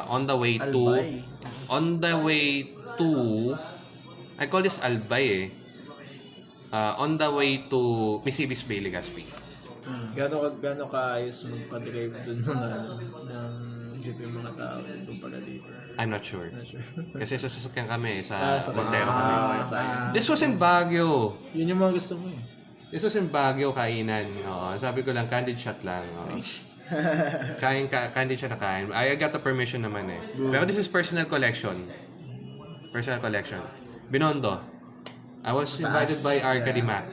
on the way to Albay. on the way to I call this Albay eh. Uh, on the way to Misibis Bay, Legazpi. Gano'n ka, gano'n kaayos magpa-drive dun *laughs* ng, ng jeep yung mga tao doon pala dito. I'm not sure. Not sure. Kasi sa sasakyan kami, Ah, sa sa- Montero kami. Ah, This was in Baguio. Yun yung mga gusto mo eh. This was in Baguio kainan. Oo, sabi ko lang, candid shot lang. Oo. *laughs* Kain, ka, kain din siya na kain. I got the permission naman eh. Pero this is personal collection. Personal collection. Binondo. I was invited Taas, by Arcady yeah. Mac.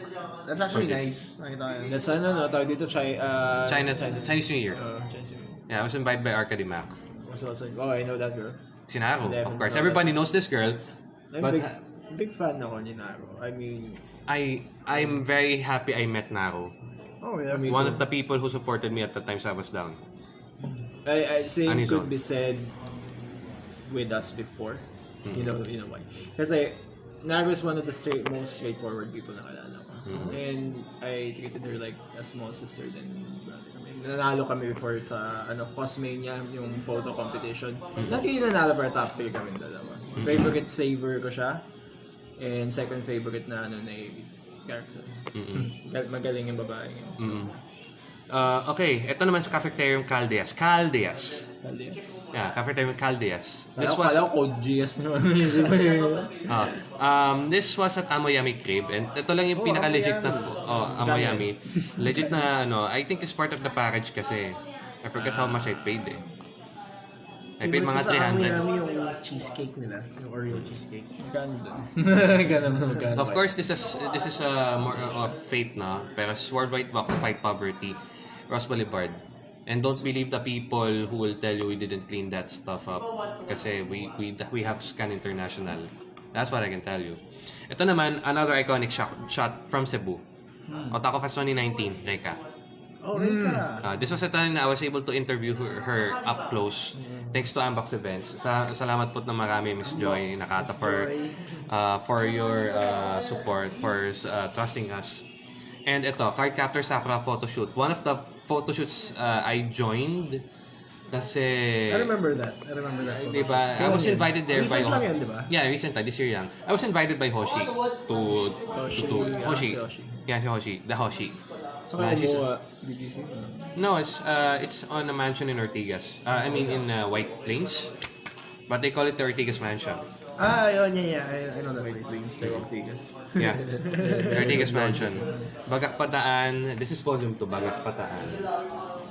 That's actually For nice. Nakita ko yun. That's ano, no? Tawag dito, China, uh, China, Chinese New Year. Uh, Chinese New Year. Yeah, I was invited by Arcady Mac. Was also, oh, I know that girl. Si Naro, of course. Everybody knows this girl. I'm But big, big fan ako ni Naro. I mean, I I'm very happy I met Naro. Oh, yeah. Me One too. of the people who supported me at the times I was down. I, I same Anison. could be said with us before. You know, you know why? Because I Naro is one of the straight, most straightforward people na kilala ko. Mhm. And I treated her like a small sister than. Nanalo kami before sa ano Cosmania, yung photo competition. Not really nanalo pero top 3 kami dalawa. Favorite saver ko siya. And second favorite na ano na character. *laughs* Gal- Magaling yung babae. So, Mm-mm. Uh, okay, ito naman sa Cafeterium Caldeas. Caldeas. Kalye. Yeah, Cafeterium Caldeas. This was... Kala ko code GS naman. *laughs* Ah, um, this was at Amoyami Crib and ito lang yung Oh, pinaka legit na oh, Amoyami. legit na ano, I think it's part of the package kasi I forget how much I paid eh. I paid mga Favorite ko sa 300. Amoyami yung cheesecake nila. Yung Oreo cheesecake. Doon? Magkano magkano Of course, this is this is uh, more of fate na. Pero worldwide walk to fight poverty, Ross Boulevard. And don't believe the people who will tell you we didn't clean that stuff up. Kasi we we we have Scan International. That's what I can tell you. Ito naman, another iconic shot, shot from Cebu. Otaku Fest 2019, Reka. Oh, Rika. Uh, this was a time I was able to interview her, her up close thanks to Ambox Events. Sa, salamat po na marami, Miss Joy Nakata, for, uh, for your uh, support, for uh, trusting us. And ito, Card Captor Sakura photoshoot. One of the photoshoots uh, I joined kasi... I remember that. I remember that. Di ba? I was invited there by... Recent lang yan, di ba? Yeah, recent. This year lang. I was invited by Hoshi to... Hoshi, to, to yeah, Hoshi. Yeah, si Hoshi. The Hoshi. So, kaya she's- mo, BGC? No, it's uh, it's on a mansion in Ortigas. Uh, I mean in uh, White Plains, but they call it the Ortigas Mansion. Ah, yun, yeah, yeah. I, I know that place. Pero Ortigas. Yeah, the *laughs* Ortigas Mansion. Bagak Pataan. This is volume 2, Bagak Pataan.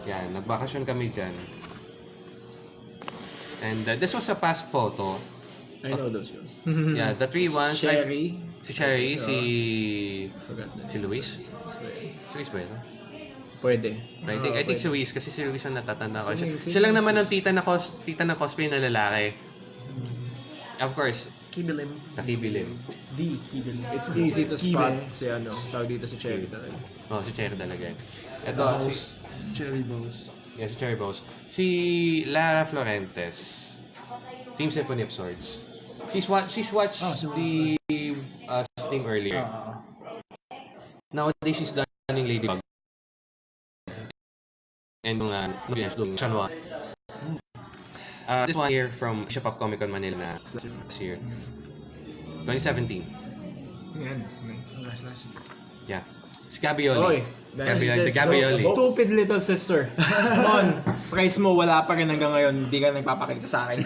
Yan, nagbakasyon kami dyan. And uh, this was a past photo. I know those shows. *laughs* Yeah, the three ones. I- Sherry. si Cherry, si... Forgot na. Si Luis? Si Luis ba yun? Pwede. I think, I think si Ah, Luis kasi si Luis ang natatanda ko. Siya, siya lang naman ang tita na cos, tita ng cosplay na lalaki. Of course, Kibilim. nakibilim. The Kibilim. It's easy to Kibe. spot si ano, tawag dito si Cherry talaga. Oh, si Cherry talaga. Ito, si, Bows. Cherry Bows. yeah, si Cherry Bows. Si Lara Florentes. Team Symphony of Swords. She's what she's watched Oh, Symphony the uh, stream earlier. Ah. Nowadays she's done yung Ladybug. And yung uh, ano yan, yung Shanwa. Uh, this one here from Asia Pop Comic Con Manila na last year. 2017. Yan. Nice, nice. Yeah. Si Gabioli. Oy, Gabioli. The Gabioli. Stupid little sister. Come on. Price mo wala pa rin hanggang ngayon. Hindi ka nagpapakita sa akin.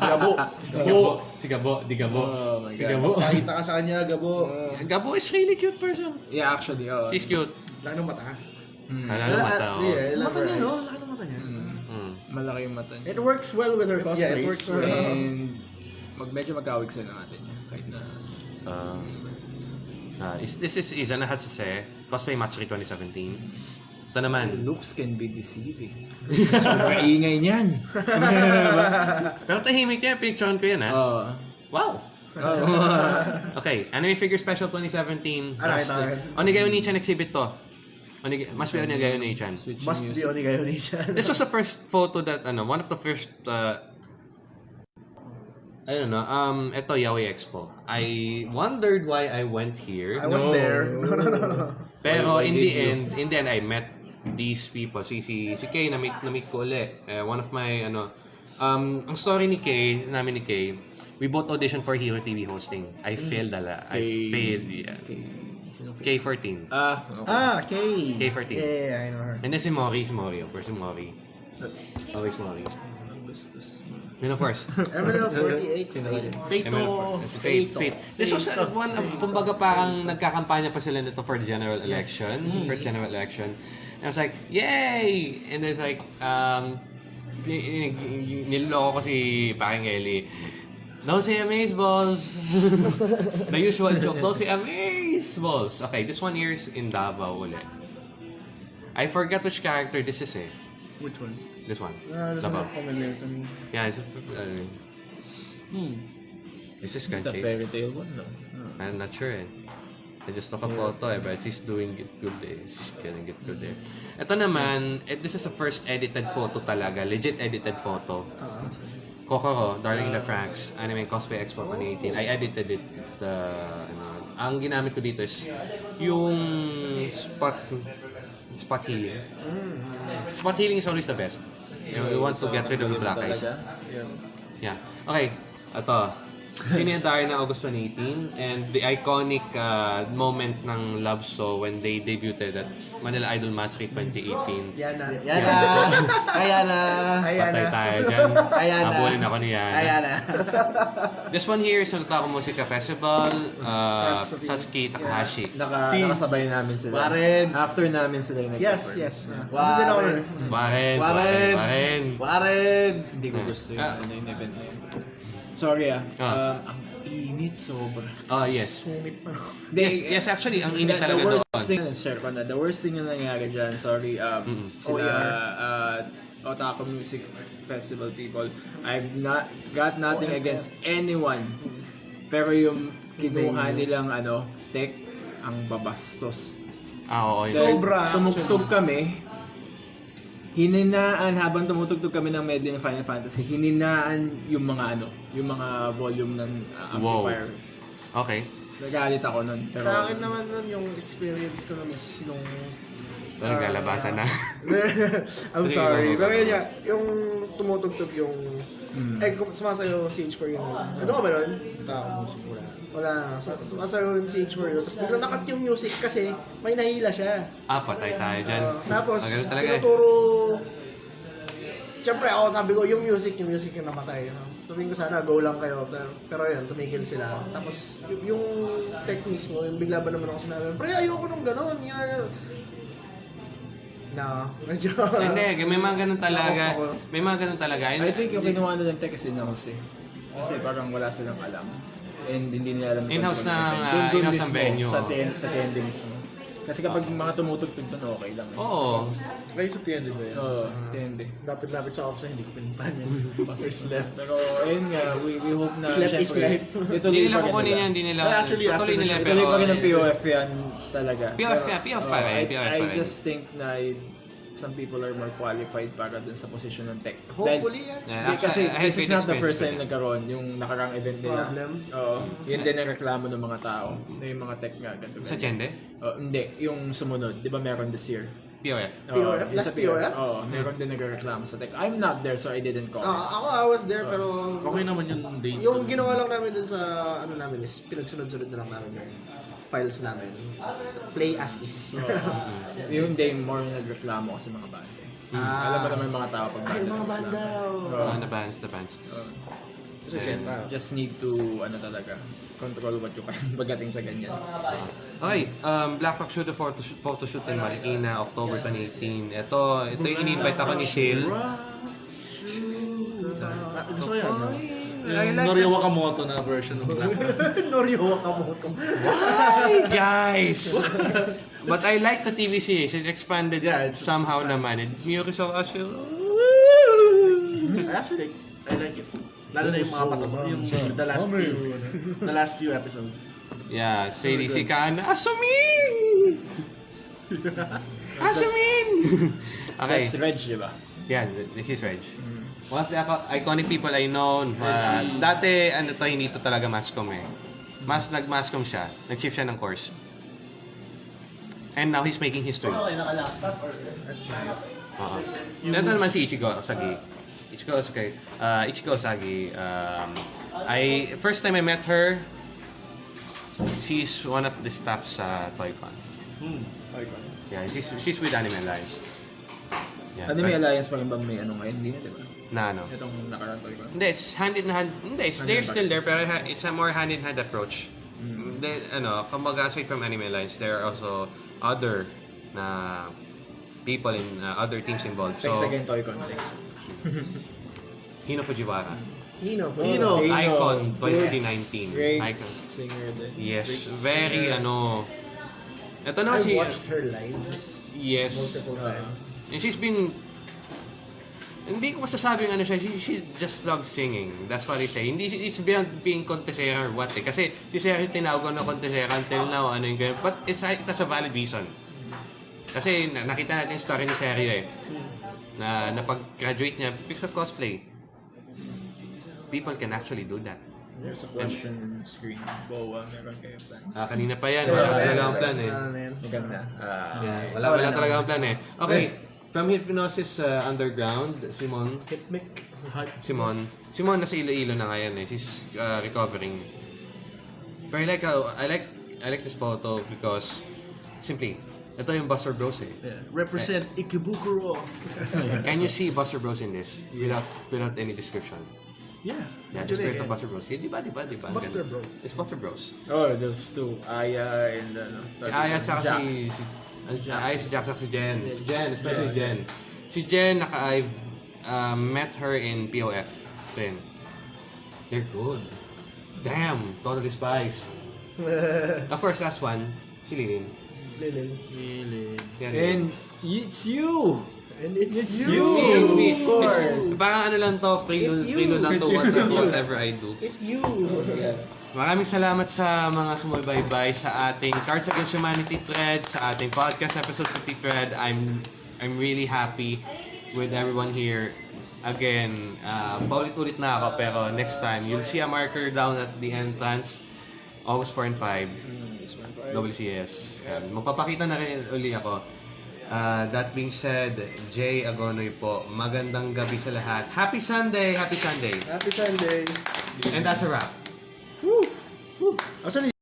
Gabo. *laughs* Si Gabo. Gabo. Si Gabo. Di Gabo. Oh my si God. Gabo. Pakita ka sa kanya, Gabo. Uh, Gabo is really cute person. yeah, actually, oh. She's cute. Ng mata. Mm. Lalo mata. oh. Yeah, Mata niya, no? Ng mata niya. Malaki yung mata niya. It works well with her cosplays. Yeah, it works well. Uh, And mag medyo magkawig sila natin niya. Kahit na... Uh, uh, is, this is Izana Hatsuse, Cosplay Matsuri 2017. Ito naman. Looks can be deceiving. *laughs* Sobrang ingay niyan. *laughs* Pero tahimik yan, pinicturean ko yan ha. Oo. Wow! Oh. Okay, Anime Figure Special 2017. Ah, Plus, nakita ko yan. Onigayo Nichan exhibit to. Onig must be Onigayo Nichan. Switching Must be music. Onigayo ni siya. This was the first photo that, ano, one of the first, uh, I don't know, um, ito, Yaoi Expo. I wondered why I went here. I was No. there. No, no, no, no. Pero Why- why in did the you? end, in the end, I met these people. Si, si, si Kay, na-meet, na-meet ko ulit. Eh, one of my, ano, um, ang story ni Kay, namin ni Kay, we both auditioned for Hero TV hosting. I failed ala. I Kay- failed, yeah. Okay. Sino kay? K14. Ah, okay. Ah, Kay. K14. Yeah, yeah, I know her. And then si Mori, si Mori, of course, si Mori. Always Mori. Augustus. Yun, of course. MNL 48. Pinakalim. Fate ML4. to... Fate, Fate. This was uh, one of, kumbaga parang nagkakampanya pa sila nito for the general election, first general election. And I was like, yay! And there's like, um, ni- ni- niloloko ko si Paring Eli. Don't say balls. the usual joke, don't say balls. Okay, this one here is in Davao ulit. I forgot which character this is eh. Which one? This one. Ah, doesn't Davao. look familiar to me. Yeah, it's, uh, Hmm. this is The Gunchase. fairy tale one, no? I'm not sure eh. I just took a photo eh, but she's doing it good eh. She's getting it good eh. Ito naman, eh, this is the first edited photo talaga. Legit edited photo. Kokoro, Darling in the Franks, Anime Cosplay Expo 2018. I edited it. The, ano, ang ginamit ko dito is yung spot spot healing. Spot healing is always the best. You, you want to get rid of the black eyes. Yeah. Okay. Ito. Sino yung Darna August 2018 and the iconic uh, moment ng Love So when they debuted at Manila Idol Match 2018. Yan na. Yan na! Ayan na! Ayan Patay na. tayo dyan. Ayan na. Habulin ako ni Ayan Yana. na! This one here is Sultako Musica Festival. Uh, Satsuki. Satsuki Takahashi. Naka, Team. nakasabay namin sila. Warren. After namin sila yung Yes, yes. Nun. Waren. Warren! Waren. Warren! Hindi ko gusto yung, Ah. ano, yung event na yun. Sorry ah. Ah. Um, ang init sobra. Oh, yes. Sumit pa. Yes, yes, actually, ang init the, talaga the worst doon. thing, share ko na, the worst thing na nangyari dyan, sorry, um, Mm. sila, OER. uh, Otaku Music Festival people, I've not got nothing against anyone. Pero yung kinuha nilang ano, tech, ang babastos. Ah, oo. Dahil Sobra, Tumugtog kami, hininaan habang tumutugtog kami ng medley ng Final Fantasy, hininaan yung mga ano, yung mga volume ng uh, Wow. amplifier. Okay. Nagalit ako nun. Pero, Sa akin naman nun, yung experience ko nun is nung... Ito, naglalabasan na. *laughs* I'm sorry. Pero yun nga, yung tumutugtog yung... Mm. Eh, kung sumasayo si H4 yun. Ano ka ba nun? Tao music wala. Wala na. Sum- Sumasayo si H4 yun. Tapos biglang nakat yung music kasi may nahila siya. Ah, patay tayo dyan. Uh, tapos, Ah, talaga eh. tinuturo... Siyempre ako sabi ko, yung music, yung music yung namatay. Sabihin ko sana, go lang kayo. Pero, pero yun, tumigil sila. Tapos, yung tech mismo, yung bigla ba naman ako sinabi, pre, ayoko nung ganun. Yan, Na, medyo... Hindi, may mga ganun talaga. Ako. May mga ganun talaga. And, I think yung kinuha na ng tech is in-house eh. Kasi parang wala silang alam. And hindi nila alam. In-house control ng, ng dun in-house ng venue, Sa, ten, sa TND mismo. Kasi kapag mga tumutugtog doon, okay lang. eh. Oo. Kayo sa TND ba yan? Oo, TND. Lapit-lapit sa office, hindi ko pinuntahan yun. First left. Pero ayun nga, we, we hope na Slap is life. Hindi nila kukunin yan, nila. hindi nila. Well, actually, after the nila show, pero... Ituloy pa rin ng POF yan talaga. POF POF pa oo, rin, I, just think na some people are more qualified para dun sa posisyon ng tech. Hopefully, yan. Yeah, Hindi, kasi actually, I had this is not the first time nagkaroon yung nakarang event nila. Problem. Oo. yun din ang reklamo ng mga tao. Na yung mga tech nga, ganito. Sa. Chende? Oh, hindi, yung sumunod. Di ba meron this year? POF. Oo, POF? Last POF? Oo, meron din nagreklamo sa tech. I'm not there so I didn't call. Ah, ako, I was there, pero... Okay naman yung date. Yung ginawa lang namin dun sa ano namin is pinagsunod-sunod na lang namin yung files namin. Play as is. *laughs* yung day more yung nagreklamo kasi mga banda. Ah. Alam mo naman yung mga tao pag Ay, mga banda. Oo. Ah, the bands, the bands. Oo. Kasi pa. just need to, ano talaga, control what you can *laughs* pagdating sa ganyan. Okay, um, Black Rock Shoot photoshoot, photoshoot in Marikina, October 2018. Ito, ito yung in-invite ako ni Sil. Ah, gusto ko yan, no? I Yung like Norio this. Wakamoto na version ng Black *laughs* Norio Wakamoto. Why, guys? *laughs* But I like the TV series. It expanded Yeah, it's- somehow naman. And Miyuri so Ashil. I actually like, I like it. Lalo na yung mga pataba, yung the last few, the last few episodes. Yeah, Sadie si Kana. Asumin! *laughs* Asumin! okay, That's Reg, di ba? yeah, this is Reg. One of the ico- iconic people I know, uh, dati, ano to, hindi to talaga mascom eh. Mas, nag-mascom siya. Nag-shift siya ng course. And now he's making history. Okay, naka-laptop or... That's nice. Oo. Ito naman si Ichigo Osagi. Ichigo Osagi. Uh, Ichigo Osagi. Um, I, first time I met her, she's one of the staff sa ToyCon. Hmm. Yeah, she's, she's with Anime Alliance. Yeah. Anime Alliance pa rin ba may ano ngayon? Hindi na, di ba? Na ano? Itong nakaraan ko. Hindi, it's hand in hand. Hindi, it's, they're still there, pero ha- it's a more hand in hand approach. Mm. Then, ano, kumbaga aside from Anime Alliance, there are also other na people in uh, other teams involved. So, Thanks again, Toy Context. *laughs* Hino Fujiwara. Hino, for Hino. Icon Good 2019. Great Icon. singer din. Yes, Great very singer. ano. Ito I naman si watched her lives Yes. multiple times. And she's been hindi ko masasabing ano siya, she, she just loves singing. That's what I say. Hindi, it's beyond being contesera or what eh. Kasi si Sarah yung tinawag ko na contesera until now, ano yung ganyan. But it's, a- it has a valid reason. Kasi na- nakita natin yung story ni Sergio eh. Na napag-graduate niya because of cosplay. People can actually do that. There's a question screen. Boa, meron kayo plan. Ah, kanina pa yan. Wala talaga ang plan eh. Maganda. Ah, Yeah, wala, wala talaga ang plan eh. Okay, from Hypnosis uh, Underground, Simon, Hitmic. Simon. Simon nasa Iloilo na ngayon eh. She's uh, recovering. But I like how, I like I like this photo because simply ito yung Buster Bros eh. Yeah. Represent Ikebukuro. *laughs* Can you see Buster Bros in this without without any description? Yeah. Yeah, the spirit of Buster Bros. Yeah, di ba, di ba, di ba? Buster. Bros. It's Buster Bros. Oh, those two. Aya and ano. Si Aya sa si si si Aya si Jack saka si Jen. Si Jen, especially Jen. Si Jen naka I've uh, met her in POF then. They're good. Damn, totally spies. *laughs* Of course, last one, si Lilin. Lilin. Yan. And it's you! And it's, It's you! you! It's me. Of course. It's, parang ano lang to, prelude, It's you. prelude lang to It's you. whatever, whatever I do. It's you! Maraming salamat sa mga sumubaybay sa ating Cards Against Humanity thread, sa ating podcast episode 50 thread. I'm I'm really happy with everyone here. Again, uh, paulit-ulit na ako pero next time, you'll see a marker down at the entrance. August 4 and 5, Mm, this one for WCS. Yan. Magpapakita na rin uli ako. Uh, that being said, Jay Agonoy po, magandang gabi sa lahat. Happy Sunday! Happy Sunday! Happy Sunday! And that's a wrap. Actually,